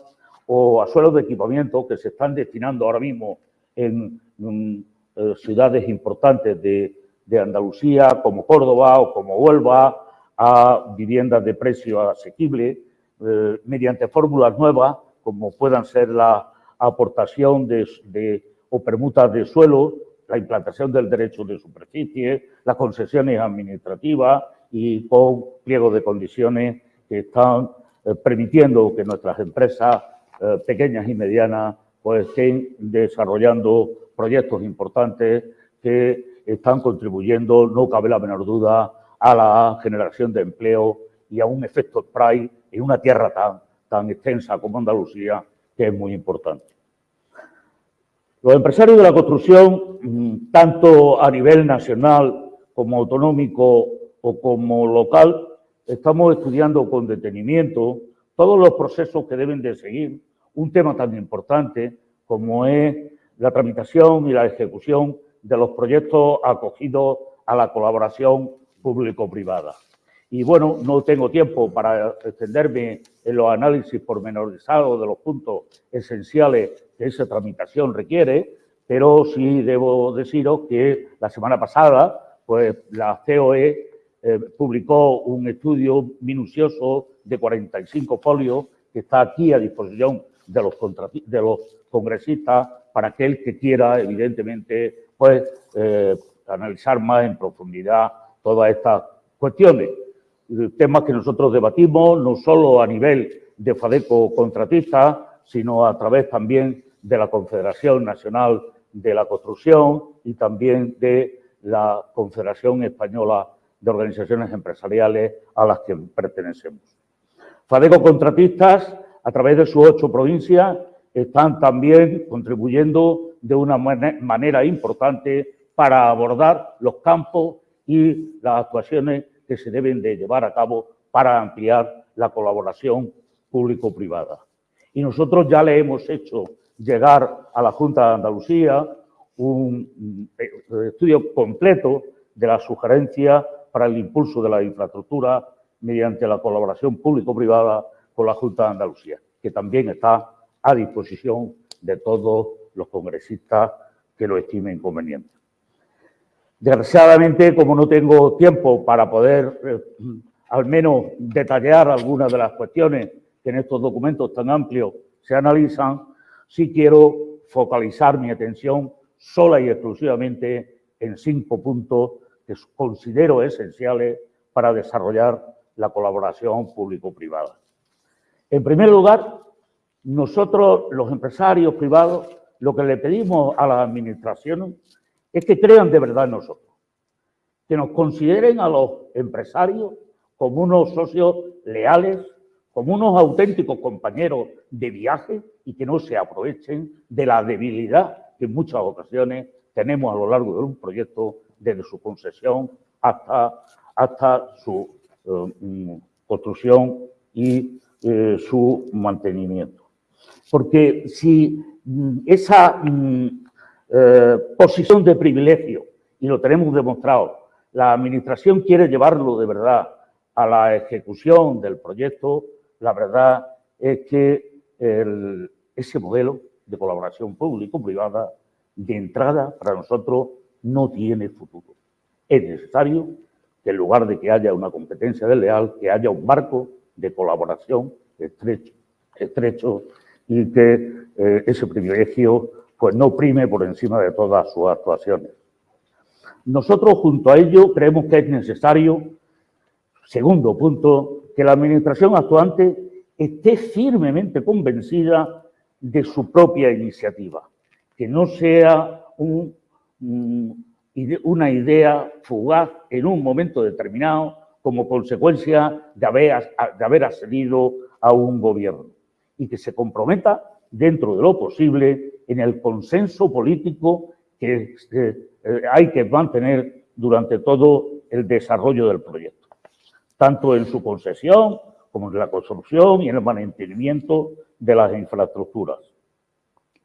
o a suelos de equipamiento que se están destinando ahora mismo en, eh, ciudades importantes de, Andalucía, como Córdoba o como Huelva, a viviendas de precio asequible, eh, mediante fórmulas nuevas, como puedan ser la aportación de, o permutas de suelo, la implantación del derecho de superficie, las concesiones administrativas y con pliegos de condiciones que están eh, permitiendo que nuestras empresas pequeñas y medianas pues, estén desarrollando proyectos importantes que están contribuyendo, no cabe la menor duda, a la generación de empleo y a un efecto spray en una tierra tan, tan extensa como Andalucía, que es muy importante. Los empresarios de la construcción, mm, tanto a nivel nacional como autonómico o como local, estamos estudiando con detenimiento todos los procesos que deben de seguir un tema tan importante como es la tramitación y la ejecución de los proyectos acogidos a la colaboración público-privada. Y bueno, no tengo tiempo para extenderme en los análisis pormenorizados de los puntos esenciales que esa tramitación requiere, pero sí debo deciros que la semana pasada, pues la COE eh, publicó un estudio minucioso de 45 folios que está aquí a disposición de los, de los congresistas para aquel que quiera, evidentemente, pues eh, analizar más en profundidad todas estas cuestiones temas que nosotros debatimos no solo a nivel de FADECO contratista, sino a través también de la Confederación Nacional de la Construcción y también de la Confederación Española de Organizaciones Empresariales a las que pertenecemos. FADECO Contratistas, a través de sus ocho provincias, están también contribuyendo de una manera importante para abordar los campos y las actuaciones que se deben de llevar a cabo para ampliar la colaboración público-privada. Y nosotros ya le hemos hecho llegar a la Junta de Andalucía un eh, estudio completo de la sugerencia para el impulso de la infraestructura mediante la colaboración público-privada con la Junta de Andalucía, que también está a disposición de todos los congresistas que lo estimen conveniente. Desgraciadamente, como no tengo tiempo para poder eh, al menos detallar algunas de las cuestiones que en estos documentos tan amplios se analizan, sí quiero focalizar mi atención sola y exclusivamente en cinco puntos que considero esenciales para desarrollar la colaboración público-privada. En primer lugar, nosotros, los empresarios privados, lo que le pedimos a las administraciones es que crean de verdad en nosotros, que nos consideren a los empresarios como unos socios leales, como unos auténticos compañeros de viaje y que no se aprovechen de la debilidad que en muchas ocasiones tenemos a lo largo de un proyecto, desde su concesión hasta, hasta su eh, mm, construcción y eh, su mantenimiento. Porque si mm, esa mm, eh, posición de privilegio, y lo tenemos demostrado. La Administración quiere llevarlo de verdad a la ejecución del proyecto, la verdad es que ese modelo de colaboración público-privada de entrada para nosotros no tiene futuro. Es necesario que en lugar de que haya una competencia desleal, que haya un marco de colaboración estrecho, estrecho y que eh, ese privilegio pues no prime por encima de todas sus actuaciones. Nosotros, junto a ello, creemos que es necesario, segundo punto, que la Administración actuante esté firmemente convencida de su propia iniciativa, que no sea mm, una idea fugaz en un momento determinado como consecuencia de haber, de a un gobierno y que se comprometa dentro de lo posible en el consenso político que eh, hay que mantener durante todo el desarrollo del proyecto, tanto en su concesión como en la construcción y en el mantenimiento de las infraestructuras,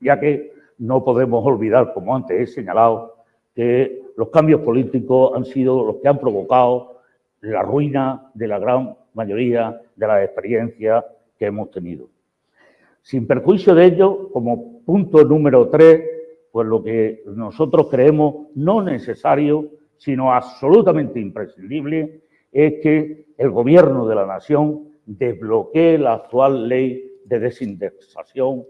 ya que no podemos olvidar, como antes he señalado, que los cambios políticos han sido los que han provocado la ruina de la gran mayoría de las experiencias que hemos tenido. Sin perjuicio de ello, como punto número tres, pues lo que nosotros creemos no necesario, sino absolutamente imprescindible, es que el Gobierno de la Nación desbloquee la actual ley de desindexación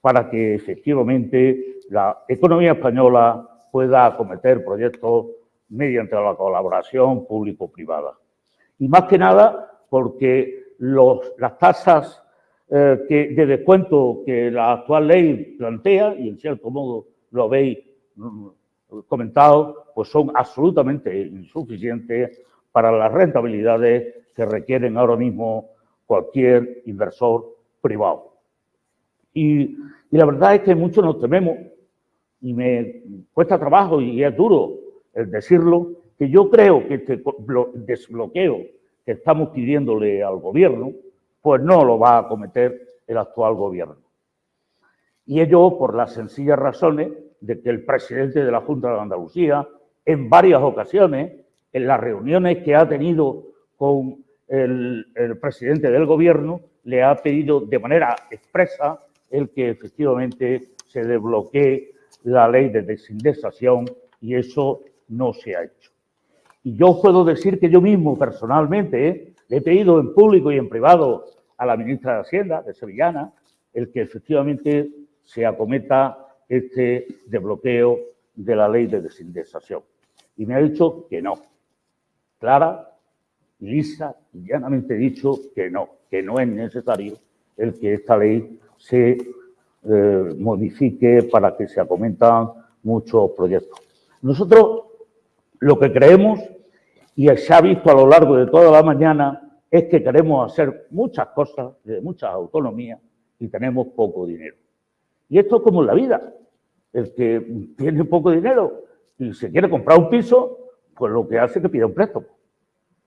para que efectivamente la economía española pueda acometer proyectos mediante la colaboración público-privada. Y más que nada porque las tasas eh, que, de descuento que la actual ley plantea, y en cierto modo lo habéis mm, comentado, pues son absolutamente insuficientes para las rentabilidades que requieren ahora mismo cualquier inversor privado. Y, la verdad es que muchos nos tememos, y me cuesta trabajo y es duro decirlo, que yo creo que este desbloqueo que estamos pidiéndole al gobierno, pues no lo va a cometer el actual gobierno. Y ello por las sencillas razones de que el presidente de la Junta de Andalucía, en varias ocasiones, en las reuniones que ha tenido con el, presidente del gobierno, le ha pedido de manera expresa el que efectivamente se desbloquee la ley de desindexación y eso no se ha hecho. Y yo puedo decir que yo mismo personalmente ¿eh? he pedido en público y en privado a la ministra de Hacienda, de Sevillana, el que efectivamente se acometa este desbloqueo de la ley de desindexación. Y me ha dicho que no. Clara, lisa y llanamente dicho que no, que no es necesario el que esta ley se eh, modifique para que se acometan muchos proyectos. Nosotros lo que creemos y se ha visto a lo largo de toda la mañana, es que queremos hacer muchas cosas, de muchas autonomías, y tenemos poco dinero. Y esto es como en la vida. El que tiene poco dinero y se quiere comprar un piso, pues lo que hace es que pida un préstamo.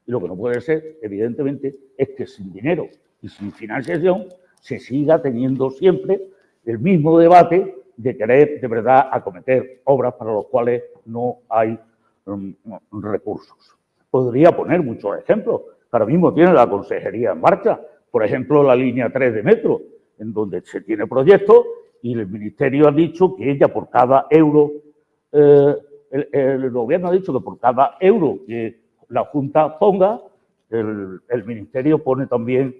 Y lo que no puede ser, evidentemente, es que sin dinero y sin financiación se siga teniendo siempre el mismo debate de querer de verdad acometer obras para las cuales no hay recursos podría poner muchos ejemplos. Ahora mismo tiene la consejería en marcha, por ejemplo, la línea 3 de metro, en donde se tiene proyecto y el ministerio ha dicho que ella por cada euro, eh, el, gobierno ha dicho que por cada euro que la Junta ponga, el, ministerio pone también,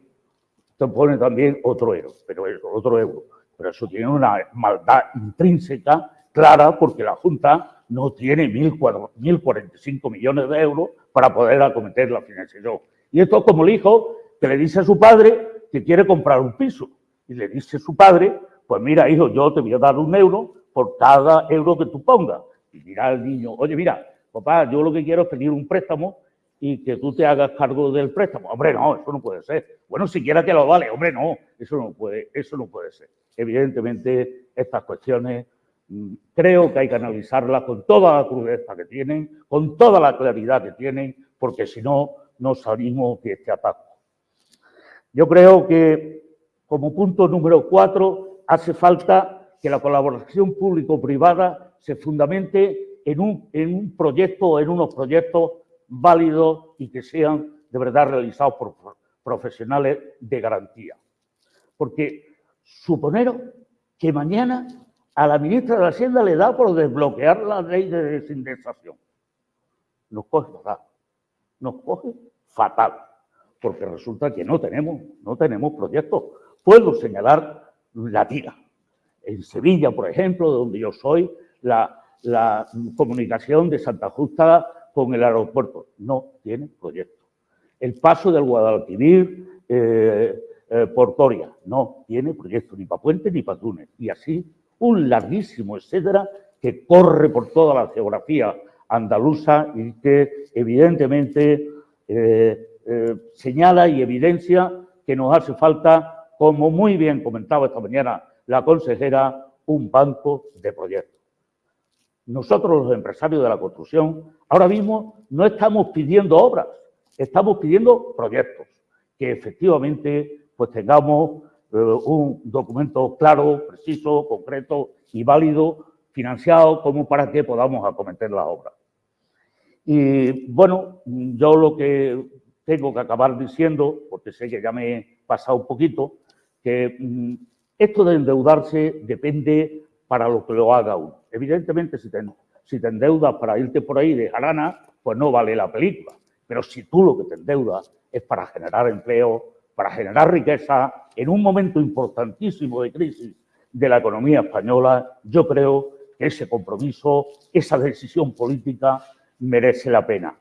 pone también otro euro, pero otro euro. Pero eso tiene una maldad intrínseca clara porque la Junta no tiene 1.045 millones de euros para poder acometer la financiación. Y esto es como el hijo que le dice a su padre que quiere comprar un piso. Y le dice a su padre, pues mira, hijo, yo te voy a dar un euro por cada euro que tú pongas. Y dirá el niño, oye, mira, papá, yo lo que quiero es pedir un préstamo y que tú te hagas cargo del préstamo. Hombre, no, eso no puede ser. Bueno, siquiera te lo vale. Hombre, no, eso no puede, eso no puede ser. Evidentemente, estas cuestiones creo que hay que analizarla con toda la crudeza que tienen, con toda la claridad que tienen, porque si no, no salimos de este ataque. Yo creo que, como punto número cuatro, hace falta que la colaboración público-privada se fundamente en un, en un proyecto o en unos proyectos válidos y que sean de verdad realizados por profesionales de garantía. Porque suponeros que mañana a la ministra de Hacienda le da por desbloquear la ley de desindexación. Nos coge fatal. Nos coge fatal. Porque resulta que no tenemos, no tenemos proyectos. Puedo señalar la tira. En Sevilla, por ejemplo, donde yo soy, la, comunicación de Santa Justa con el aeropuerto no tiene proyecto. El paso del Guadalquivir eh, eh, por Toria no tiene proyecto ni para Puente ni para Túnez. Y así un larguísimo etcétera que corre por toda la geografía andaluza y que evidentemente eh, eh, señala y evidencia que nos hace falta, como muy bien comentaba esta mañana la consejera, un banco de proyectos. Nosotros los empresarios de la construcción ahora mismo no estamos pidiendo obras, estamos pidiendo proyectos que efectivamente pues tengamos eh, un documento claro, preciso, concreto y válido, financiado como para que podamos acometer la obra. Y bueno, yo lo que tengo que acabar diciendo, porque sé que ya me he pasado un poquito, que mm, esto de endeudarse depende para lo que lo haga uno. Evidentemente, si te, si te endeudas para irte por ahí de jarana, pues no vale la película. Pero si tú lo que te endeudas es para generar empleo, para generar riqueza en un momento importantísimo de crisis de la economía española, yo creo que ese compromiso, esa decisión política merece la pena.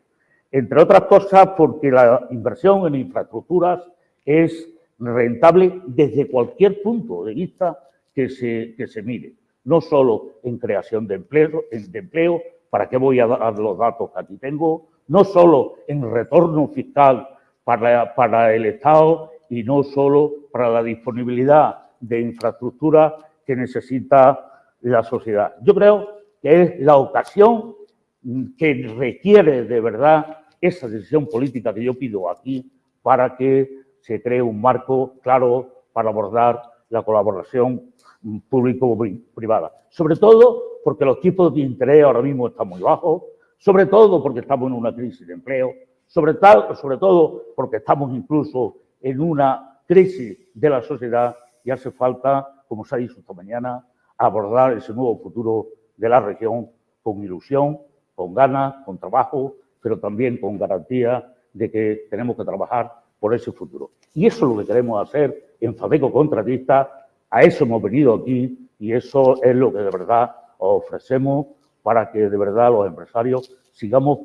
Entre otras cosas porque la inversión en infraestructuras es rentable desde cualquier punto de vista que se, que se mire, no solo en creación de empleo, de empleo, para qué voy a dar los datos que aquí tengo, no solo en retorno fiscal para, para el Estado y no solo para la disponibilidad de infraestructura que necesita la sociedad. Yo creo que es la ocasión que requiere de verdad esa decisión política que yo pido aquí para que se cree un marco claro para abordar la colaboración público-privada. Sobre todo porque los tipos de interés ahora mismo están muy bajos, sobre todo porque estamos en una crisis de empleo, sobre, sobre todo porque estamos incluso en una crisis de la sociedad y hace falta, como se ha dicho esta mañana, abordar ese nuevo futuro de la región con ilusión, con ganas, con trabajo, pero también con garantía de que tenemos que trabajar por ese futuro. Y eso es lo que queremos hacer en Fabeco Contratista, a eso hemos venido aquí y eso es lo que de verdad ofrecemos para que de verdad los empresarios sigamos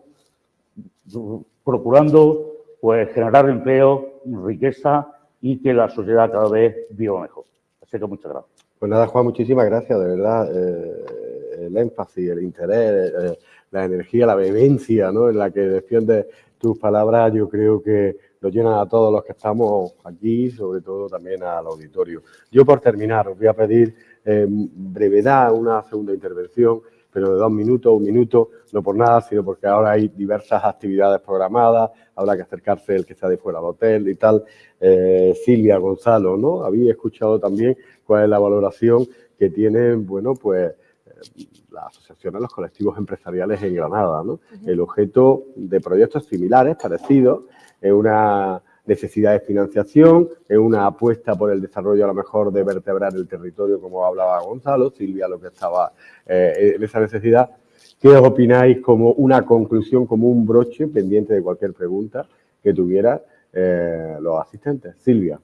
procurando pues, generar empleo, riqueza y que la sociedad cada vez viva mejor. Así que muchas gracias. Pues nada, Juan, muchísimas gracias, de verdad. Eh, el énfasis, el interés, eh, la energía, la vehemencia ¿no? en la que defiendes tus palabras, yo creo que nos llenan a todos los que estamos aquí, sobre todo también al auditorio. Yo, por terminar, os voy a pedir en brevedad una segunda intervención pero de dos minutos, un minuto, no por nada, sino porque ahora hay diversas actividades programadas, habrá que acercarse el que está de fuera del hotel y tal. Eh, Silvia, Gonzalo, ¿no? Había escuchado también cuál es la valoración que tienen, bueno, pues eh, las asociaciones, los colectivos empresariales en Granada, ¿no? El objeto de proyectos similares, parecidos, es una necesidad de financiación, es una apuesta por el desarrollo a lo mejor de vertebrar el territorio, como hablaba Gonzalo, Silvia lo que estaba eh, en esa necesidad. ¿Qué os opináis como una conclusión, como un broche pendiente de cualquier pregunta que tuviera eh, los asistentes? Silvia.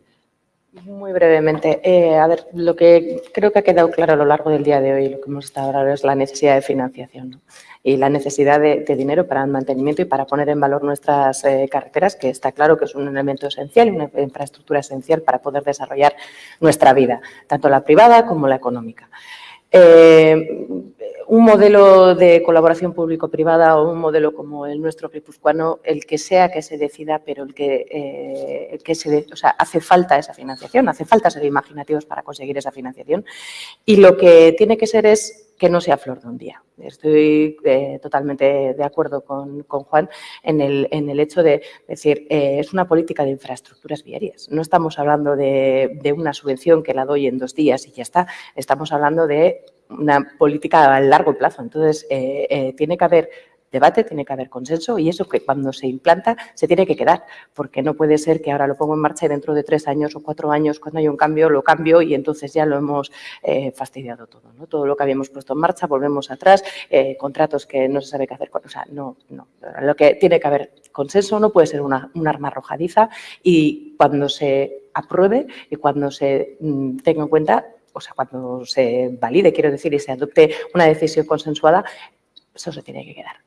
Muy brevemente. Eh, a ver, lo que creo que ha quedado claro a lo largo del día de hoy, lo que hemos estado hablando es la necesidad de financiación y la necesidad de, dinero para el mantenimiento y para poner en valor nuestras eh, carreteras, que está claro que es un elemento esencial, una infraestructura esencial para poder desarrollar nuestra vida, tanto la privada como la económica. Eh, un modelo de colaboración público-privada o un modelo como el nuestro guipuzcoano, el que sea que se decida, pero el que, eh, que se, o sea, hace falta esa financiación, hace falta ser imaginativos para conseguir esa financiación y lo que tiene que ser es que no sea flor de un día. Estoy eh, totalmente de acuerdo con, Juan en el, en el, hecho de decir, eh, es una política de infraestructuras viarias. No estamos hablando de, de, una subvención que la doy en dos días y ya está. Estamos hablando de una política a largo plazo. Entonces, eh, tiene que haber debate, tiene que haber consenso y eso que cuando se implanta se tiene que quedar, porque no puede ser que ahora lo pongo en marcha y dentro de tres años o cuatro años, cuando hay un cambio, lo cambio y entonces ya lo hemos eh, fastidiado todo. ¿no? Todo lo que habíamos puesto en marcha, volvemos atrás, eh, contratos que no se sabe qué hacer con. O sea, no, no. Lo que tiene que haber consenso no puede ser una, un arma arrojadiza y cuando se apruebe y cuando se mm, tenga en cuenta o sea, cuando se valide, quiero decir, y se adopte una decisión consensuada, eso se tiene que quedar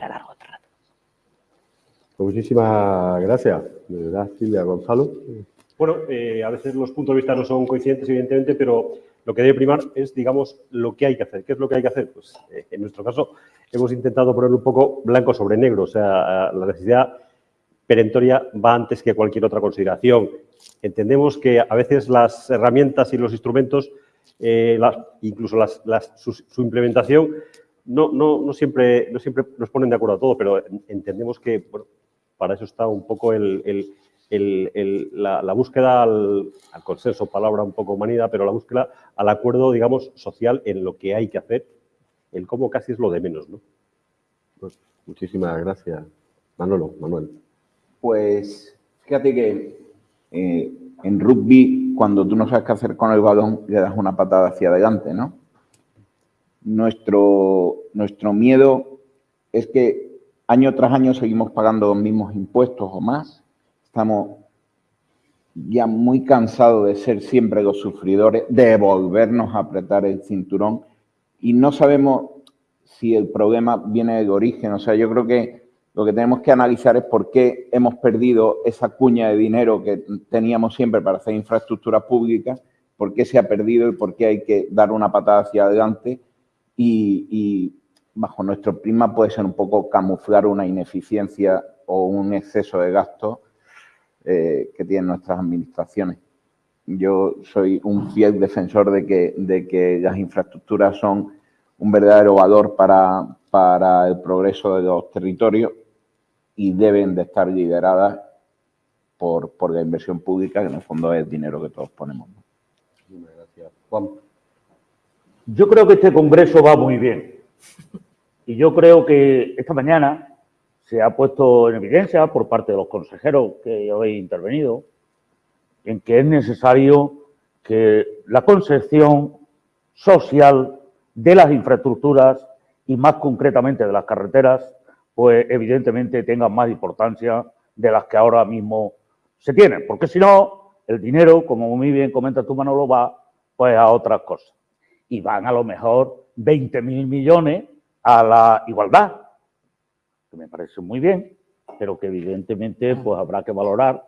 para largo rato. Pues muchísimas gracias, de verdad, Silvia Gonzalo. Bueno, eh, a veces los puntos de vista no son coincidentes, evidentemente, pero lo que debe primar es, digamos, lo que hay que hacer. ¿Qué es lo que hay que hacer? Pues eh, en nuestro caso hemos intentado poner un poco blanco sobre negro, o sea, la necesidad perentoria va antes que cualquier otra consideración. Entendemos que a veces las herramientas y los instrumentos, eh, incluso su, implementación, no, no, siempre, no siempre nos ponen de acuerdo a todo, pero entendemos que para eso está un poco el, la, búsqueda al, consenso, palabra un poco manida, pero la búsqueda al acuerdo, digamos, social en lo que hay que hacer, el cómo casi es lo de menos. ¿no? Pues, muchísimas gracias. Manolo, Manuel. Pues fíjate que eh, en rugby, cuando tú no sabes qué hacer con el balón, le das una patada hacia adelante, ¿no? Nuestro, nuestro miedo es que año tras año seguimos pagando los mismos impuestos o más. Estamos ya muy cansados de ser siempre los sufridores, de volvernos a apretar el cinturón y no sabemos si el problema viene del origen. O sea, yo creo que lo que tenemos que analizar es por qué hemos perdido esa cuña de dinero que teníamos siempre para hacer infraestructuras públicas, por qué se ha perdido y por qué hay que dar una patada hacia adelante y, bajo nuestro prisma puede ser un poco camuflar una ineficiencia o un exceso de gasto eh, que tienen nuestras administraciones. Yo soy un fiel defensor de que, de que las infraestructuras son un verdadero valor para, para el progreso de los territorios y deben de estar lideradas por, por la inversión pública, que en el fondo es el dinero que todos ponemos. Muchas gracias. Juan. Yo creo que este congreso va muy bien. Y yo creo que esta mañana se ha puesto en evidencia por parte de los consejeros que habéis intervenido en que es necesario que la concepción social de las infraestructuras y más concretamente de las carreteras, pues evidentemente tengan más importancia de las que ahora mismo se tienen. Porque si no, el dinero, como muy bien comenta tu Manolo, va pues a otras cosas y van a lo mejor 20 mil millones a la igualdad, que me parece muy bien, pero que evidentemente pues habrá que valorar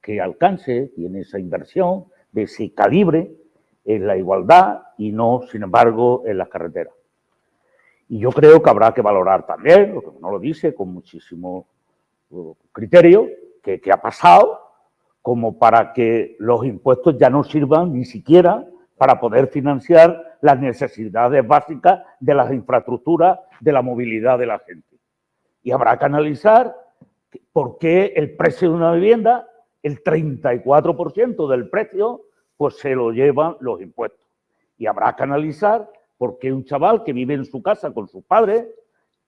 qué alcance tiene esa inversión, de ese calibre en la igualdad y no, sin embargo, en las carreteras. Y yo creo que habrá que valorar también, lo que uno lo dice con muchísimo uh, criterio, que, que ha pasado como para que los impuestos ya no sirvan ni siquiera para poder financiar las necesidades básicas de las infraestructuras, de la movilidad de la gente. Y habrá que analizar por qué el precio de una vivienda, el 34% del precio, pues se lo llevan los impuestos. Y habrá que analizar por qué un chaval que vive en su casa con sus padres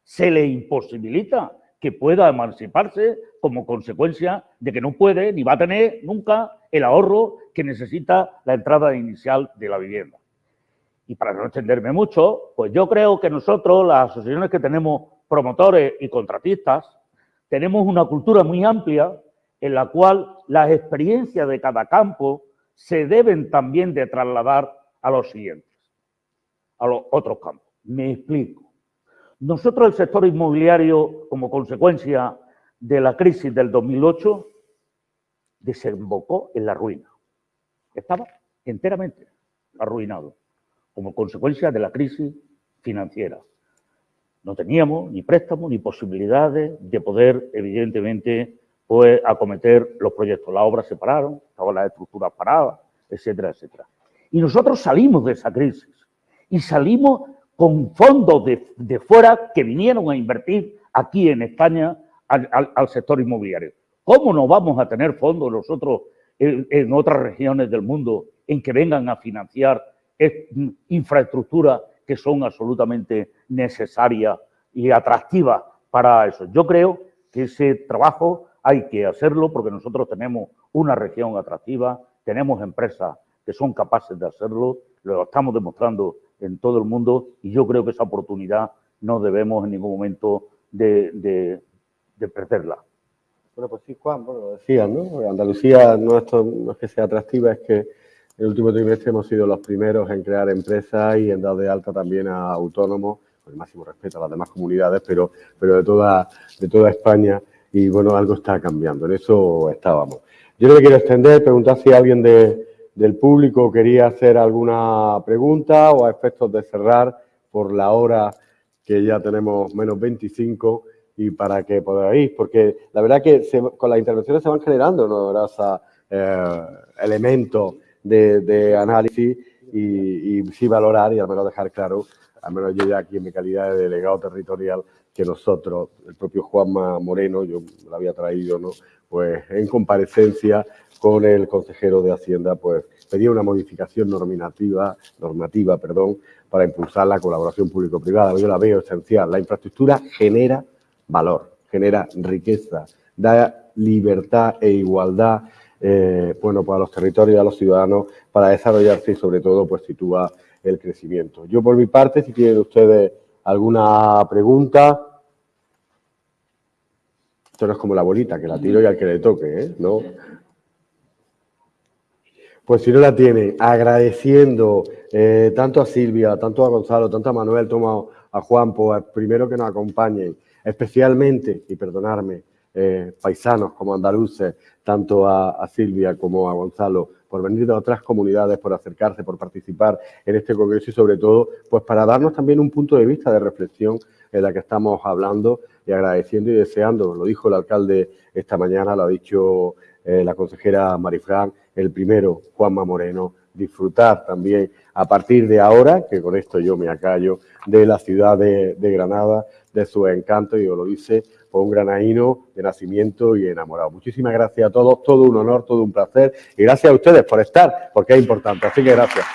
se le imposibilita que pueda emanciparse como consecuencia de que no puede ni va a tener nunca el ahorro que necesita la entrada inicial de la vivienda. Y para no extenderme mucho, pues yo creo que nosotros, las asociaciones que tenemos promotores y contratistas, tenemos una cultura muy amplia en la cual las experiencias de cada campo se deben también de trasladar a los siguientes, a los otros campos. Me explico. Nosotros el sector inmobiliario, como consecuencia de la crisis del 2008, desembocó en la ruina. Estaba enteramente arruinado como consecuencia de la crisis financiera. No teníamos ni préstamos ni posibilidades de poder, evidentemente, pues, acometer los proyectos. Las obras se pararon, estaban las estructuras paradas, etcétera, etcétera. Y nosotros salimos de esa crisis y salimos con fondos de, fuera que vinieron a invertir aquí en España al sector inmobiliario. ¿Cómo no vamos a tener fondos nosotros en, otras regiones del mundo en que vengan a financiar infraestructuras que son absolutamente necesarias y atractiva para eso. Yo creo que ese trabajo hay que hacerlo porque nosotros tenemos una región atractiva, tenemos empresas que son capaces de hacerlo, lo estamos demostrando en todo el mundo y yo creo que esa oportunidad no debemos en ningún momento de, perderla. Bueno, pues sí, Juan, bueno, lo decías, ¿no? Andalucía no es, no es que sea atractiva, es que en el último trimestre hemos sido los primeros en crear empresas y en dar de alta también a autónomos, con el máximo respeto a las demás comunidades, pero, pero de, toda, de toda España y bueno, algo está cambiando, en eso estábamos. Yo no me quiero extender, preguntar si alguien del público quería hacer alguna pregunta o a efectos de cerrar por la hora que ya tenemos menos 25 y para que podáis, porque la verdad que con las intervenciones se van generando ¿no? eh, elementos de, análisis y, y, sí valorar y al menos dejar claro, al menos yo ya aquí en mi calidad de delegado territorial, que nosotros, el propio Juanma Moreno, yo lo había traído, ¿no? pues en comparecencia con el consejero de Hacienda, pues pedía una modificación normativa, normativa perdón, para impulsar la colaboración público-privada. Yo la veo esencial. La infraestructura genera valor, genera riqueza, da libertad e igualdad eh, bueno, para los territorios y a los ciudadanos para desarrollarse y sobre todo pues sitúa el crecimiento. Yo por mi parte, si tienen ustedes ¿Alguna pregunta? Esto no es como la bolita, que la tiro y al que le toque, ¿eh? ¿No? Pues si no la tiene, agradeciendo eh, tanto a Silvia, tanto a Gonzalo, tanto a Manuel, como a Juan, pues primero que nos acompañen, especialmente, y perdonarme, eh, paisanos como andaluces, tanto a, Silvia como a Gonzalo, por venir de otras comunidades, por acercarse, por participar en este congreso y sobre todo, pues para darnos también un punto de vista de reflexión en la que estamos hablando y agradeciendo y deseando, lo dijo el alcalde esta mañana, lo ha dicho eh, la consejera Marifran, el primero, Juanma Moreno, disfrutar también a partir de ahora, que con esto yo me acallo, de la ciudad de, de Granada, de su encanto, y os lo dice fue un granaíno de nacimiento y enamorado. Muchísimas gracias a todos, todo un honor, todo un placer y gracias a ustedes por estar, porque es importante. Así que gracias.